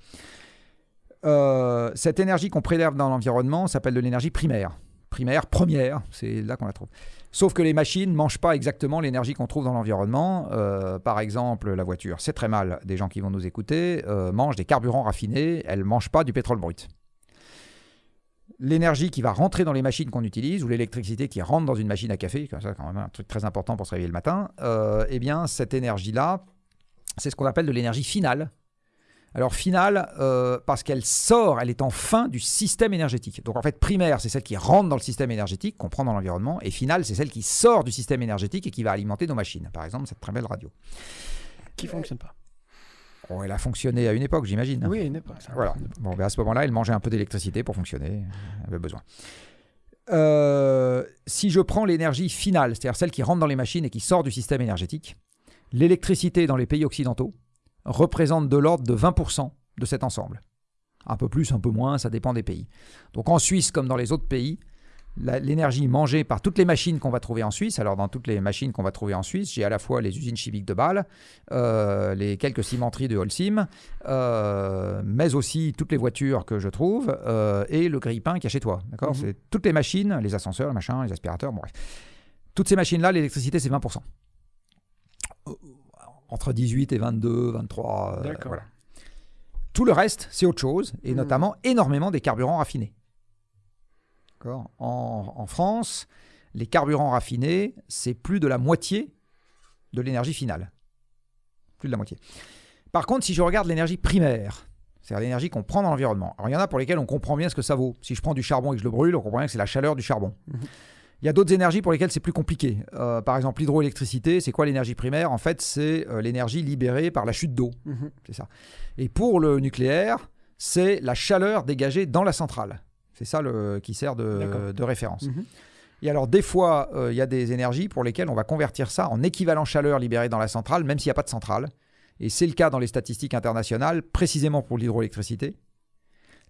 Cette énergie qu'on prélève dans l'environnement s'appelle de l'énergie primaire. Primaire, première, c'est là qu'on la trouve. Sauf que les machines ne mangent pas exactement l'énergie qu'on trouve dans l'environnement. Euh, par exemple, la voiture, c'est très mal. Des gens qui vont nous écouter euh, mangent des carburants raffinés, elles ne mangent pas du pétrole brut. L'énergie qui va rentrer dans les machines qu'on utilise, ou l'électricité qui rentre dans une machine à café, comme ça, quand même un truc très important pour se réveiller le matin, euh, eh bien, cette énergie-là, c'est ce qu'on appelle de l'énergie finale. Alors finale, euh, parce qu'elle sort, elle est en fin du système énergétique. Donc en fait, primaire, c'est celle qui rentre dans le système énergétique, qu'on prend dans l'environnement, et finale, c'est celle qui sort du système énergétique et qui va alimenter nos machines. Par exemple, cette très belle radio. Qui fonctionne pas. Oh, elle a fonctionné à une époque, j'imagine. Oui, n'est pas. ça. Voilà. Bon, ben à ce moment-là, elle mangeait un peu d'électricité pour fonctionner. Elle avait besoin. Euh, si je prends l'énergie finale, c'est-à-dire celle qui rentre dans les machines et qui sort du système énergétique, l'électricité dans les pays occidentaux représente de l'ordre de 20% de cet ensemble. Un peu plus, un peu moins, ça dépend des pays. Donc en Suisse, comme dans les autres pays, l'énergie mangée par toutes les machines qu'on va trouver en Suisse, alors dans toutes les machines qu'on va trouver en Suisse, j'ai à la fois les usines chimiques de Bâle, euh, les quelques cimenteries de Holcim, euh, mais aussi toutes les voitures que je trouve euh, et le grille-pain qu'il y a chez toi. D'accord? Mhm. C'est toutes les machines, les ascenseurs, machin, les aspirateurs, bon, bref. Toutes ces machines-là, l'électricité, c'est 20%. Entre 18 et 22, 23. euh, voilà. Tout le reste, c'est autre chose, et Mhm. notamment énormément des carburants raffinés. En, en France, les carburants raffinés, c'est plus de la moitié de l'énergie finale. Plus de la moitié. Par contre, si je regarde l'énergie primaire, c'est-à-dire l'énergie qu'on prend dans l'environnement, alors il y en a pour lesquelles on comprend bien ce que ça vaut. Si je prends du charbon et que je le brûle, on comprend bien que c'est la chaleur du charbon. Mhm. Il y a d'autres énergies pour lesquelles c'est plus compliqué. Euh, par exemple, l'hydroélectricité, c'est quoi l'énergie primaire? En fait, c'est euh, l'énergie libérée par la chute d'eau. Mhm. C'est ça. Et pour le nucléaire, c'est la chaleur dégagée dans la centrale. C'est ça le, qui sert de, référence. Mhm. Et alors, des fois, euh, il y a des énergies pour lesquelles on va convertir ça en équivalent chaleur libérée dans la centrale, même s'il n'y a pas de centrale. Et c'est le cas dans les statistiques internationales, précisément pour l'hydroélectricité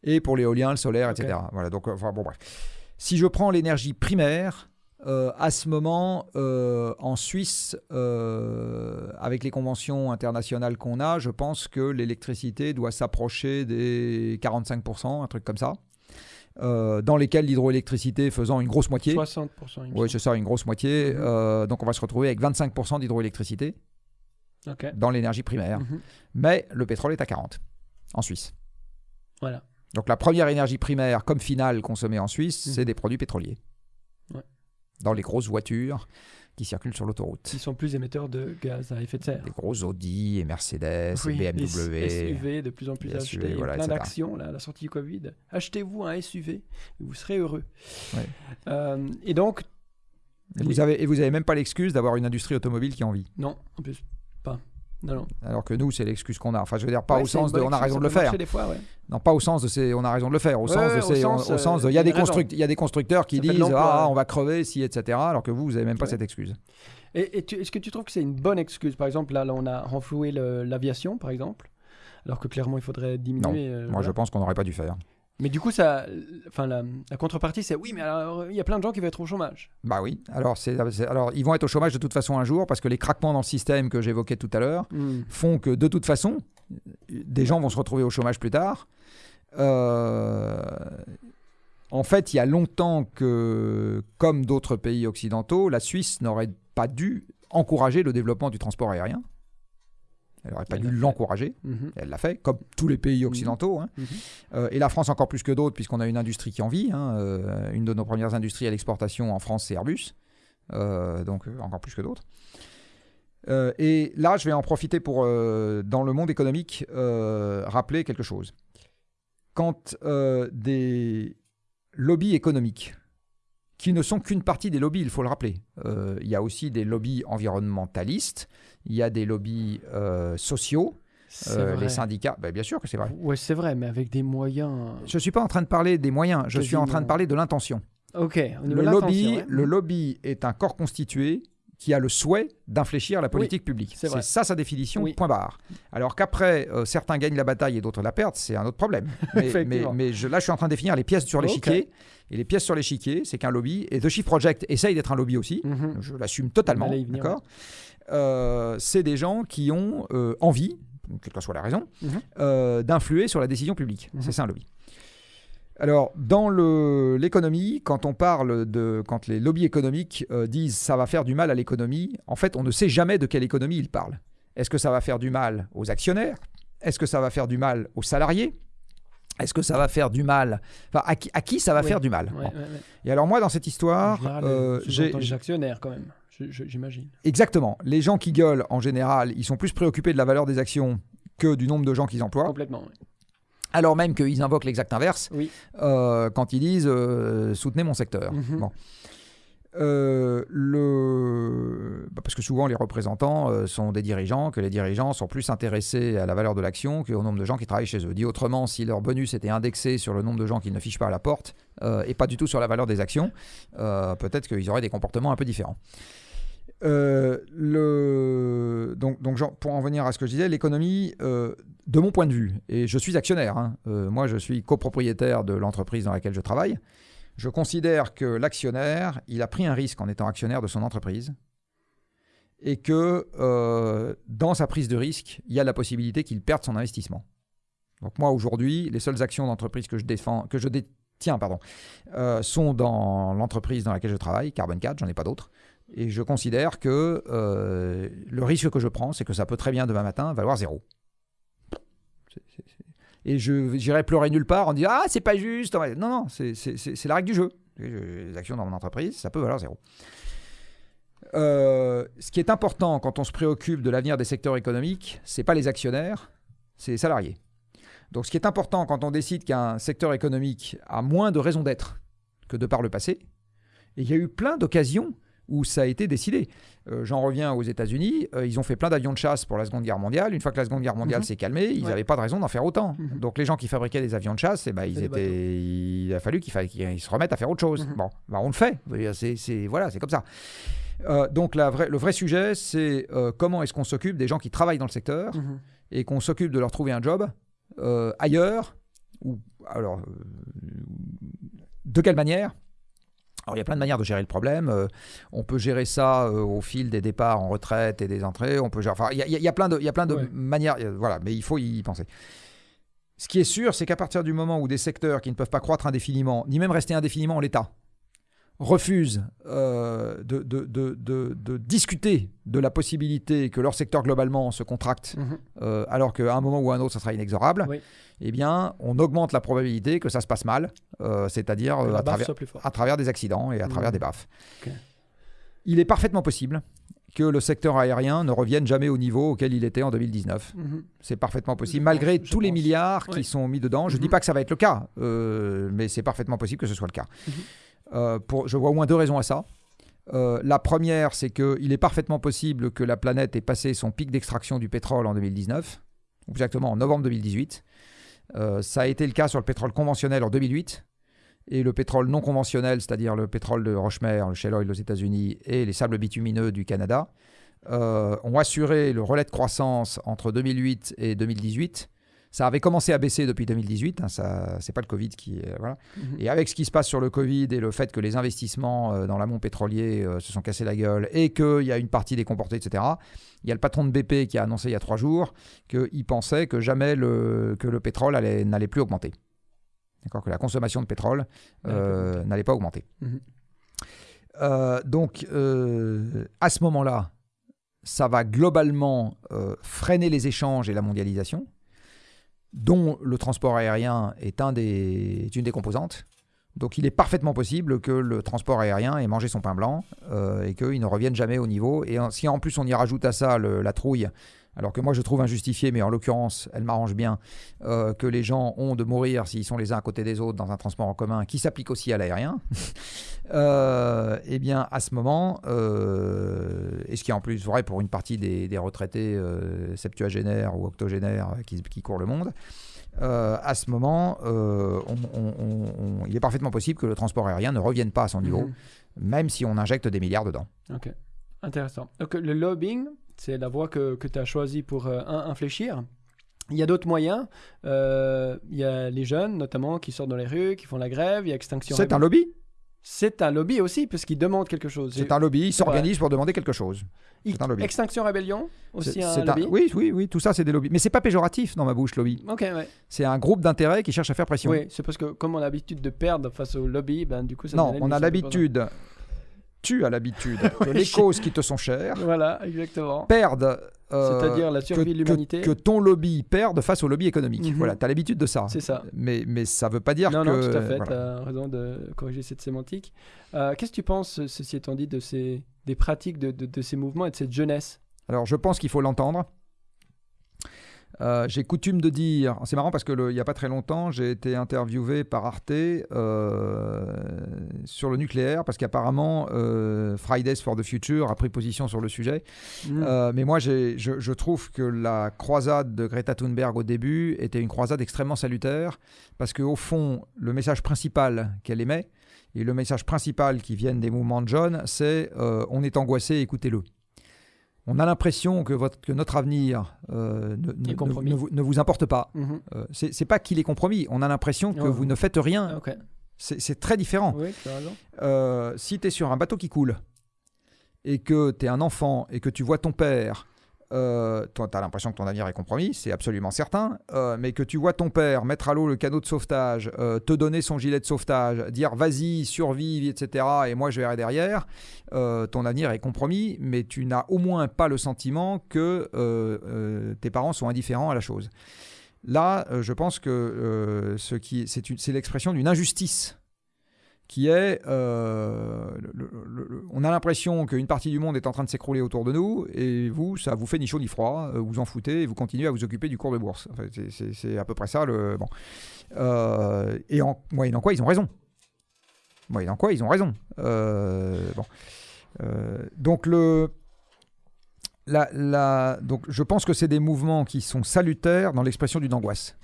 et pour l'éolien, le solaire, etc. Voilà, donc, enfin, bon, bref. Si je prends l'énergie primaire, euh, à ce moment, euh, en Suisse, euh, avec les conventions internationales qu'on a, je pense que l'électricité doit s'approcher des 45%, un truc comme ça, dans lesquels l'hydroélectricité faisant une grosse moitié. 60%. il me Oui, c'est ça, une grosse moitié. Mhm. Donc on va se retrouver avec 25% d'hydroélectricité dans l'énergie primaire. Mhm. Mais le pétrole est à 40 en Suisse. Voilà. Donc la première énergie primaire comme finale consommée en Suisse, Mhm. c'est des produits pétroliers. Ouais. Dans les grosses voitures qui circulent sur l'autoroute. Ils sont plus émetteurs de gaz à effet de serre. Des gros Audi et Mercedes Oui, et les BMW. SUV de plus en plus Les achetés. SUV, Il y a voilà, plein d'actions à la sortie du Covid. Achetez-vous un SUV et vous serez heureux. Ouais. Euh, et donc, Et vous avez, et vous avez même pas l'excuse d'avoir une industrie automobile qui en vit. non, en plus, pas. Non, non. Alors que nous, c'est l'excuse qu'on a. Enfin, je veux dire, pas Ouais, au sens de on a raison de le faire. fois, ouais. Non, pas au sens de c'est on a raison de le faire. Au Ouais, sens de c'est au sens, au sens de euh, il y a des a raison. construct- il y a des constructeurs qui disent ah on va crever si etc. Alors que vous vous avez même pas cette excuse. Et, est-ce que tu trouves que c'est une bonne excuse? Par exemple, là, là, on a renfloué l'aviation, par exemple. alors que clairement il faudrait diminuer. euh, Moi, voilà. je pense qu'on n'aurait pas dû faire. Mais du coup, ça, enfin, la, la contrepartie, c'est oui, mais alors il y a plein de gens qui vont être au chômage. Bah oui. Alors, c'est, c'est- alors, ils vont être au chômage de toute façon un jour parce que les craquements dans le système que j'évoquais tout à l'heure Hmm. font que de toute façon, des gens vont se retrouver au chômage plus tard. Euh, en fait, il y a longtemps que, comme d'autres pays occidentaux, la Suisse n'aurait pas dû encourager le développement du transport aérien. Elle n'aurait pas Elle dû l'encourager. Mhm. Elle l'a fait, comme tous les pays occidentaux. hein. Mhm. Euh, et la France encore plus que d'autres, puisqu'on a une industrie qui en vit. hein. Euh, une de nos premières industries à l'exportation en France, c'est Airbus. Euh, donc encore plus que d'autres. Et là, je vais en profiter pour, dans le monde économique, rappeler quelque chose. Quand des lobbies économiques, qui ne sont qu'une partie des lobbies, il faut le rappeler, il y a aussi des lobbies environnementalistes, il y a des lobbies euh, sociaux, euh, les syndicats, ben, bien sûr que c'est vrai. Ouais, c'est vrai, mais avec des moyens. Je ne suis pas en train de parler des moyens, je suis en train de parler de l'intention. Ok. Le lobby, ouais. le lobby est un corps constitué qui a le souhait d'infléchir la politique publique. c'est ça sa définition, Oui. point barre. Alors qu'après, euh, certains gagnent la bataille et d'autres la perdent, c'est un autre problème. Mais, mais, Effectivement. mais je- là, je suis en train de définir les pièces sur l'échiquier. Et les pièces sur l'échiquier, c'est qu'un lobby, et The Shift Project essaye d'être un lobby aussi, Mhm. je l'assume totalement, d'accord Euh, C'est des gens qui ont euh, envie, quelle que soit la raison, Mhm. euh, d'influer sur la décision publique. Mhm. C'est ça un lobby. Alors, dans l'économie, quand on parle de. Quand les lobbies économiques disent ça va faire du mal à l'économie, en fait, on ne sait jamais de quelle économie ils parlent. Est-ce que ça va faire du mal aux actionnaires? Est-ce que ça va faire du mal aux salariés? Est-ce que ça va faire du mal Enfin, à qui, à qui ça va Oui. faire du mal? Ouais, Bon. ouais, ouais. Et alors, moi, dans cette histoire, euh, j'ai. les actionnaires quand même. J'imagine. Exactement. Les gens qui gueulent, en général, ils sont plus préoccupés de la valeur des actions que du nombre de gens qu'ils emploient. Complètement. Alors même qu'ils invoquent l'exact inverse Oui. euh, quand ils disent euh, soutenez mon secteur. Mhm. Bon. Euh, le... bah, parce que souvent les représentants euh, sont des dirigeants, que les dirigeants sont plus intéressés à la valeur de l'action qu'au nombre de gens qui travaillent chez eux. Dit autrement, si leur bonus était indexé sur le nombre de gens qu'ils ne fichent pas à la porte euh, et pas du tout sur la valeur des actions, peut-être qu'ils auraient des comportements un peu différents. Euh, donc, pour en venir à ce que je disais, l'économie, euh, de mon point de vue, et je suis actionnaire, hein, euh, moi je suis copropriétaire de l'entreprise dans laquelle je travaille, je considère que l'actionnaire, il a pris un risque en étant actionnaire de son entreprise et que dans sa prise de risque, il y a la possibilité qu'il perde son investissement. Donc moi aujourd'hui, les seules actions d'entreprise que je défends, que je détiens, pardon, sont dans l'entreprise dans laquelle je travaille, Carbon 4, j'en ai pas d'autres. Et je considère que euh, le risque que je prends, c'est que ça peut très bien demain matin valoir zéro. Et je j'irai pleurer nulle part en disant Ah, c'est pas juste. Non, non, c'est la règle du jeu. Les actions dans mon entreprise, ça peut valoir zéro. Euh, ce qui est important quand on se préoccupe de l'avenir des secteurs économiques, c'est pas les actionnaires, c'est les salariés. Donc, ce qui est important quand on décide qu'un secteur économique a moins de raisons d'être que de par le passé, et il y a eu plein d'occasions où ça a été décidé. Euh, J'en reviens aux États-Unis, euh, ils ont fait plein d'avions de chasse pour la Seconde Guerre mondiale. Une fois que la Seconde Guerre mondiale Mhm. s'est calmée, ils Ouais. n'avaient pas de raison d'en faire autant. Mhm. Donc les gens qui fabriquaient des avions de chasse, eh ben, ils étaient, il a fallu qu'il fa- qu'ils se remettent à faire autre chose. Mhm. Bon, ben, on le fait. C'est voilà, c'est comme ça. Euh, donc la vraie- le vrai sujet, c'est comment est-ce qu'on s'occupe des gens qui travaillent dans le secteur et qu'on s'occupe de leur trouver un job ailleurs ou alors de quelle manière alors, il y a plein de manières de gérer le problème. Euh, on peut gérer ça euh, au fil des départs en retraite et des entrées. On peut gérer, enfin, il y, a- il y plein de, il y a plein de Ouais. manières. euh, Voilà, mais il faut y penser. Ce qui est sûr, c'est qu'à partir du moment où des secteurs qui ne peuvent pas croître indéfiniment, ni même rester indéfiniment en l'état, refusent euh, de, de- de- de- de discuter de la possibilité que leur secteur globalement se contracte, Mhm. euh, alors qu'à un moment ou à un autre, ça sera inexorable, Oui. eh bien, on augmente la probabilité que ça se passe mal, euh, c'est-à-dire à travers à travers des accidents et à travers Mhm. des baffes. Il est parfaitement possible que le secteur aérien ne revienne jamais au niveau auquel il était en 2019. Mhm. C'est parfaitement possible, Je malgré pense, tous les pense. milliards qui sont mis dedans. Je ne dis pas que ça va être le cas, euh, mais c'est parfaitement possible que ce soit le cas. Euh, je vois au moins deux raisons à ça. Euh, la première, c'est qu'il est parfaitement possible que la planète ait passé son pic d'extraction du pétrole en 2019, ou exactement en novembre 2018. Euh, ça a été le cas sur le pétrole conventionnel en 2008. Et le pétrole non conventionnel, c'est-à-dire le pétrole de Rochemer, le shale oil aux États-Unis et les sables bitumineux du Canada, ont assuré le relais de croissance entre 2008 et 2018 Ça avait commencé à baisser depuis 2018. Hein, ça, c'est pas le Covid qui. euh, voilà. Mhm. Et avec ce qui se passe sur le Covid et le fait que les investissements euh, dans l'amont pétrolier euh, se sont cassés la gueule et qu'il y a une partie décomportée, etc., il y a le patron de BP qui a annoncé il y a trois jours qu'il pensait que jamais le, que le pétrole allait- n'allait plus augmenter. D'accord? Que la consommation de pétrole euh, n'allait pas augmenter. Mhm. Euh, donc, euh, à ce moment-là, ça va globalement euh, freiner les échanges et la mondialisation, dont le transport aérien est, une des composantes. Donc, il est parfaitement possible que le transport aérien ait mangé son pain blanc euh, et qu'il ne revienne jamais au niveau. Et si en plus on y rajoute à ça la trouille, alors que moi je trouve injustifiée, mais en l'occurrence, elle m'arrange bien, euh, que les gens ont de mourir s'ils sont les uns à côté des autres dans un transport en commun, qui s'applique aussi à l'aérien, euh, eh bien à ce moment, euh, et ce qui est en plus vrai pour une partie des, des retraités euh, septuagénaires ou octogénaires qui, qui courent le monde, euh, à ce moment, euh, on- on- on- on- il est parfaitement possible que le transport aérien ne revienne pas à son niveau, Mhm. même si on injecte des milliards dedans. Ok, intéressant. Donc le lobbying, c'est la voie que, que tu as choisie pour euh, un- infléchir. Il y a d'autres moyens. Euh, il y a les jeunes, notamment, qui sortent dans les rues, qui font la grève. Il y a Extinction C'est un lobby C'est un lobby aussi, puisqu'ils demandent quelque chose. C'est un lobby, il s'organise pour demander quelque chose. Un lobby. Extinction Rebellion, aussi un lobby. oui, oui, oui, tout ça c'est des lobbies. Mais c'est pas péjoratif dans ma bouche, lobby. Ok, ouais. C'est un groupe d'intérêts qui cherche à faire pression. Oui, c'est parce que comme on a l'habitude de perdre face au lobby, ben du coup ça non, on a l'habitude, tu as l'habitude que les causes qui te sont chères Voilà, exactement. perdent. euh, C'est-à-dire la survie que, de l'humanité. que- que ton lobby perde face au lobby économique. Mhm. Voilà, tu as l'habitude de ça. C'est ça. Mais, mais ça veut pas dire Non, que. non, tout à fait. voilà. Tu as raison de corriger cette sémantique. Euh, Qu'est-ce que tu penses, ceci étant dit, de ces, des pratiques de, de- de ces mouvements et de cette jeunesse? Alors, je pense qu'il faut l'entendre. Euh, j'ai coutume de dire, c'est marrant parce que le- il n'y a pas très longtemps, j'ai été interviewé par Arte euh, sur le nucléaire parce qu'apparemment euh, Fridays for the Future a pris position sur le sujet. Mm. Mais moi, je, je trouve que la croisade de Greta Thunberg au début était une croisade extrêmement salutaire parce qu'au fond, le message principal qu'elle émet et le message principal qui vient des mouvements de jeunes, c'est on est angoissé, écoutez-le. On a l'impression que, votre, que notre avenir euh, ne, vous, ne vous importe pas. Mhm. Euh, c'est pas qu'il est compromis. On a l'impression que Ouais. vous ne faites rien. C'est très différent. Oui. Euh, si tu es sur un bateau qui coule et que tu es un enfant et que tu vois ton père, euh, tu as l'impression que ton avenir est compromis, c'est absolument certain, euh, mais que tu vois ton père mettre à l'eau le canot de sauvetage, euh, te donner son gilet de sauvetage, dire vas-y, survive, etc., et moi je verrai derrière, ton avenir est compromis, mais tu n'as au moins pas le sentiment que tes parents sont indifférents à la chose. Là, je pense que c'est l'expression d'une injustice qui est, euh, on a l'impression qu'une partie du monde est en train de s'écrouler autour de nous, et vous, ça vous fait ni chaud ni froid, euh, vous en foutez, et vous continuez à vous occuper du cours de bourse. C'est- à peu près ça. Le. Euh, et en moyennant quoi, ils ont raison. Moyennant quoi, ils ont raison. Donc le... Donc je pense que c'est des mouvements qui sont salutaires dans l'expression d'une angoisse.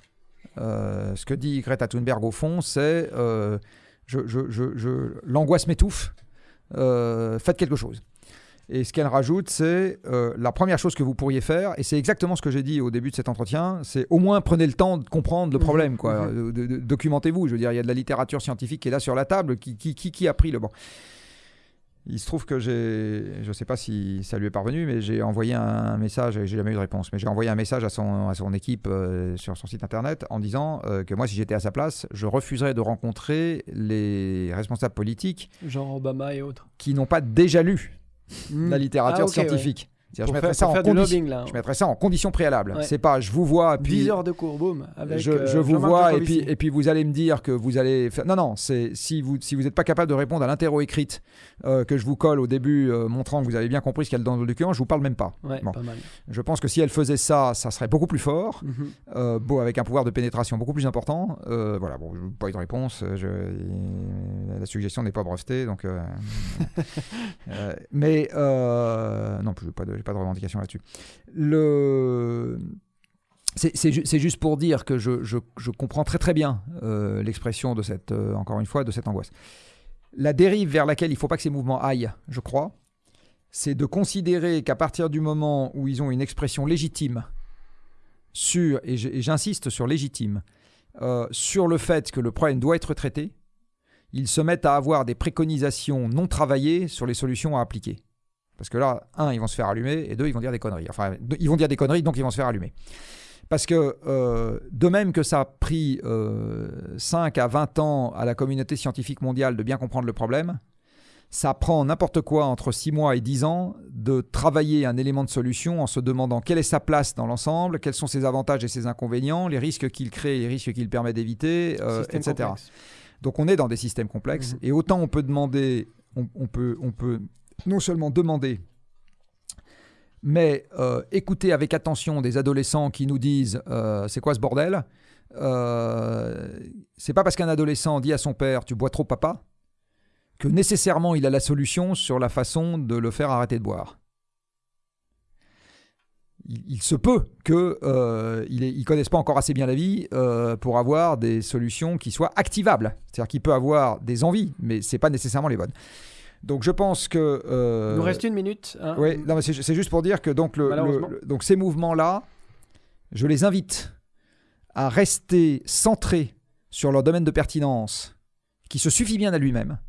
Ce que dit Greta Thunberg au fond, c'est je, je- je- je- l'angoisse m'étouffe, euh, faites quelque chose. Et ce qu'elle rajoute, c'est euh, la première chose que vous pourriez faire, et c'est exactement ce que j'ai dit au début de cet entretien, c'est au moins prenez le temps de comprendre le Mhm, problème, quoi. mhm. De- documentez-vous. Je veux dire, il y a de la littérature scientifique qui est là sur la table. Qui, qui, qui, qui a pris le bon Il se trouve que j'ai, je ne sais pas si ça lui est parvenu, mais j'ai envoyé un message, et j'ai jamais eu de réponse, mais j'ai envoyé un message à son, à son équipe euh, sur son site internet en disant euh, que moi, si j'étais à sa place, je refuserais de rencontrer les responsables politiques Genre Obama et autres. qui n'ont pas déjà lu Mm. la littérature Ah, scientifique. Pour je faire, mettrais ça en condition. lobbying là. Je mettrais ça en condition préalable. Ouais. C'est pas je vous vois puis 10 heures de cours, boum. Avec, je, euh, vous vois et puis, et puis vous allez me dire que vous allez faire... Non, non, c'est si vous si vous n'êtes pas capable de répondre à l'interro écrite euh, que je vous colle au début euh, montrant que vous avez bien compris ce qu'il y a dans le document, je vous parle même pas. Ouais, Bon. pas mal. Je pense que si elle faisait ça, ça serait beaucoup plus fort, Mhm. beau, avec un pouvoir de pénétration beaucoup plus important. Voilà, bon, pas eu de réponse. je- la suggestion n'est pas brevetée, donc... mais non, je n'ai pas, de- pas de revendication là-dessus. C'est c'est ju- c'est juste pour dire que je comprends très très bien euh, l'expression de cette, euh, encore une fois, de cette angoisse. La dérive vers laquelle il ne faut pas que ces mouvements aillent, je crois, c'est de considérer qu'à partir du moment où ils ont une expression légitime sur, et j'insiste sur légitime, euh, sur le fait que le problème doit être traité, ils se mettent à avoir des préconisations non travaillées sur les solutions à appliquer. Parce que là, un, ils vont se faire allumer, et deux, ils vont dire des conneries. Enfin, ils vont dire des conneries, donc ils vont se faire allumer. Parce que euh, de même que ça a pris 5 euh, à 20 ans à la communauté scientifique mondiale de bien comprendre le problème, ça prend n'importe quoi entre 6 mois et 10 ans de travailler un élément de solution en se demandant quelle est sa place dans l'ensemble, quels sont ses avantages et ses inconvénients, les risques qu'il crée, les risques qu'il permet d'éviter, euh, etc. Donc on est dans des systèmes complexes mhm. et autant on peut demander, on, peut, on peut non seulement demander, mais euh, écouter avec attention des adolescents qui nous disent euh, c'est quoi ce bordel C'est pas parce qu'un adolescent dit à son père tu bois trop papa que nécessairement il a la solution sur la façon de le faire arrêter de boire. Il, se peut qu'ils euh, ne connaissent pas encore assez bien la vie euh, pour avoir des solutions qui soient activables. C'est-à-dire qu'il peut avoir des envies, mais ce n'est pas nécessairement les bonnes. Donc je pense que... Euh, Il nous reste une minute. Hein. oui, c'est juste pour dire que donc, le, donc ces mouvements-là, je les invite à rester centrés sur leur domaine de pertinence, qui se suffit bien à lui-même,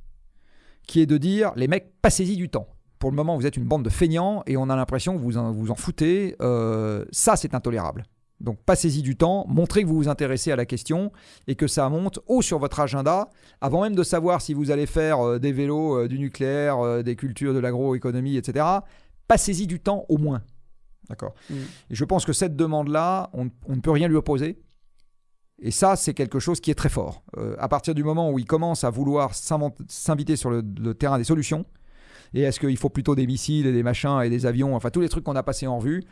qui est de dire les mecs, passez-y du temps. Pour le moment, vous êtes une bande de feignants et on a l'impression que vous en, vous en foutez. Euh, ça, c'est intolérable. Donc passez-y du temps, montrez que vous vous intéressez à la question et que ça monte haut sur votre agenda, avant même de savoir si vous allez faire euh, des vélos, euh, du nucléaire, des cultures, de l'agroéconomie, etc. Passez-y du temps au moins. D'accord? Mm. Et je pense que cette demande-là, on, ne peut rien lui opposer. Et ça, c'est quelque chose qui est très fort. Euh, à partir du moment où il commence à vouloir s'inviter sur le, terrain des solutions, et est-ce qu'il faut plutôt des missiles et des machins et des avions, enfin tous les trucs qu'on a passés en revue,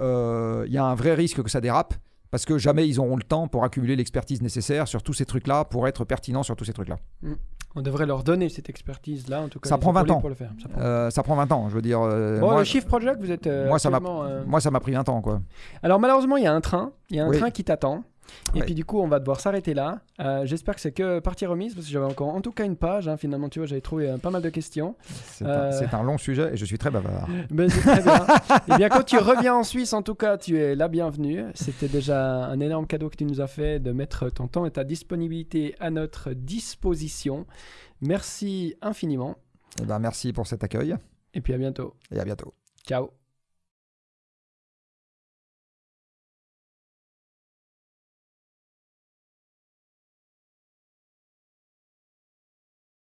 euh, il y a un vrai risque que ça dérape, parce que jamais ils auront le temps pour accumuler l'expertise nécessaire sur tous ces trucs-là, pour être pertinents sur tous ces trucs-là. Mm. On devrait leur donner cette expertise-là, en tout cas. Ça prend 20 ans. Pour le faire. Ça, prend... Euh, ça prend 20 ans, je veux dire. bon, le Shift Project, vous êtes. moi, ça m'a pris 20 ans, quoi. Alors, malheureusement, il y a un train. Il y a un train qui t'attend. Et puis du coup, on va devoir s'arrêter là. Euh, j'espère que c'est que partie remise parce que j'avais encore en tout cas une page. Hein, finalement, tu vois, j'avais trouvé euh, pas mal de questions. C'est un, euh, long sujet et je suis très bavard. Ben, très bien. et eh bien, quand tu reviens en Suisse, en tout cas, tu es la bienvenue. C'était déjà un énorme cadeau que tu nous as fait de mettre ton temps et ta disponibilité à notre disposition. Merci infiniment. Et eh ben, merci pour cet accueil. Et puis à bientôt. Et à bientôt. Ciao.